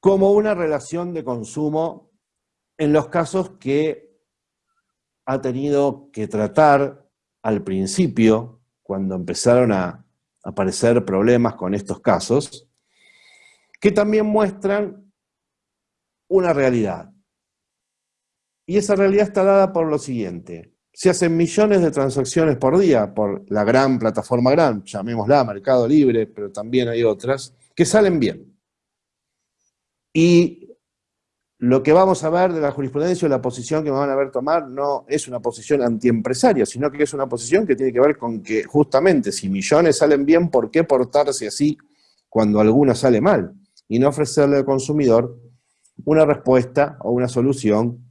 como una relación de consumo en los casos que ha tenido que tratar al principio, cuando empezaron a aparecer problemas con estos casos, que también muestran una realidad. Y esa realidad está dada por lo siguiente se hacen millones de transacciones por día por la gran plataforma gran, llamémosla Mercado Libre, pero también hay otras, que salen bien. Y lo que vamos a ver de la jurisprudencia o la posición que me van a ver tomar no es una posición antiempresaria, sino que es una posición que tiene que ver con que justamente si millones salen bien, ¿por qué portarse así cuando alguna sale mal? Y no ofrecerle al consumidor una respuesta o una solución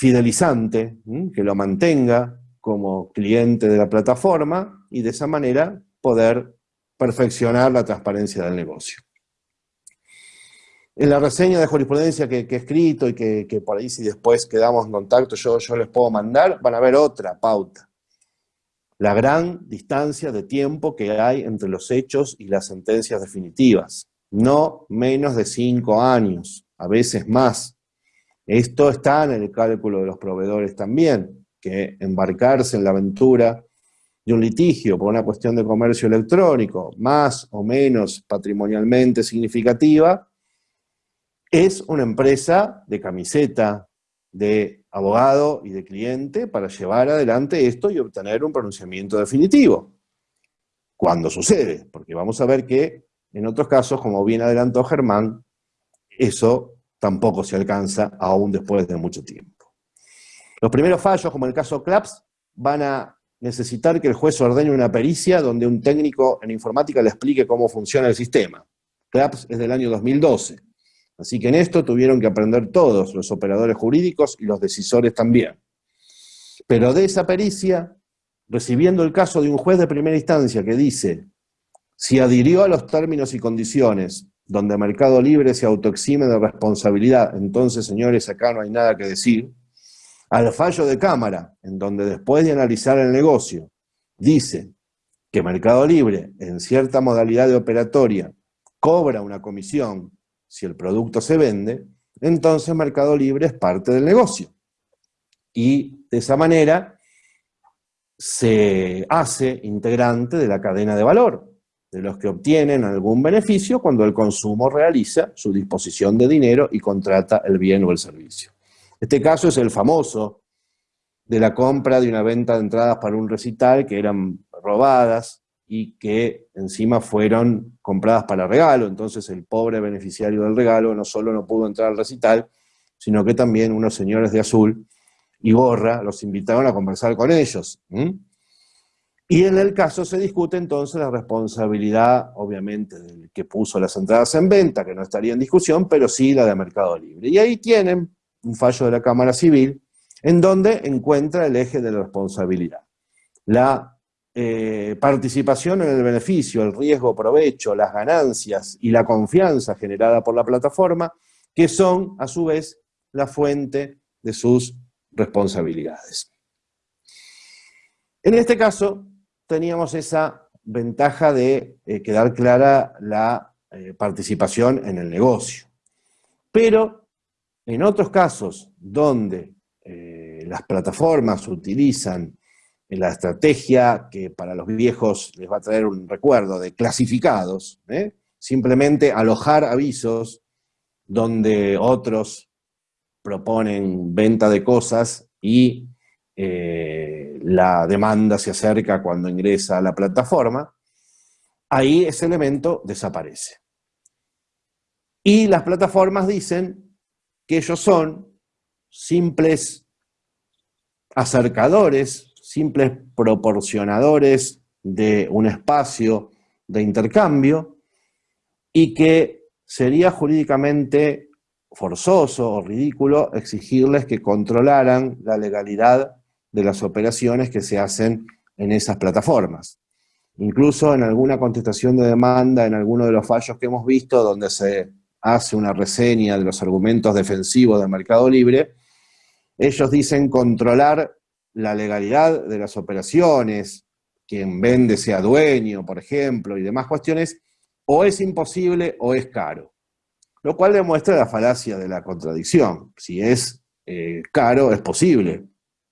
fidelizante, que lo mantenga como cliente de la plataforma y de esa manera poder perfeccionar la transparencia del negocio. En la reseña de jurisprudencia que, he escrito y que, por ahí si después quedamos en contacto yo, yo les puedo mandar, van a ver otra pauta. La gran distancia de tiempo que hay entre los hechos y las sentencias definitivas. No menos de cinco años, a veces más. Esto está en el cálculo de los proveedores también, que embarcarse en la aventura de un litigio por una cuestión de comercio electrónico, más o menos patrimonialmente significativa, es una empresa de camiseta, de abogado y de cliente para llevar adelante esto y obtener un pronunciamiento definitivo. Cuando sucede, porque vamos a ver que en otros casos, como bien adelantó Germán, eso tampoco se alcanza aún después de mucho tiempo. Los primeros fallos, como el caso CLAPS, van a necesitar que el juez ordene una pericia donde un técnico en informática le explique cómo funciona el sistema. CLAPS es del año 2012. Así que en esto tuvieron que aprender todos, los operadores jurídicos y los decisores también. Pero de esa pericia, recibiendo el caso de un juez de primera instancia que dice, si adhirió a los términos y condiciones donde Mercado Libre se autoexime de responsabilidad, entonces, señores, acá no hay nada que decir, al fallo de Cámara, en donde después de analizar el negocio, dice que Mercado Libre, en cierta modalidad de operatoria, cobra una comisión si el producto se vende, entonces Mercado Libre es parte del negocio. Y de esa manera se hace integrante de la cadena de valor, de los que obtienen algún beneficio cuando el consumo realiza su disposición de dinero y contrata el bien o el servicio. Este caso es el famoso de la compra de una venta de entradas para un recital que eran robadas, y que encima fueron compradas para regalo, entonces el pobre beneficiario del regalo no solo no pudo entrar al recital, sino que también unos señores de azul y gorra los invitaron a conversar con ellos. Y en el caso se discute entonces la responsabilidad, obviamente, del que puso las entradas en venta, que no estaría en discusión, pero sí la de Mercado Libre. Y ahí tienen un fallo de la Cámara Civil, en donde encuentra el eje de la responsabilidad. La eh, participación en el beneficio, el riesgo, provecho, las ganancias y la confianza generada por la plataforma, que son, a su vez, la fuente de sus responsabilidades. En este caso, teníamos esa ventaja de eh, quedar clara la eh, participación en el negocio. Pero en otros casos donde las plataformas utilizan la estrategia que para los viejos les va a traer un recuerdo de clasificados, ¿eh? simplemente alojar avisos donde otros proponen venta de cosas y eh, la demanda se acerca cuando ingresa a la plataforma, ahí ese elemento desaparece. Y las plataformas dicen que ellos son simples acercadores simples proporcionadores de un espacio de intercambio y que sería jurídicamente forzoso o ridículo exigirles que controlaran la legalidad de las operaciones que se hacen en esas plataformas. Incluso en alguna contestación de demanda, en alguno de los fallos que hemos visto, donde se hace una reseña de los argumentos defensivos de Mercado Libre, ellos dicen controlar la legalidad de las operaciones, quien vende sea dueño, por ejemplo, y demás cuestiones, o es imposible o es caro. Lo cual demuestra la falacia de la contradicción. Si es eh, caro, es posible.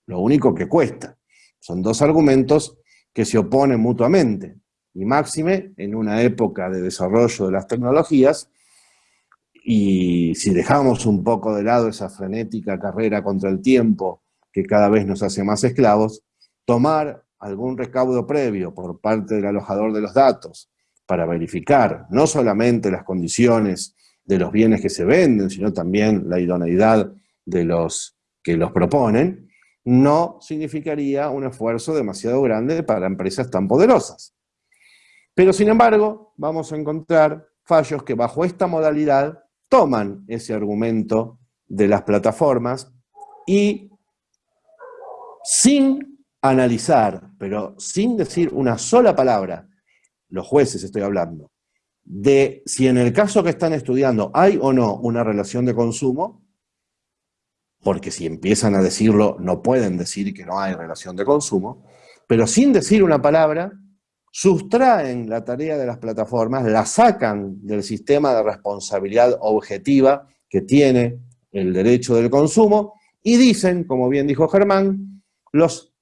Lo único que cuesta. Son dos argumentos que se oponen mutuamente. Y máxime, en una época de desarrollo de las tecnologías, y si dejamos un poco de lado esa frenética carrera contra el tiempo que cada vez nos hace más esclavos, tomar algún recaudo previo por parte del alojador de los datos para verificar no solamente las condiciones de los bienes que se venden, sino también la idoneidad de los que los proponen, no significaría un esfuerzo demasiado grande para empresas tan poderosas. Pero sin embargo, vamos a encontrar fallos que bajo esta modalidad toman ese argumento de las plataformas y sin analizar, pero sin decir una sola palabra, los jueces estoy hablando, de si en el caso que están estudiando hay o no una relación de consumo, porque si empiezan a decirlo no pueden decir que no hay relación de consumo, pero sin decir una palabra, sustraen la tarea de las plataformas, la sacan del sistema de responsabilidad objetiva que tiene el derecho del consumo y dicen, como bien dijo Germán, los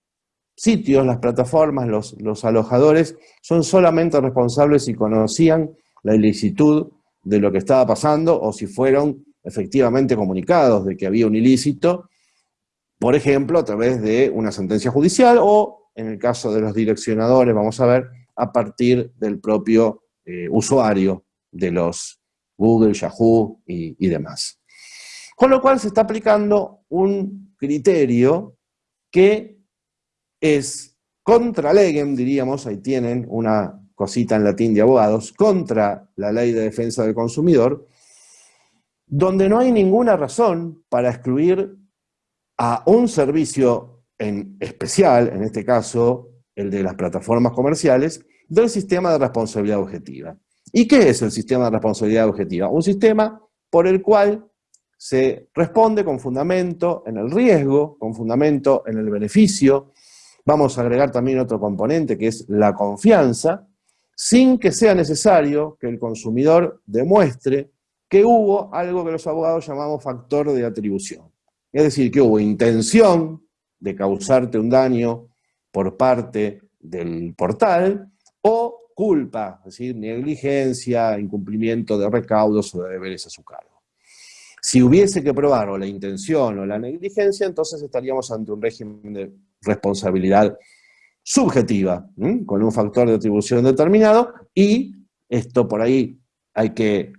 sitios, las plataformas, los, los alojadores son solamente responsables si conocían la ilicitud de lo que estaba pasando o si fueron efectivamente comunicados de que había un ilícito, por ejemplo, a través de una sentencia judicial o, en el caso de los direccionadores, vamos a ver, a partir del propio eh, usuario de los Google, Yahoo y, y demás. Con lo cual se está aplicando un criterio que es contra legem, diríamos, ahí tienen una cosita en latín de abogados, contra la ley de defensa del consumidor, donde no hay ninguna razón para excluir a un servicio en especial, en este caso el de las plataformas comerciales, del sistema de responsabilidad objetiva. ¿Y qué es el sistema de responsabilidad objetiva? Un sistema por el cual se responde con fundamento en el riesgo, con fundamento en el beneficio. Vamos a agregar también otro componente que es la confianza, sin que sea necesario que el consumidor demuestre que hubo algo que los abogados llamamos factor de atribución. Es decir, que hubo intención de causarte un daño por parte del portal o culpa, es decir, negligencia, incumplimiento de recaudos o de deberes a su cargo. Si hubiese que probar o la intención o la negligencia, entonces estaríamos ante un régimen de responsabilidad subjetiva, con un factor de atribución determinado, y esto por ahí hay que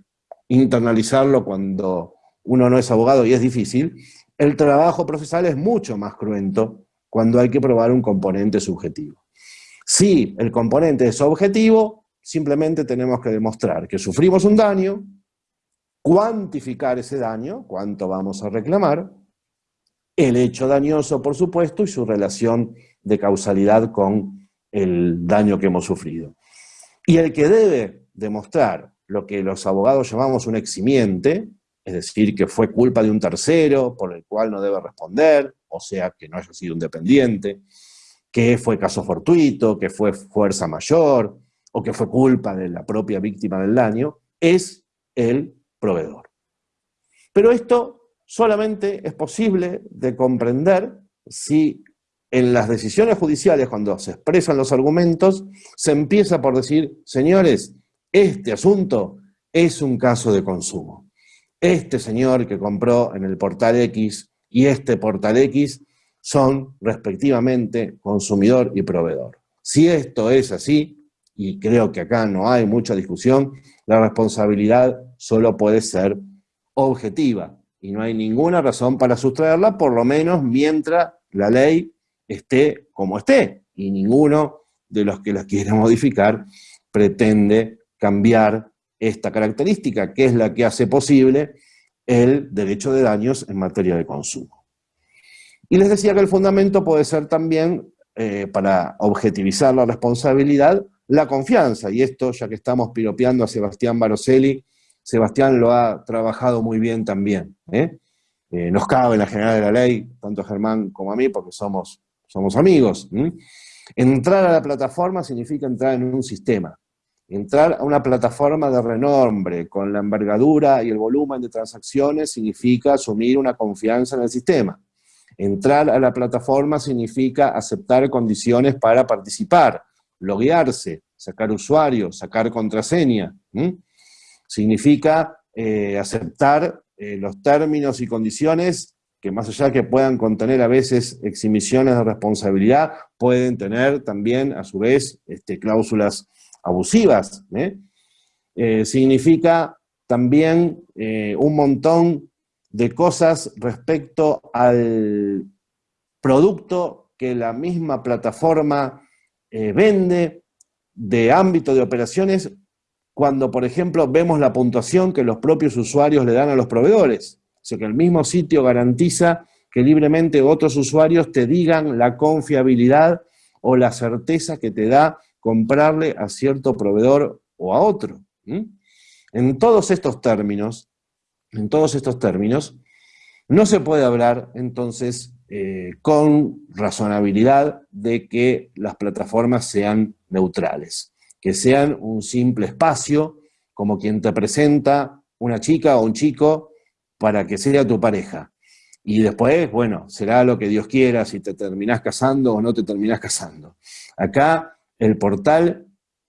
internalizarlo cuando uno no es abogado y es difícil, el trabajo procesal es mucho más cruento cuando hay que probar un componente subjetivo. Si el componente es objetivo, simplemente tenemos que demostrar que sufrimos un daño, cuantificar ese daño, cuánto vamos a reclamar, el hecho dañoso, por supuesto, y su relación de causalidad con el daño que hemos sufrido. Y el que debe demostrar lo que los abogados llamamos un eximiente, es decir, que fue culpa de un tercero por el cual no debe responder, o sea, que no haya sido un dependiente, que fue caso fortuito, que fue fuerza mayor, o que fue culpa de la propia víctima del daño, es el proveedor. Pero esto solamente es posible de comprender si en las decisiones judiciales, cuando se expresan los argumentos, se empieza por decir, señores, este asunto es un caso de consumo. Este señor que compró en el portal X y este portal X son respectivamente consumidor y proveedor. Si esto es así, y creo que acá no hay mucha discusión, la responsabilidad solo puede ser objetiva y no hay ninguna razón para sustraerla, por lo menos mientras la ley esté como esté, y ninguno de los que la quiera modificar pretende cambiar esta característica, que es la que hace posible el derecho de daños en materia de consumo. Y les decía que el fundamento puede ser también, eh, para objetivizar la responsabilidad, la confianza, y esto, ya que estamos piropeando a Sebastián Baroselli, Sebastián lo ha trabajado muy bien también. ¿eh? Eh, nos cabe en la general de la ley, tanto a Germán como a mí, porque somos somos amigos. Entrar a la plataforma significa entrar en un sistema. Entrar a una plataforma de renombre, con la envergadura y el volumen de transacciones, significa asumir una confianza en el sistema. Entrar a la plataforma significa aceptar condiciones para participar, loguearse, sacar usuario, sacar contraseña. Significa eh, aceptar eh, los términos y condiciones que más allá que puedan contener a veces exhibiciones de responsabilidad, pueden tener también, a su vez, este, cláusulas abusivas. ¿eh? Eh, significa también eh, un montón de cosas respecto al producto que la misma plataforma vende de ámbito de operaciones cuando, por ejemplo, vemos la puntuación que los propios usuarios le dan a los proveedores. O sea que el mismo sitio garantiza que libremente otros usuarios te digan la confiabilidad o la certeza que te da comprarle a cierto proveedor o a otro. En todos estos términos, en todos estos términos, no se puede hablar entonces eh, con razonabilidad de que las plataformas sean neutrales, que sean un simple espacio, como quien te presenta una chica o un chico para que sea tu pareja. Y después, bueno, será lo que Dios quiera, si te terminás casando o no te terminás casando. Acá el portal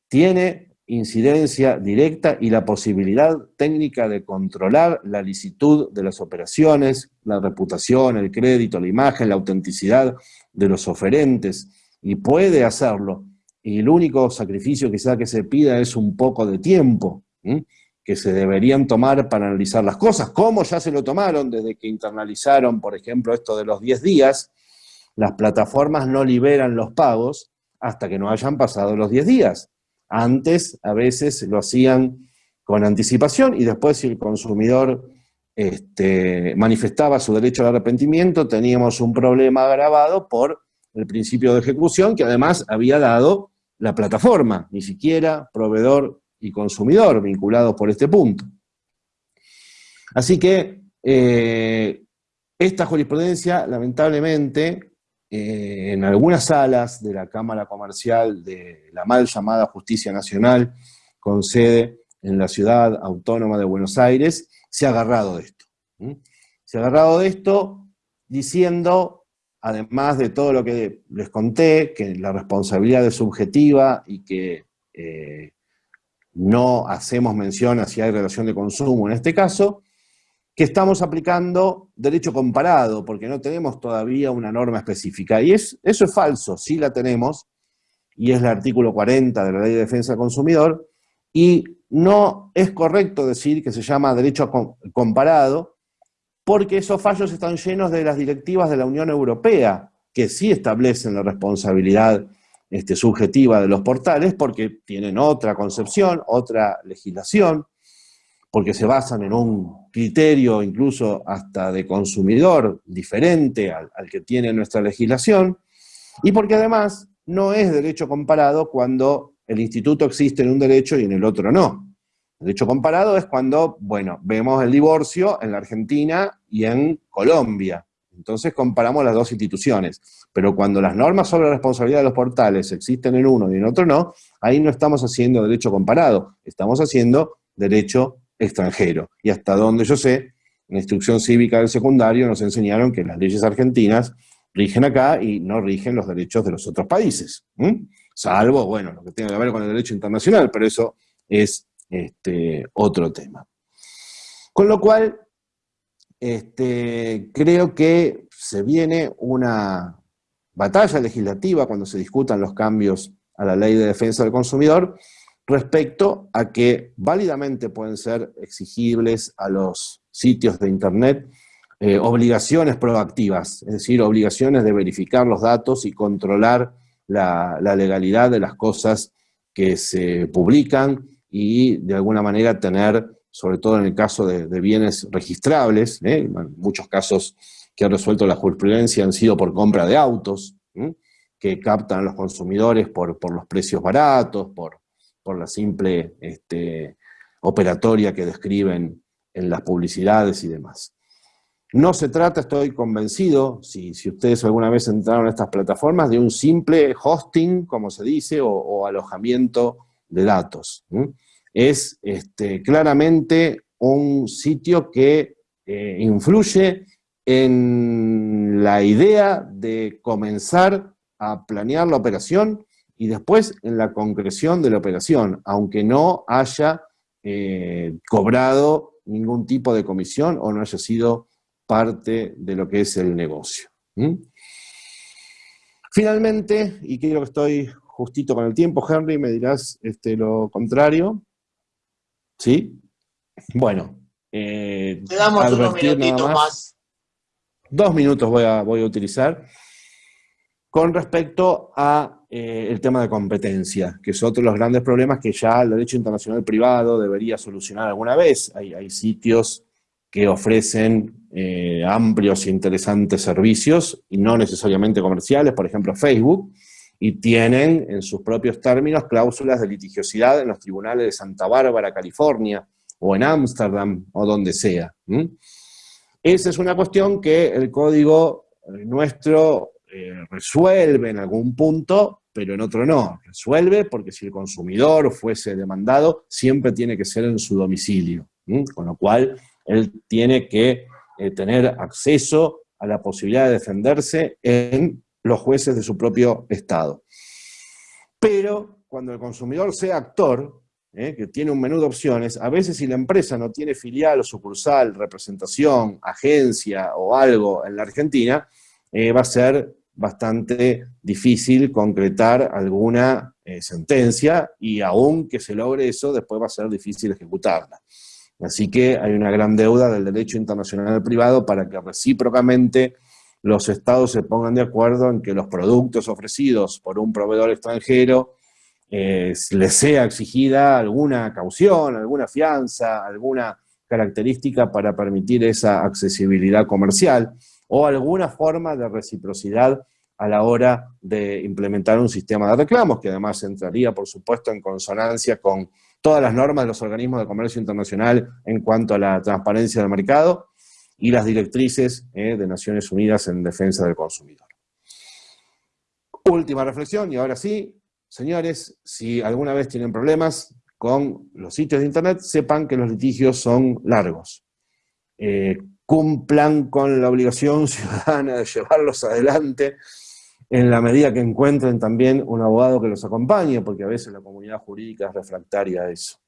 tiene incidencia directa y la posibilidad técnica de controlar la licitud de las operaciones, la reputación, el crédito, la imagen, la autenticidad de los oferentes, y puede hacerlo. Y el único sacrificio quizá que se pida es un poco de tiempo, que se deberían tomar para analizar las cosas, como ya se lo tomaron desde que internalizaron, por ejemplo, esto de los 10 días, las plataformas no liberan los pagos hasta que no hayan pasado los 10 días. Antes, a veces, lo hacían con anticipación y después si el consumidor este, manifestaba su derecho al arrepentimiento, teníamos un problema agravado por el principio de ejecución que además había dado la plataforma, ni siquiera proveedor y consumidor vinculados por este punto. Así que eh, esta jurisprudencia, lamentablemente, eh, en algunas salas de la Cámara Comercial de la mal llamada Justicia Nacional, con sede en la ciudad autónoma de Buenos Aires, se ha agarrado de esto. Se ha agarrado de esto diciendo, además de todo lo que les conté, que la responsabilidad es subjetiva y que eh, no hacemos mención a si hay relación de consumo en este caso, que estamos aplicando derecho comparado, porque no tenemos todavía una norma específica. Y es, eso es falso, sí la tenemos, y es el artículo 40 de la Ley de Defensa del Consumidor, y no es correcto decir que se llama derecho comparado, porque esos fallos están llenos de las directivas de la Unión Europea, que sí establecen la responsabilidad este, subjetiva de los portales porque tienen otra concepción, otra legislación, porque se basan en un criterio incluso hasta de consumidor diferente al, que tiene nuestra legislación, y porque además no es derecho comparado cuando el instituto existe en un derecho y en el otro no. El derecho comparado es cuando, bueno, vemos el divorcio en la Argentina y en Colombia. Entonces comparamos las dos instituciones. Pero cuando las normas sobre responsabilidad de los portales existen en uno y en otro no, ahí no estamos haciendo derecho comparado, estamos haciendo derecho extranjero. Y hasta donde yo sé, en la instrucción cívica del secundario nos enseñaron que las leyes argentinas rigen acá y no rigen los derechos de los otros países. Salvo, bueno, lo que tenga que ver con el derecho internacional, pero eso es este, otro tema. Con lo cual, este, creo que se viene una batalla legislativa cuando se discutan los cambios a la ley de defensa del consumidor respecto a que válidamente pueden ser exigibles a los sitios de internet eh, obligaciones proactivas, es decir, obligaciones de verificar los datos y controlar la, legalidad de las cosas que se publican y de alguna manera tener sobre todo en el caso de, bienes registrables, ¿eh? muchos casos que ha resuelto la jurisprudencia han sido por compra de autos, que captan a los consumidores por, los precios baratos, por, por la simple este, operatoria que describen en las publicidades y demás. No se trata, estoy convencido, si, ustedes alguna vez entraron a estas plataformas, de un simple hosting, como se dice, o, alojamiento de datos es este, claramente un sitio que eh, influye en la idea de comenzar a planear la operación y después en la concreción de la operación, aunque no haya eh, cobrado ningún tipo de comisión o no haya sido parte de lo que es el negocio. Finalmente, y creo que estoy justito con el tiempo, Henry, me dirás este, lo contrario, ¿Sí? Bueno. Eh, Te damos unos minutitos más. Dos minutos voy a, voy a utilizar. Con respecto a eh, el tema de competencia, que es otro de los grandes problemas que ya el derecho internacional privado debería solucionar alguna vez. Hay, hay sitios que ofrecen eh, amplios e interesantes servicios, y no necesariamente comerciales, por ejemplo Facebook, y tienen en sus propios términos cláusulas de litigiosidad en los tribunales de Santa Bárbara, California, o en Ámsterdam, o donde sea. Esa es una cuestión que el código eh, nuestro resuelve en algún punto, pero en otro no. Resuelve porque si el consumidor fuese demandado, siempre tiene que ser en su domicilio, con lo cual él tiene que eh, tener acceso a la posibilidad de defenderse en los jueces de su propio Estado. Pero cuando el consumidor sea actor, eh, que tiene un menú de opciones, a veces si la empresa no tiene filial o sucursal, representación, agencia o algo en la Argentina, eh, va a ser bastante difícil concretar alguna sentencia y aún que se logre eso, después va a ser difícil ejecutarla. Así que hay una gran deuda del derecho internacional privado para que recíprocamente los estados se pongan de acuerdo en que los productos ofrecidos por un proveedor extranjero eh, les sea exigida alguna caución, alguna fianza, alguna característica para permitir esa accesibilidad comercial o alguna forma de reciprocidad a la hora de implementar un sistema de reclamos, que además entraría, por supuesto, en consonancia con todas las normas de los organismos de comercio internacional en cuanto a la transparencia del mercado y las directrices eh, de Naciones Unidas en defensa del consumidor. Última reflexión, y ahora sí, señores, si alguna vez tienen problemas con los sitios de internet, sepan que los litigios son largos. Eh, cumplan con la obligación ciudadana de llevarlos adelante, en la medida que encuentren también un abogado que los acompañe, porque a veces la comunidad jurídica es refractaria a eso.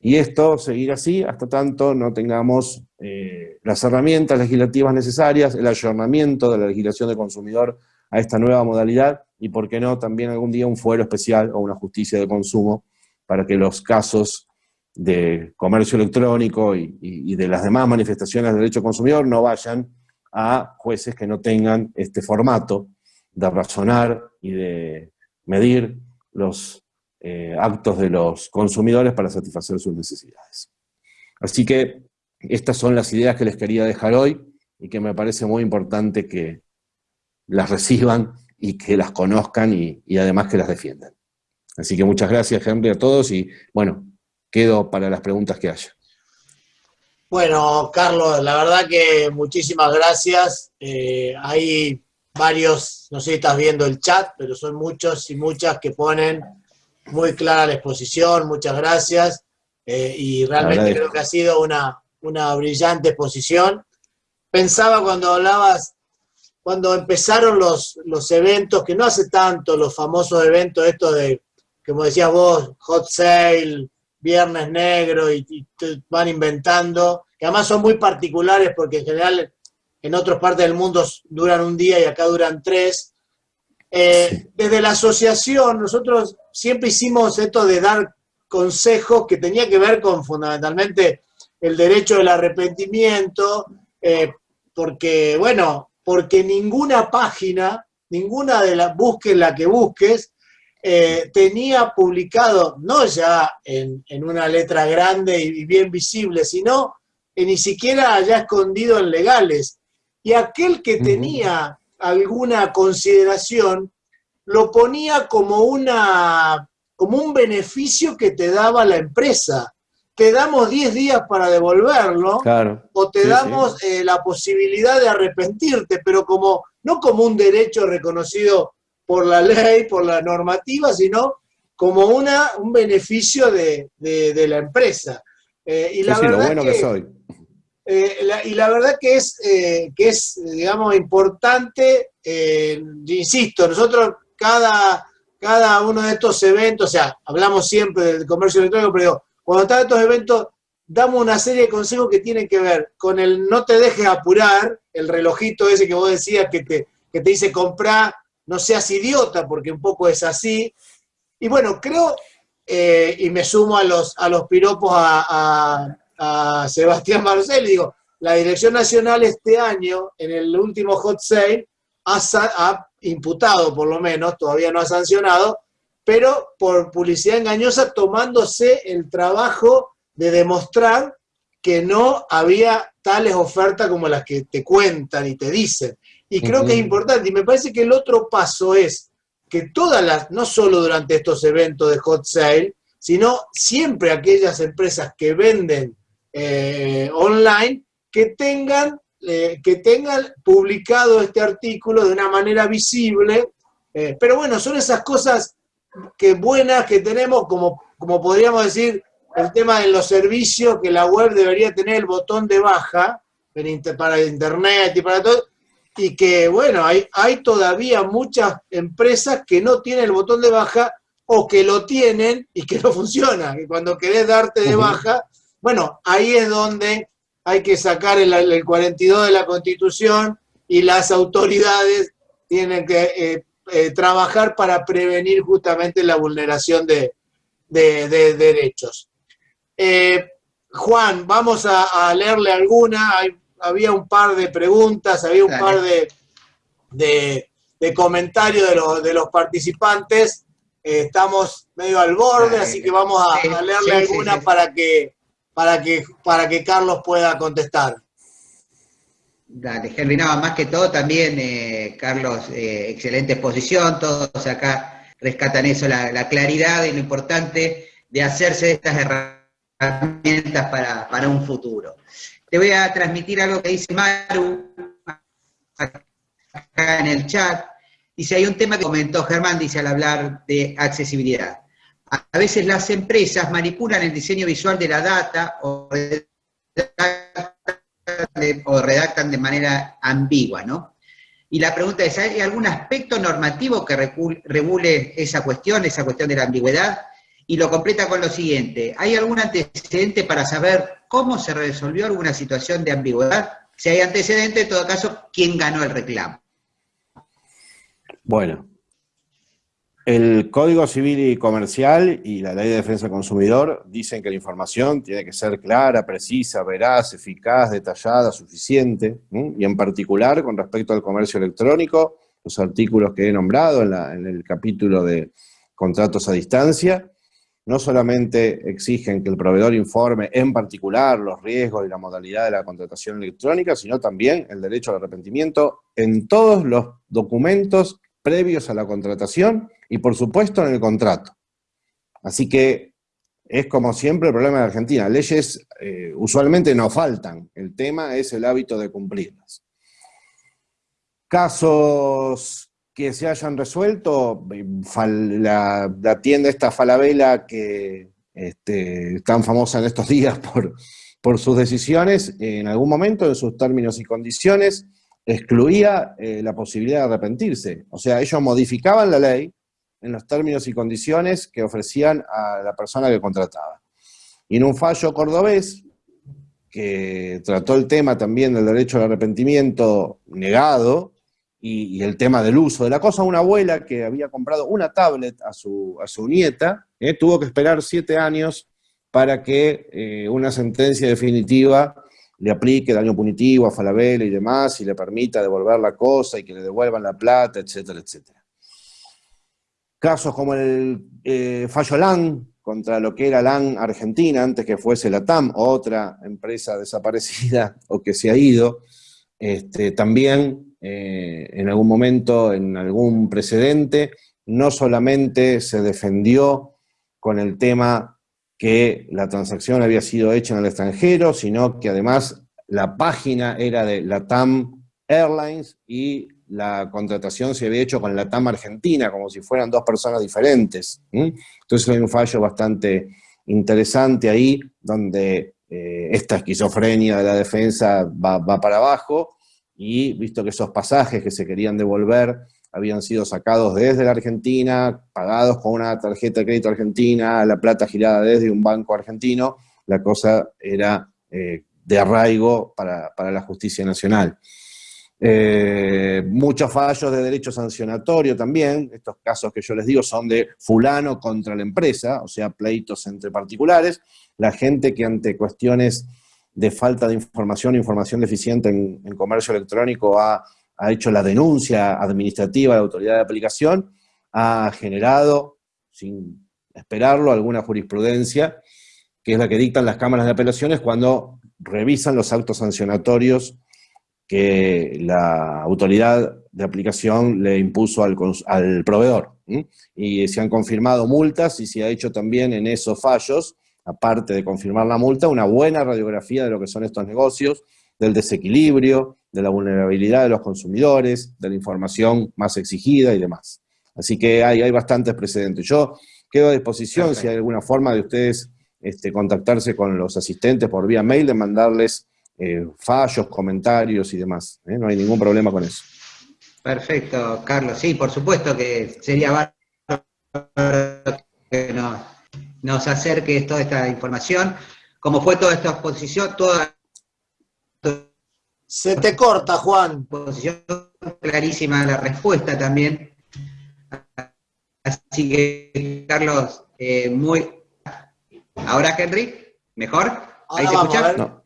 Y esto seguir así hasta tanto no tengamos eh, las herramientas legislativas necesarias, el ayornamiento de la legislación de consumidor a esta nueva modalidad, y por qué no también algún día un fuero especial o una justicia de consumo para que los casos de comercio electrónico y, de las demás manifestaciones de derecho consumidor no vayan a jueces que no tengan este formato, de razonar y de medir los eh, actos de los consumidores para satisfacer sus necesidades. Así que estas son las ideas que les quería dejar hoy y que me parece muy importante que las reciban y que las conozcan y, y además que las defiendan. Así que muchas gracias, Henry, a todos y, bueno, quedo para las preguntas que haya. Bueno, Carlos, la verdad que muchísimas gracias. Eh, hay varios, no sé si estás viendo el chat, pero son muchos y muchas que ponen muy clara la exposición, muchas gracias, eh, y realmente creo que ha sido una, una brillante exposición. Pensaba cuando hablabas, cuando empezaron los, los eventos, que no hace tanto, los famosos eventos estos de, como decías vos, hot sale, viernes negro, y, y van inventando, que además son muy particulares porque en general en otras partes del mundo duran un día y acá duran tres. Eh, desde la asociación, nosotros siempre hicimos esto de dar consejos que tenía que ver con fundamentalmente el derecho del arrepentimiento, eh, porque, bueno, porque ninguna página, ninguna de las, busques la que busques, eh, tenía publicado, no ya en, en, una letra grande y bien visible, sino ni siquiera allá escondido en legales, y aquel que tenía alguna consideración lo ponía como, una, como un beneficio que te daba la empresa. Te damos 10 días para devolverlo, o te damos eh, la posibilidad de arrepentirte, pero como no como un derecho reconocido por la ley, por la normativa, sino como una, un beneficio de, la empresa. Eh, y la verdad bueno que soy eh, y la verdad que es, eh, que es digamos, importante, insisto, nosotros cada, cada uno de estos eventos, o sea, hablamos siempre del comercio electrónico, pero cuando están estos eventos, damos una serie de consejos que tienen que ver con el no te dejes apurar, el relojito ese que vos decías que te, que te dice comprar, no seas idiota, porque un poco es así. Y bueno, creo, y me sumo a los, a los piropos a a Sebastián Marcel digo, la Dirección Nacional este año, en el último hot sale, ha, imputado por lo menos, todavía no ha sancionado, pero por publicidad engañosa tomándose el trabajo de demostrar que no había tales ofertas como las que te cuentan y te dicen. Y creo que es importante. Y me parece que el otro paso es que todas las, no solo durante estos eventos de hot sale, sino siempre aquellas empresas que venden eh, online, que tengan, eh, que tengan publicado este artículo de una manera visible. Eh, pero bueno, son esas cosas que buenas que tenemos, como, como podríamos decir, el tema de los servicios, que la web debería tener el botón de baja para internet y para todo, y que, bueno, hay, hay todavía muchas empresas que no tienen el botón de baja o que lo tienen y que no funciona, que cuando querés darte de baja, bueno, ahí es donde hay que sacar el, el 42 de la Constitución y las autoridades tienen que eh, eh, trabajar para prevenir justamente la vulneración de, derechos. Eh, Juan, vamos a, leerle alguna. Había un par de preguntas, había un par de, de, comentarios de, los participantes. Eh, estamos medio al borde, así que vamos a, leerle alguna para, que, para, que, para que Carlos pueda contestar. Dale, nada más que todo también, eh, Carlos, eh, excelente exposición, todos acá rescatan eso, la, claridad y lo importante de hacerse de estas herramientas para, un futuro. Te voy a transmitir algo que dice Maru acá en el chat. Dice, hay un tema que comentó Germán, dice al hablar de accesibilidad. A veces las empresas manipulan el diseño visual de la data o o redactan de manera ambigua, ¿no? Y la pregunta es, ¿hay algún aspecto normativo que regule esa cuestión, esa cuestión de la ambigüedad? Y lo completa con lo siguiente, ¿hay algún antecedente para saber cómo se resolvió alguna situación de ambigüedad? Si hay antecedente, en todo caso, ¿quién ganó el reclamo? Bueno, el Código Civil y Comercial y la Ley de Defensa del Consumidor dicen que la información tiene que ser clara, precisa, veraz, eficaz, detallada, suficiente, y en particular con respecto al comercio electrónico, los artículos que he nombrado en, el capítulo de contratos a distancia, no solamente exigen que el proveedor informe en particular los riesgos y la modalidad de la contratación electrónica, sino también el derecho al arrepentimiento en todos los documentos previos a la contratación y por supuesto en el contrato. Así que es como siempre el problema de Argentina. Leyes eh, usualmente no faltan, el tema es el hábito de cumplirlas. Casos que se hayan resuelto, la, tienda esta Falabella que este, tan famosa en estos días por, por sus decisiones, en algún momento en sus términos y condiciones, excluía eh, la posibilidad de arrepentirse. O sea, ellos modificaban la ley en los términos y condiciones que ofrecían a la persona que contrataba. Y en un fallo cordobés, que trató el tema también del derecho al arrepentimiento negado, y, el tema del uso de la cosa, una abuela que había comprado una tablet a su, a su nieta, eh, tuvo que esperar siete años para que eh, una sentencia definitiva le aplique daño punitivo a Falabella y demás, y le permita devolver la cosa y que le devuelvan la plata, etcétera, etcétera. Casos como el eh, fallo LAN, contra lo que era LAN Argentina, antes que fuese la TAM, otra empresa desaparecida o que se ha ido, este, también eh, en algún momento, en algún precedente, no solamente se defendió con el tema que la transacción había sido hecha en el extranjero, sino que además la página era de Latam Airlines y la contratación se había hecho con Latam Argentina, como si fueran dos personas diferentes. Entonces hay un fallo bastante interesante ahí, donde eh, esta esquizofrenia de la defensa va, va para abajo, y visto que esos pasajes que se querían devolver habían sido sacados desde la Argentina, pagados con una tarjeta de crédito argentina, la plata girada desde un banco argentino, la cosa era eh, de arraigo para, la justicia nacional. Eh, muchos fallos de derecho sancionatorio también, estos casos que yo les digo son de fulano contra la empresa, o sea, pleitos entre particulares, la gente que ante cuestiones de falta de información, información deficiente en, comercio electrónico ha ha hecho la denuncia administrativa de la autoridad de aplicación, ha generado, sin esperarlo, alguna jurisprudencia que es la que dictan las cámaras de apelaciones cuando revisan los actos sancionatorios que la autoridad de aplicación le impuso al, proveedor. Y se han confirmado multas y se ha hecho también en esos fallos, aparte de confirmar la multa, una buena radiografía de lo que son estos negocios, del desequilibrio, de la vulnerabilidad de los consumidores, de la información más exigida y demás. Así que hay, hay bastantes precedentes. Yo quedo a disposición, si hay alguna forma de ustedes este, contactarse con los asistentes por vía mail, de mandarles eh, fallos, comentarios y demás. ¿eh? No hay ningún problema con eso. Perfecto, Carlos. Sí, por supuesto que sería bárbaro que nos, acerque toda esta información. Como fue toda esta exposición, toda... Se te corta, Juan. Clarísima la respuesta también. Así que, Carlos, eh, muy... ¿Ahora, Henry? ¿Mejor? ¿Ahí se escucha?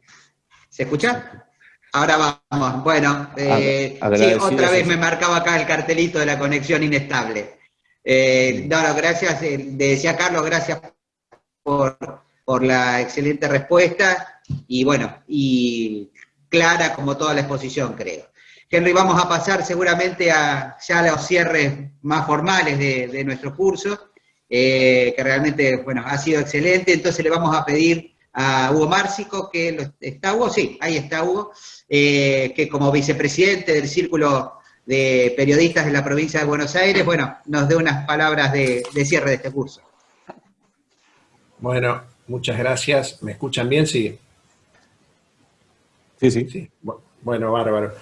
¿Se escucha? Ahora vamos. Bueno, eh, sí, otra vez me marcaba acá el cartelito de la conexión inestable. Eh, no, gracias, eh, decía Carlos, gracias por, la excelente respuesta y bueno, y clara como toda la exposición, creo. Henry, vamos a pasar seguramente a ya los cierres más formales de, de nuestro curso, que realmente, bueno, ha sido excelente, entonces le vamos a pedir a Hugo Márcico, que está Hugo, sí, ahí está Hugo, eh, que como vicepresidente del Círculo de Periodistas de la provincia de Buenos Aires, bueno, nos dé unas palabras de, cierre de este curso. Bueno, muchas gracias. ¿Me escuchan bien? Sí. Sí, sí. sí. Bueno, bárbaro.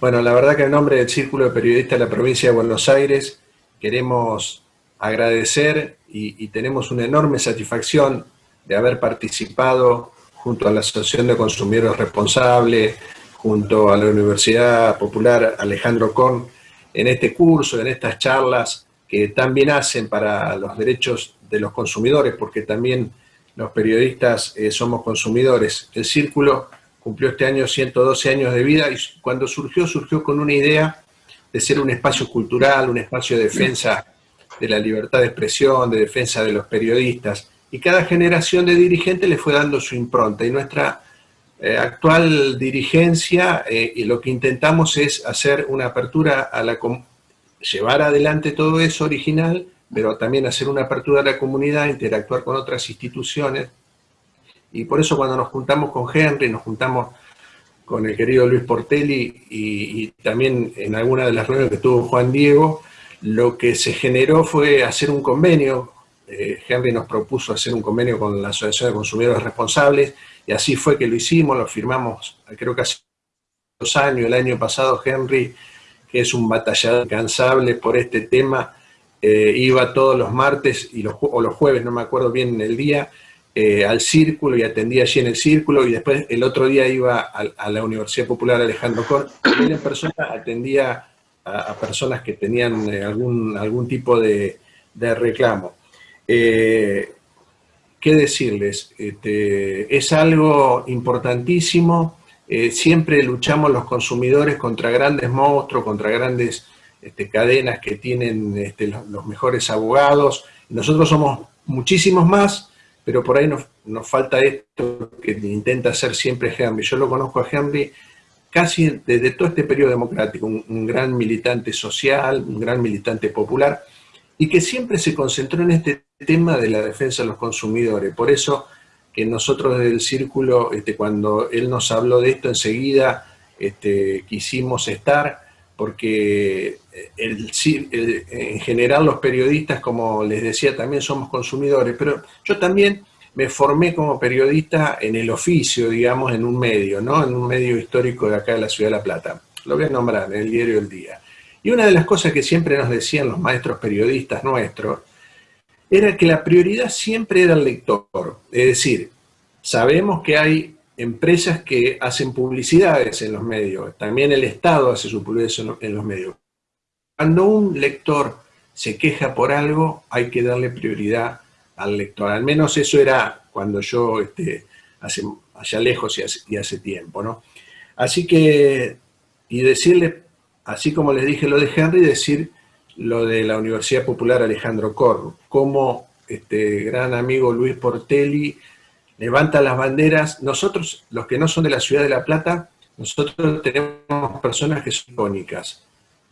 Bueno, la verdad que en nombre del Círculo de Periodistas de la provincia de Buenos Aires queremos agradecer y tenemos una enorme satisfacción de haber participado junto a la Asociación de Consumidores Responsables, junto a la Universidad Popular Alejandro Korn, en este curso, en estas charlas que también hacen para los derechos de los consumidores, porque también los periodistas eh, somos consumidores. El Círculo cumplió este año 112 años de vida y cuando surgió, surgió con una idea de ser un espacio cultural, un espacio de defensa de la libertad de expresión, de defensa de los periodistas y cada generación de dirigentes le fue dando su impronta. Y nuestra eh, actual dirigencia, eh, y lo que intentamos es hacer una apertura a la llevar adelante todo eso original, pero también hacer una apertura a la comunidad, interactuar con otras instituciones. Y por eso cuando nos juntamos con Henry, nos juntamos con el querido Luis Portelli y, también en alguna de las reuniones que tuvo Juan Diego, lo que se generó fue hacer un convenio eh, Henry nos propuso hacer un convenio con la Asociación de Consumidores Responsables, y así fue que lo hicimos, lo firmamos creo que hace dos años, el año pasado Henry, que es un batallador incansable por este tema, eh, iba todos los martes y los, o los jueves, no me acuerdo bien el día, eh, al círculo y atendía allí en el círculo y después el otro día iba a, la Universidad Popular Alejandro Cor y en persona atendía a, personas que tenían algún, algún tipo de reclamo. Eh, ¿Qué decirles? Este, es algo importantísimo, eh, siempre luchamos los consumidores contra grandes monstruos, contra grandes este, cadenas que tienen este, los, mejores abogados. Nosotros somos muchísimos más, pero por ahí nos, falta esto que intenta hacer siempre Henry. Yo lo conozco a Henry casi desde todo este periodo democrático, un gran militante social, un gran militante popular, y que siempre se concentró en este tema de la defensa de los consumidores. Por eso que nosotros desde el Círculo, este, cuando él nos habló de esto, enseguida este, quisimos estar, porque en general los periodistas, como les decía, también somos consumidores, pero yo también me formé como periodista en el oficio, digamos, en un medio, ¿no? En un medio histórico de acá de la Ciudad de La Plata. Lo voy a nombrar, en el diario El Día. Y una de las cosas que siempre nos decían los maestros periodistas nuestros, era que la prioridad siempre era el lector. Es decir, sabemos que hay empresas que hacen publicidades en los medios, también el Estado hace su publicidad en los medios. Cuando un lector se queja por algo, hay que darle prioridad al lector. Al menos eso era cuando yo, este, hace, allá lejos y hace, tiempo, ¿no? Así que, y decirle así como les dije lo de Henry, decir lo de la Universidad Popular Alejandro Corro, como este gran amigo Luis Portelli levanta las banderas. Nosotros, los que no son de la ciudad de La Plata, nosotros tenemos personas que son icónicas.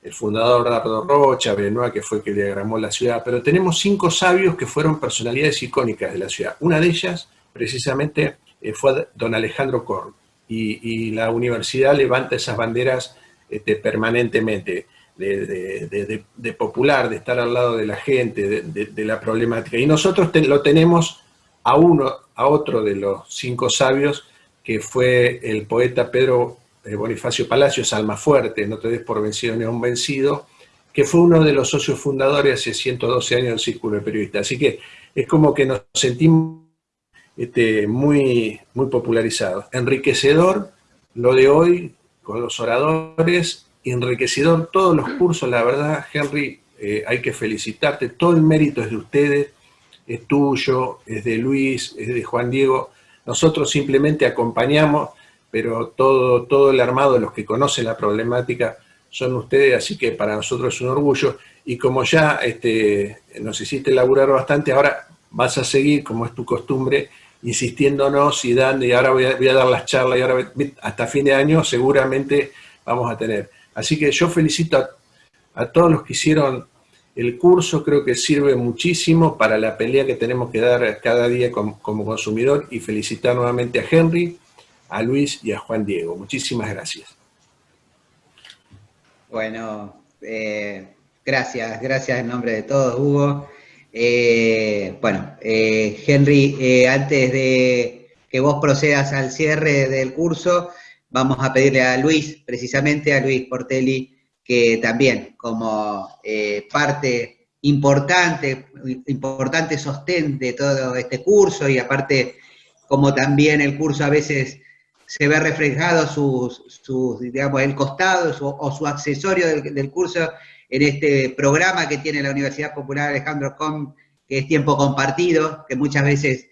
El fundador Dardo Rocha, Benoit, que fue que diagramó la ciudad, pero tenemos cinco sabios que fueron personalidades icónicas de la ciudad. Una de ellas, precisamente, eh, fue don Alejandro Korn, y, la universidad levanta esas banderas este, permanentemente. De, popular, de estar al lado de la gente, de, la problemática. Y nosotros lo tenemos a uno, a otro de los cinco sabios, que fue el poeta Pedro eh, Bonifacio Palacios, Fuerte, no te des por vencido ni un vencido, que fue uno de los socios fundadores hace 112 años del Círculo de Periodistas. Así que es como que nos sentimos este, muy, muy popularizados. Enriquecedor lo de hoy con los oradores, enriquecedor todos los cursos, la verdad, Henry, eh, hay que felicitarte, todo el mérito es de ustedes, es tuyo, es de Luis, es de Juan Diego, nosotros simplemente acompañamos, pero todo, todo el armado, los que conocen la problemática, son ustedes, así que para nosotros es un orgullo. Y como ya este, nos hiciste laburar bastante, ahora vas a seguir, como es tu costumbre, insistiéndonos y dando, y ahora voy a, dar las charlas, y ahora hasta fin de año seguramente vamos a tener. Así que yo felicito a todos los que hicieron el curso creo que sirve muchísimo para la pelea que tenemos que dar cada día como, consumidor y felicitar nuevamente a Henry, a Luis y a Juan Diego. Muchísimas gracias. Bueno, eh, gracias, gracias en nombre de todos, Hugo. Eh, bueno, eh, Henry, antes de que vos procedas al cierre del curso, vamos a pedirle a Luis, precisamente a Luis Portelli, que también como eh, parte importante, importante sostén de todo este curso y aparte como también el curso a veces se ve reflejado sus, digamos, el costado o su accesorio del, curso en este programa que tiene la Universidad Popular Alejandro Com, que es tiempo compartido, que muchas veces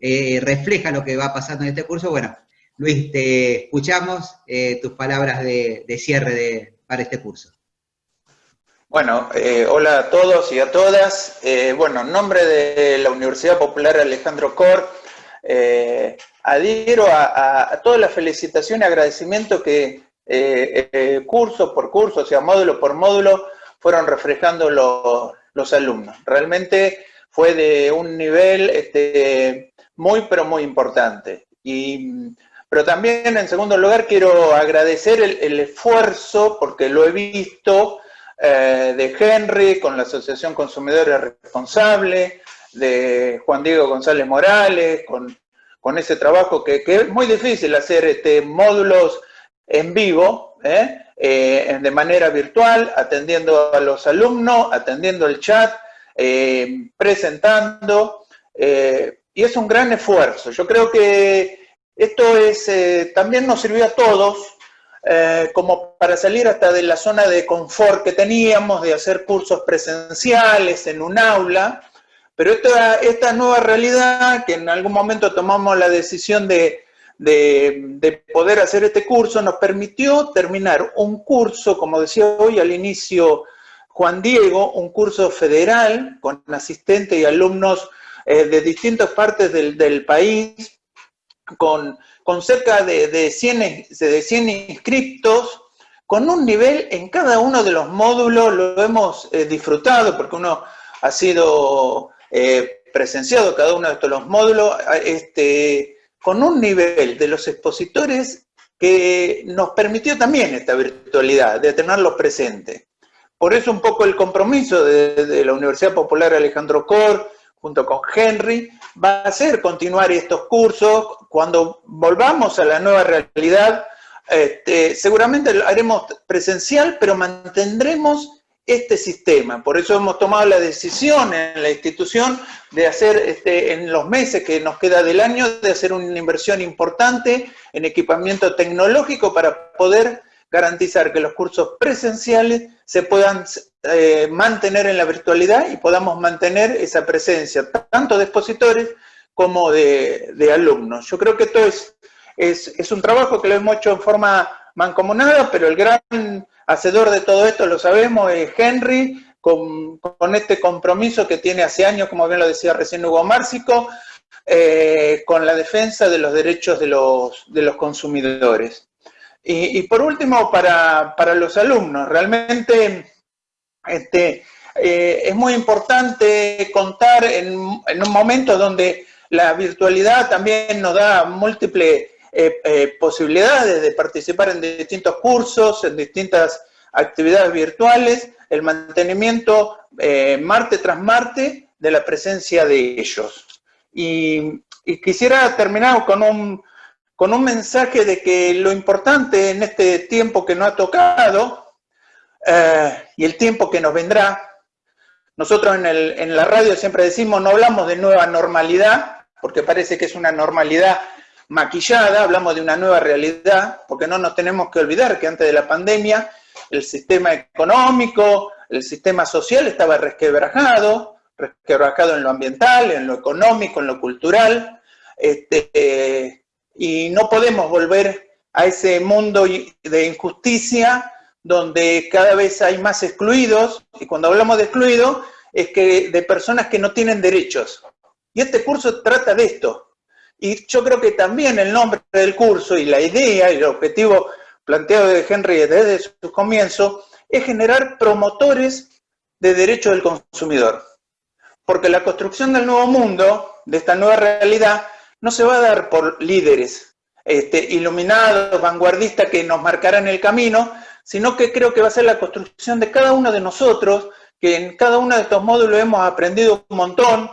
eh, refleja lo que va pasando en este curso. Bueno, Luis, te escuchamos, eh, tus palabras de cierre de, para este curso? Bueno, eh, hola a todos y a todas. Eh, bueno, en nombre de la Universidad Popular Alejandro Cor, adhiero a, toda la felicitación y agradecimiento que curso por curso, o sea, módulo por módulo, fueron reflejando los alumnos. Realmente fue de un nivel este, muy, pero muy importante. Y pero también, en segundo lugar, quiero agradecer el, esfuerzo, porque lo he visto, eh, de Henry con la Asociación Consumidores Responsable, de Juan Diego González Morales, con, ese trabajo que, es muy difícil hacer este, módulos en vivo, ¿eh? Eh, de manera virtual, atendiendo a los alumnos, atendiendo el chat, presentando, y es un gran esfuerzo. Yo creo que esto es, eh, también nos sirvió a todos eh, como para salir hasta de la zona de confort que teníamos, de hacer cursos presenciales en un aula, pero esta, esta nueva realidad, que en algún momento tomamos la decisión de, de, poder hacer este curso, nos permitió terminar un curso, como decía hoy al inicio Juan Diego, un curso federal con asistentes y alumnos eh, de distintas partes del, del país, con, cerca de, 100, de 100 inscriptos, con un nivel en cada uno de los módulos, lo hemos eh, disfrutado porque uno ha sido eh, presenciado cada uno de estos los módulos, este, con un nivel de los expositores que nos permitió también esta virtualidad, de tenerlos presentes. Por eso un poco el compromiso de, de la Universidad Popular Alejandro Cor, junto con Henry, va a ser continuar estos cursos. Cuando volvamos a la nueva realidad, este, seguramente lo haremos presencial, pero mantendremos este sistema. Por eso hemos tomado la decisión en la institución de hacer, este, en los meses que nos queda del año, de hacer una inversión importante en equipamiento tecnológico para poder garantizar que los cursos presenciales se puedan eh, mantener en la virtualidad y podamos mantener esa presencia tanto de expositores como de, alumnos. Yo creo que esto es, es, un trabajo que lo hemos hecho en forma mancomunada, pero el gran hacedor de todo esto, lo sabemos, es Henry, con, con, este compromiso que tiene hace años, como bien lo decía recién Hugo Márcico, eh, con la defensa de los derechos de los, de los consumidores. Y, por último, para, los alumnos, realmente este, eh, es muy importante contar en, en, un momento donde la virtualidad también nos da múltiples eh, posibilidades de participar en distintos cursos, en distintas actividades virtuales, el mantenimiento marte tras marte de la presencia de ellos. Y, quisiera terminar con un, con un mensaje de que lo importante en este tiempo que nos ha tocado eh, y el tiempo que nos vendrá, nosotros en, el, en la radio siempre decimos, no hablamos de nueva normalidad, porque parece que es una normalidad maquillada, hablamos de una nueva realidad, porque no nos tenemos que olvidar que antes de la pandemia el sistema económico, el sistema social estaba resquebrajado, resquebrajado en lo ambiental, en lo económico, en lo cultural, este, y no podemos volver a ese mundo de injusticia donde cada vez hay más excluidos, y cuando hablamos de excluidos, es que de personas que no tienen derechos. Y este curso trata de esto. Y yo creo que también el nombre del curso y la idea y el objetivo planteado de Henry desde su comienzo es generar promotores de derechos del consumidor. Porque la construcción del nuevo mundo, de esta nueva realidad, no se va a dar por líderes este, iluminados, vanguardistas que nos marcarán el camino, sino que creo que va a ser la construcción de cada uno de nosotros, que en cada uno de estos módulos hemos aprendido un montón,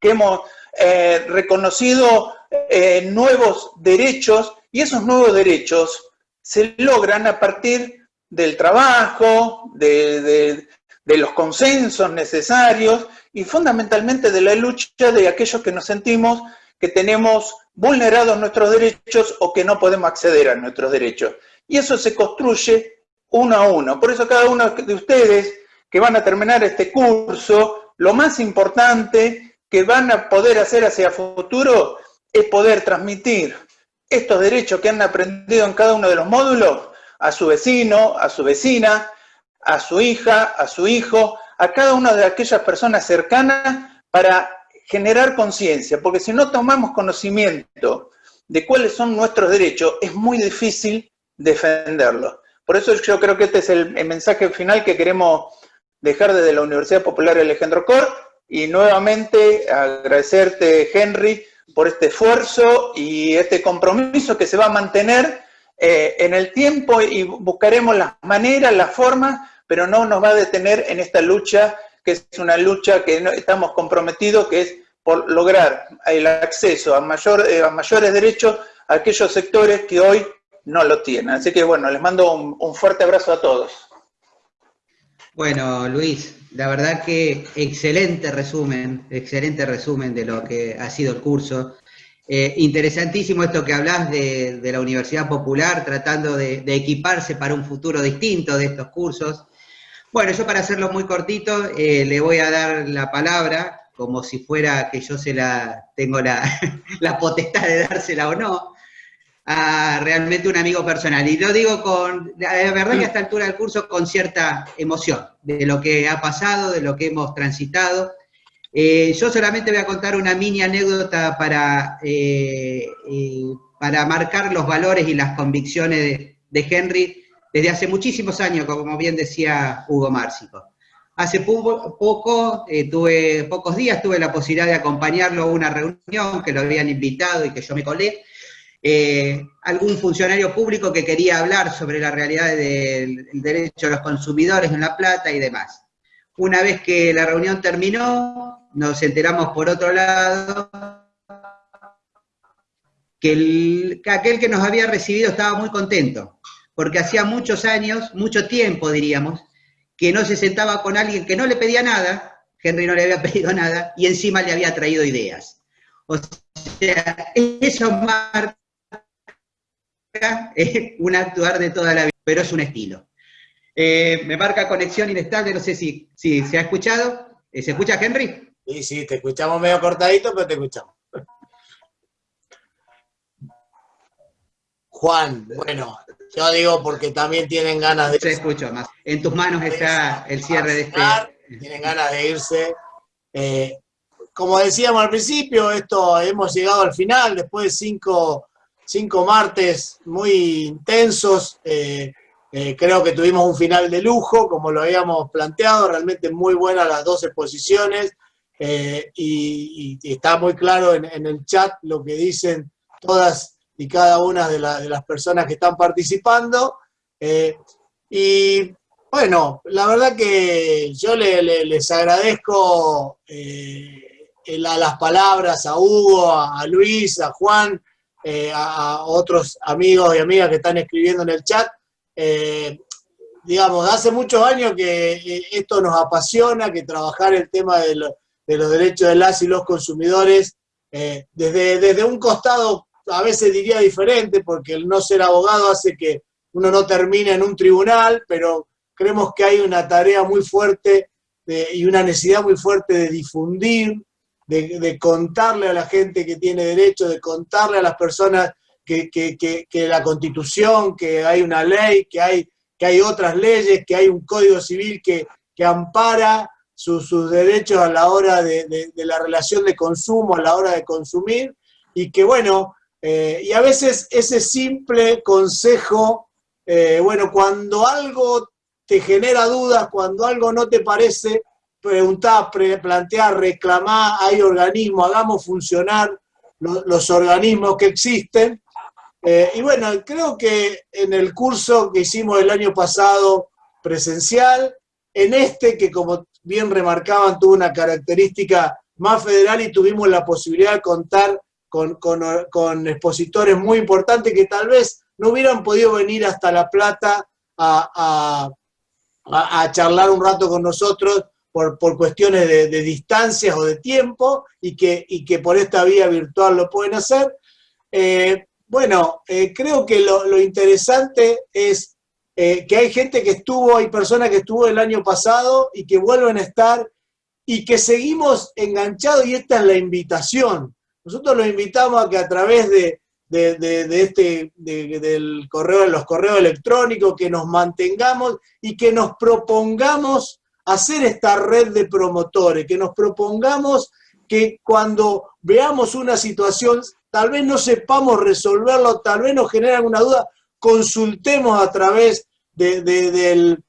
que hemos eh, reconocido eh, nuevos derechos, y esos nuevos derechos se logran a partir del trabajo, de, de los consensos necesarios y fundamentalmente de la lucha de aquellos que nos sentimos que tenemos vulnerados nuestros derechos o que no podemos acceder a nuestros derechos. Y eso se construye uno a uno. Por eso cada uno de ustedes que van a terminar este curso, lo más importante que van a poder hacer hacia futuro es poder transmitir estos derechos que han aprendido en cada uno de los módulos a su vecino, a su vecina, a su hija, a su hijo, a cada una de aquellas personas cercanas para generar conciencia, porque si no tomamos conocimiento de cuáles son nuestros derechos, es muy difícil defenderlos. Por eso yo creo que este es el, mensaje final que queremos dejar desde la Universidad Popular Alejandro Cor, y nuevamente agradecerte, Henry, por este esfuerzo y este compromiso que se va a mantener eh, en el tiempo y buscaremos las maneras, las formas pero no nos va a detener en esta lucha, que es una lucha que estamos comprometidos, que es por lograr el acceso a, mayor, eh, a mayores derechos a aquellos sectores que hoy no lo tienen. Así que bueno, les mando un, fuerte abrazo a todos. Bueno, Luis, la verdad que excelente resumen, excelente resumen de lo que ha sido el curso. Eh, interesantísimo esto que hablas de, la Universidad Popular, tratando de, equiparse para un futuro distinto de estos cursos. Bueno, yo para hacerlo muy cortito, eh, le voy a dar la palabra, como si fuera que yo se la tengo la, potestad de dársela o no, a realmente un amigo personal. Y lo digo con, la verdad que a esta altura del curso, con cierta emoción de lo que ha pasado, de lo que hemos transitado. Eh, yo solamente voy a contar una mini anécdota para, eh, para marcar los valores y las convicciones de Henry, desde hace muchísimos años, como bien decía Hugo Márcico. Hace poco, eh, tuve, pocos días tuve la posibilidad de acompañarlo a una reunión que lo habían invitado y que yo me colé. Eh, algún funcionario público que quería hablar sobre la realidad del derecho de los consumidores en La Plata y demás. Una vez que la reunión terminó, nos enteramos por otro lado que, que aquel que nos había recibido estaba muy contento, porque hacía muchos años, mucho tiempo diríamos, que no se sentaba con alguien que no le pedía nada, Henry no le había pedido nada, y encima le había traído ideas. O sea, eso marca un actuar de toda la vida, pero es un estilo. Eh, me marca conexión inestable, no sé si, si se ha escuchado. Eh, ¿Se escucha, Henry? Sí, sí, te escuchamos medio cortadito, pero te escuchamos. Juan, bueno, yo digo porque también tienen ganas de... Se escucha más. En tus manos está el cierre de este... Tienen ganas de irse. Eh, como decíamos al principio, esto hemos llegado al final después de cinco, cinco martes muy intensos. Eh, eh, creo que tuvimos un final de lujo, como lo habíamos planteado, realmente muy buenas las dos exposiciones. y, está muy claro en, el chat lo que dicen todas y cada una de, las personas que están participando. y bueno, la verdad que yo les agradezco eh, las palabras a Hugo, a, Luis, a Juan, eh, a, otros amigos y amigas que están escribiendo en el chat. Eh, digamos, hace muchos años que esto nos apasiona, que trabajar el tema de, los derechos de las y los consumidores, desde, desde un costado a veces diría diferente, porque el no ser abogado hace que uno no termine en un tribunal, pero creemos que hay una tarea muy fuerte y una necesidad muy fuerte de difundir, de, contarle a la gente que tiene derecho, de contarle a las personas que, la constitución, que hay una ley, que hay, que hay otras leyes, que hay un código civil que, ampara sus derechos a la hora de, la relación de consumo, a la hora de consumir, y que bueno, eh, y a veces ese simple consejo, eh, bueno, cuando algo te genera dudas, cuando algo no te parece, preguntar, plantear, reclamar, hay organismos, hagamos funcionar los, organismos que existen. Eh, y bueno, creo que en el curso que hicimos el año pasado presencial, en este que como bien remarcaban tuvo una característica más federal y tuvimos la posibilidad de contar con, con, expositores muy importantes que tal vez no hubieran podido venir hasta La Plata a, a, charlar un rato con nosotros por, cuestiones de, distancias o de tiempo y que, y que por esta vía virtual lo pueden hacer. Eh, bueno, eh, creo que lo, interesante es eh, que hay gente que estuvo, hay personas que estuvo el año pasado y que vuelven a estar y que seguimos enganchados y esta es la invitación. Nosotros los invitamos a que a través de, de, este, del correo, los correos electrónicos, que nos mantengamos y que nos propongamos hacer esta red de promotores, que nos propongamos que cuando veamos una situación, tal vez no sepamos resolverlo, tal vez nos genere alguna duda, consultemos a través del,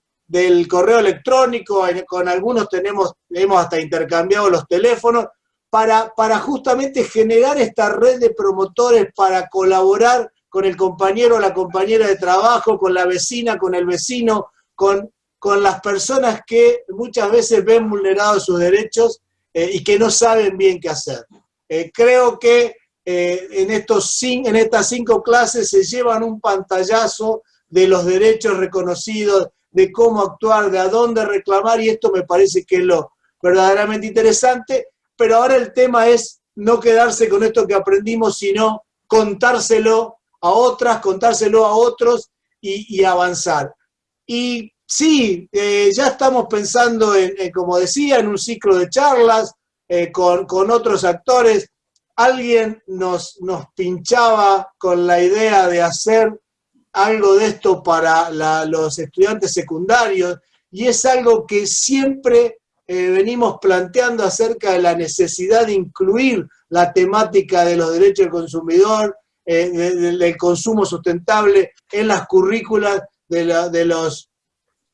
correo electrónico, con algunos tenemos, hemos hasta intercambiado los teléfonos, para, para justamente generar esta red de promotores para colaborar con el compañero o la compañera de trabajo, con la vecina, con el vecino, con con las personas que muchas veces ven vulnerados sus derechos eh, y que no saben bien qué hacer. Eh, creo que eh, en, estos, en estas cinco clases se llevan un pantallazo de los derechos reconocidos, de cómo actuar, de a dónde reclamar, y esto me parece que es lo verdaderamente interesante, pero ahora el tema es no quedarse con esto que aprendimos, sino contárselo a otras, contárselo a otros y, avanzar. Y Sí, eh, ya estamos pensando, en, como decía, en un ciclo de charlas eh, con, otros actores. Alguien nos, nos pinchaba con la idea de hacer algo de esto para los estudiantes secundarios y es algo que siempre eh, venimos planteando acerca de la necesidad de incluir la temática de los derechos del consumidor, del consumo sustentable en las currículas de, de los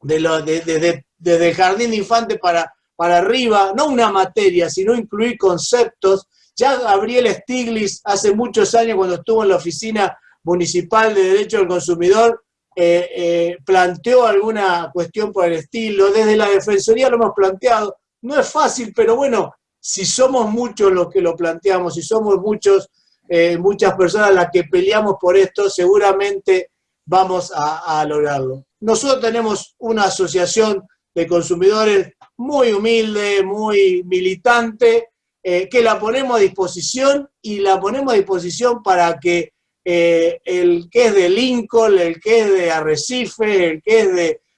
de desde el jardín de infante para, para arriba, no una materia, sino incluir conceptos. Ya Gabriel Stiglitz hace muchos años cuando estuvo en la oficina municipal de Derecho del Consumidor, eh, eh, planteó alguna cuestión por el estilo, desde la Defensoría lo hemos planteado, no es fácil, pero bueno, si somos muchos los que lo planteamos, si somos muchos, eh, muchas personas las que peleamos por esto, seguramente vamos a lograrlo. Nosotros tenemos una asociación de consumidores muy humilde, muy militante, que la ponemos a disposición y la ponemos a disposición para que eh, el que es de Lincoln, el que es de Arrecife, el que es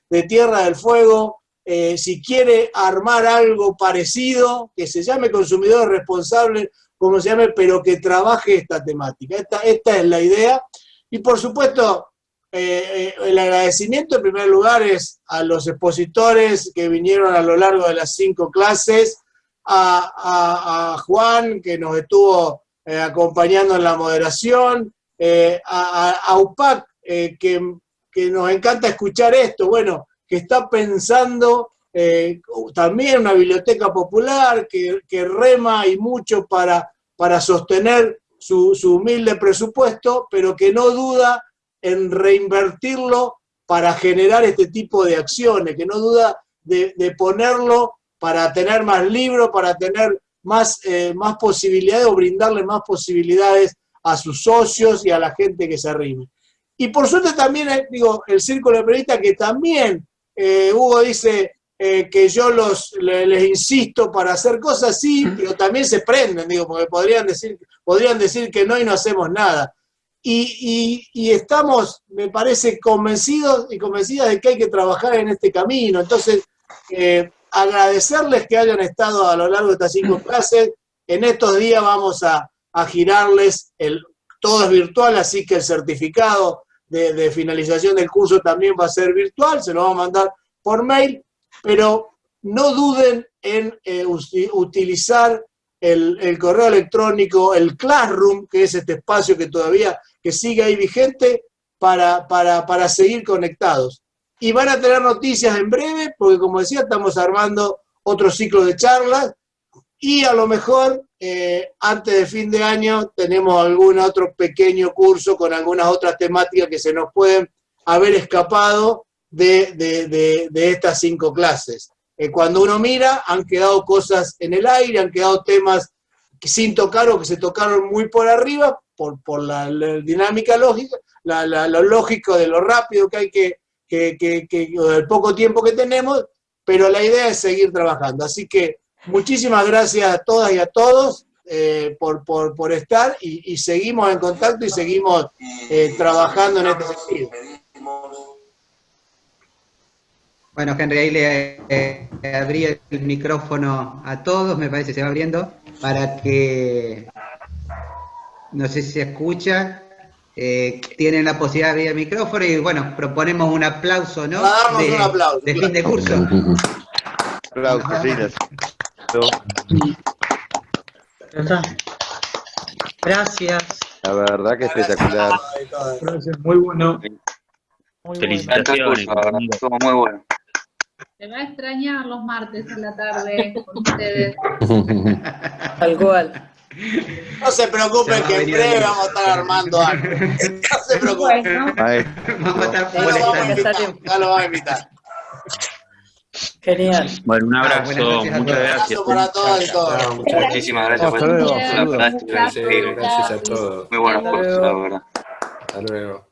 de, Tierra del Fuego, eh, si quiere armar algo parecido, que se llame consumidor responsable, como se llame, pero que trabaje esta temática. Esta, es la idea. Y por supuesto, eh, el agradecimiento en primer lugar es a los expositores que vinieron a lo largo de las cinco clases, a, Juan, que nos estuvo acompañando en la moderación, eh, a, UPAC, eh, que, nos encanta escuchar esto, bueno, que está pensando también una biblioteca popular, que, rema y mucho para, para sostener su, humilde presupuesto, pero que no duda en reinvertirlo para generar este tipo de acciones, que no duda de, de ponerlo para tener más libros, para tener más, eh, más posibilidades o brindarle más posibilidades a sus socios y a la gente que se arrime. Y por suerte también, eh, digo, el Círculo de Periodistas que también, eh, Hugo dice que yo los, les, insisto para hacer cosas, sí, pero también se prenden, digo, porque podrían decir, podrían decir que no y no hacemos nada. Y, y, estamos, me parece, convencidos y convencidas de que hay que trabajar en este camino. Entonces, agradecerles que hayan estado a lo largo de estas cinco clases. En estos días vamos a, girarles, el, todo es virtual, así que el certificado de, finalización del curso también va a ser virtual, se lo vamos a mandar por mail, pero no duden en eh, utilizar el, correo electrónico, el Classroom, que es este espacio que todavía que sigue ahí vigente, para, para, para seguir conectados. Y van a tener noticias en breve, porque como decía, estamos armando otro ciclo de charlas, y a lo mejor eh, antes de fin de año tenemos algún otro pequeño curso con algunas otras temáticas que se nos pueden haber escapado de, estas cinco clases. Eh, cuando uno mira, han quedado cosas en el aire, han quedado temas que sin tocar o que se tocaron muy por arriba, por, por la, dinámica lógica, lo lógico de lo rápido que hay que que, el poco tiempo que tenemos, pero la idea es seguir trabajando. Así que muchísimas gracias a todas y a todos eh, por, por, estar y, seguimos en contacto y seguimos eh, trabajando en este sentido. Bueno, Henry, ahí le eh, abrí el micrófono a todos, me parece que se va abriendo, para que, no sé si se escucha, eh, tienen la posibilidad de abrir el micrófono y bueno, proponemos un aplauso, ¿no? Darnos de, un aplauso. De fin de curso. Aplausos, Gracias. La verdad que espectacular. Gracias, muy bueno. Muy Felicitaciones. Estuvo muy bueno. Se va a extrañar los martes en la tarde con ustedes. Tal cual. No se preocupen que en breve vamos a estar armando algo. No se preocupen. Vamos a estar ya lo vamos a invitar. Genial. Bueno, un abrazo, muchas gracias. Un abrazo para todos y todas. Muchísimas gracias por Gracias a todos. Muy buenos cursos, la verdad. Hasta luego.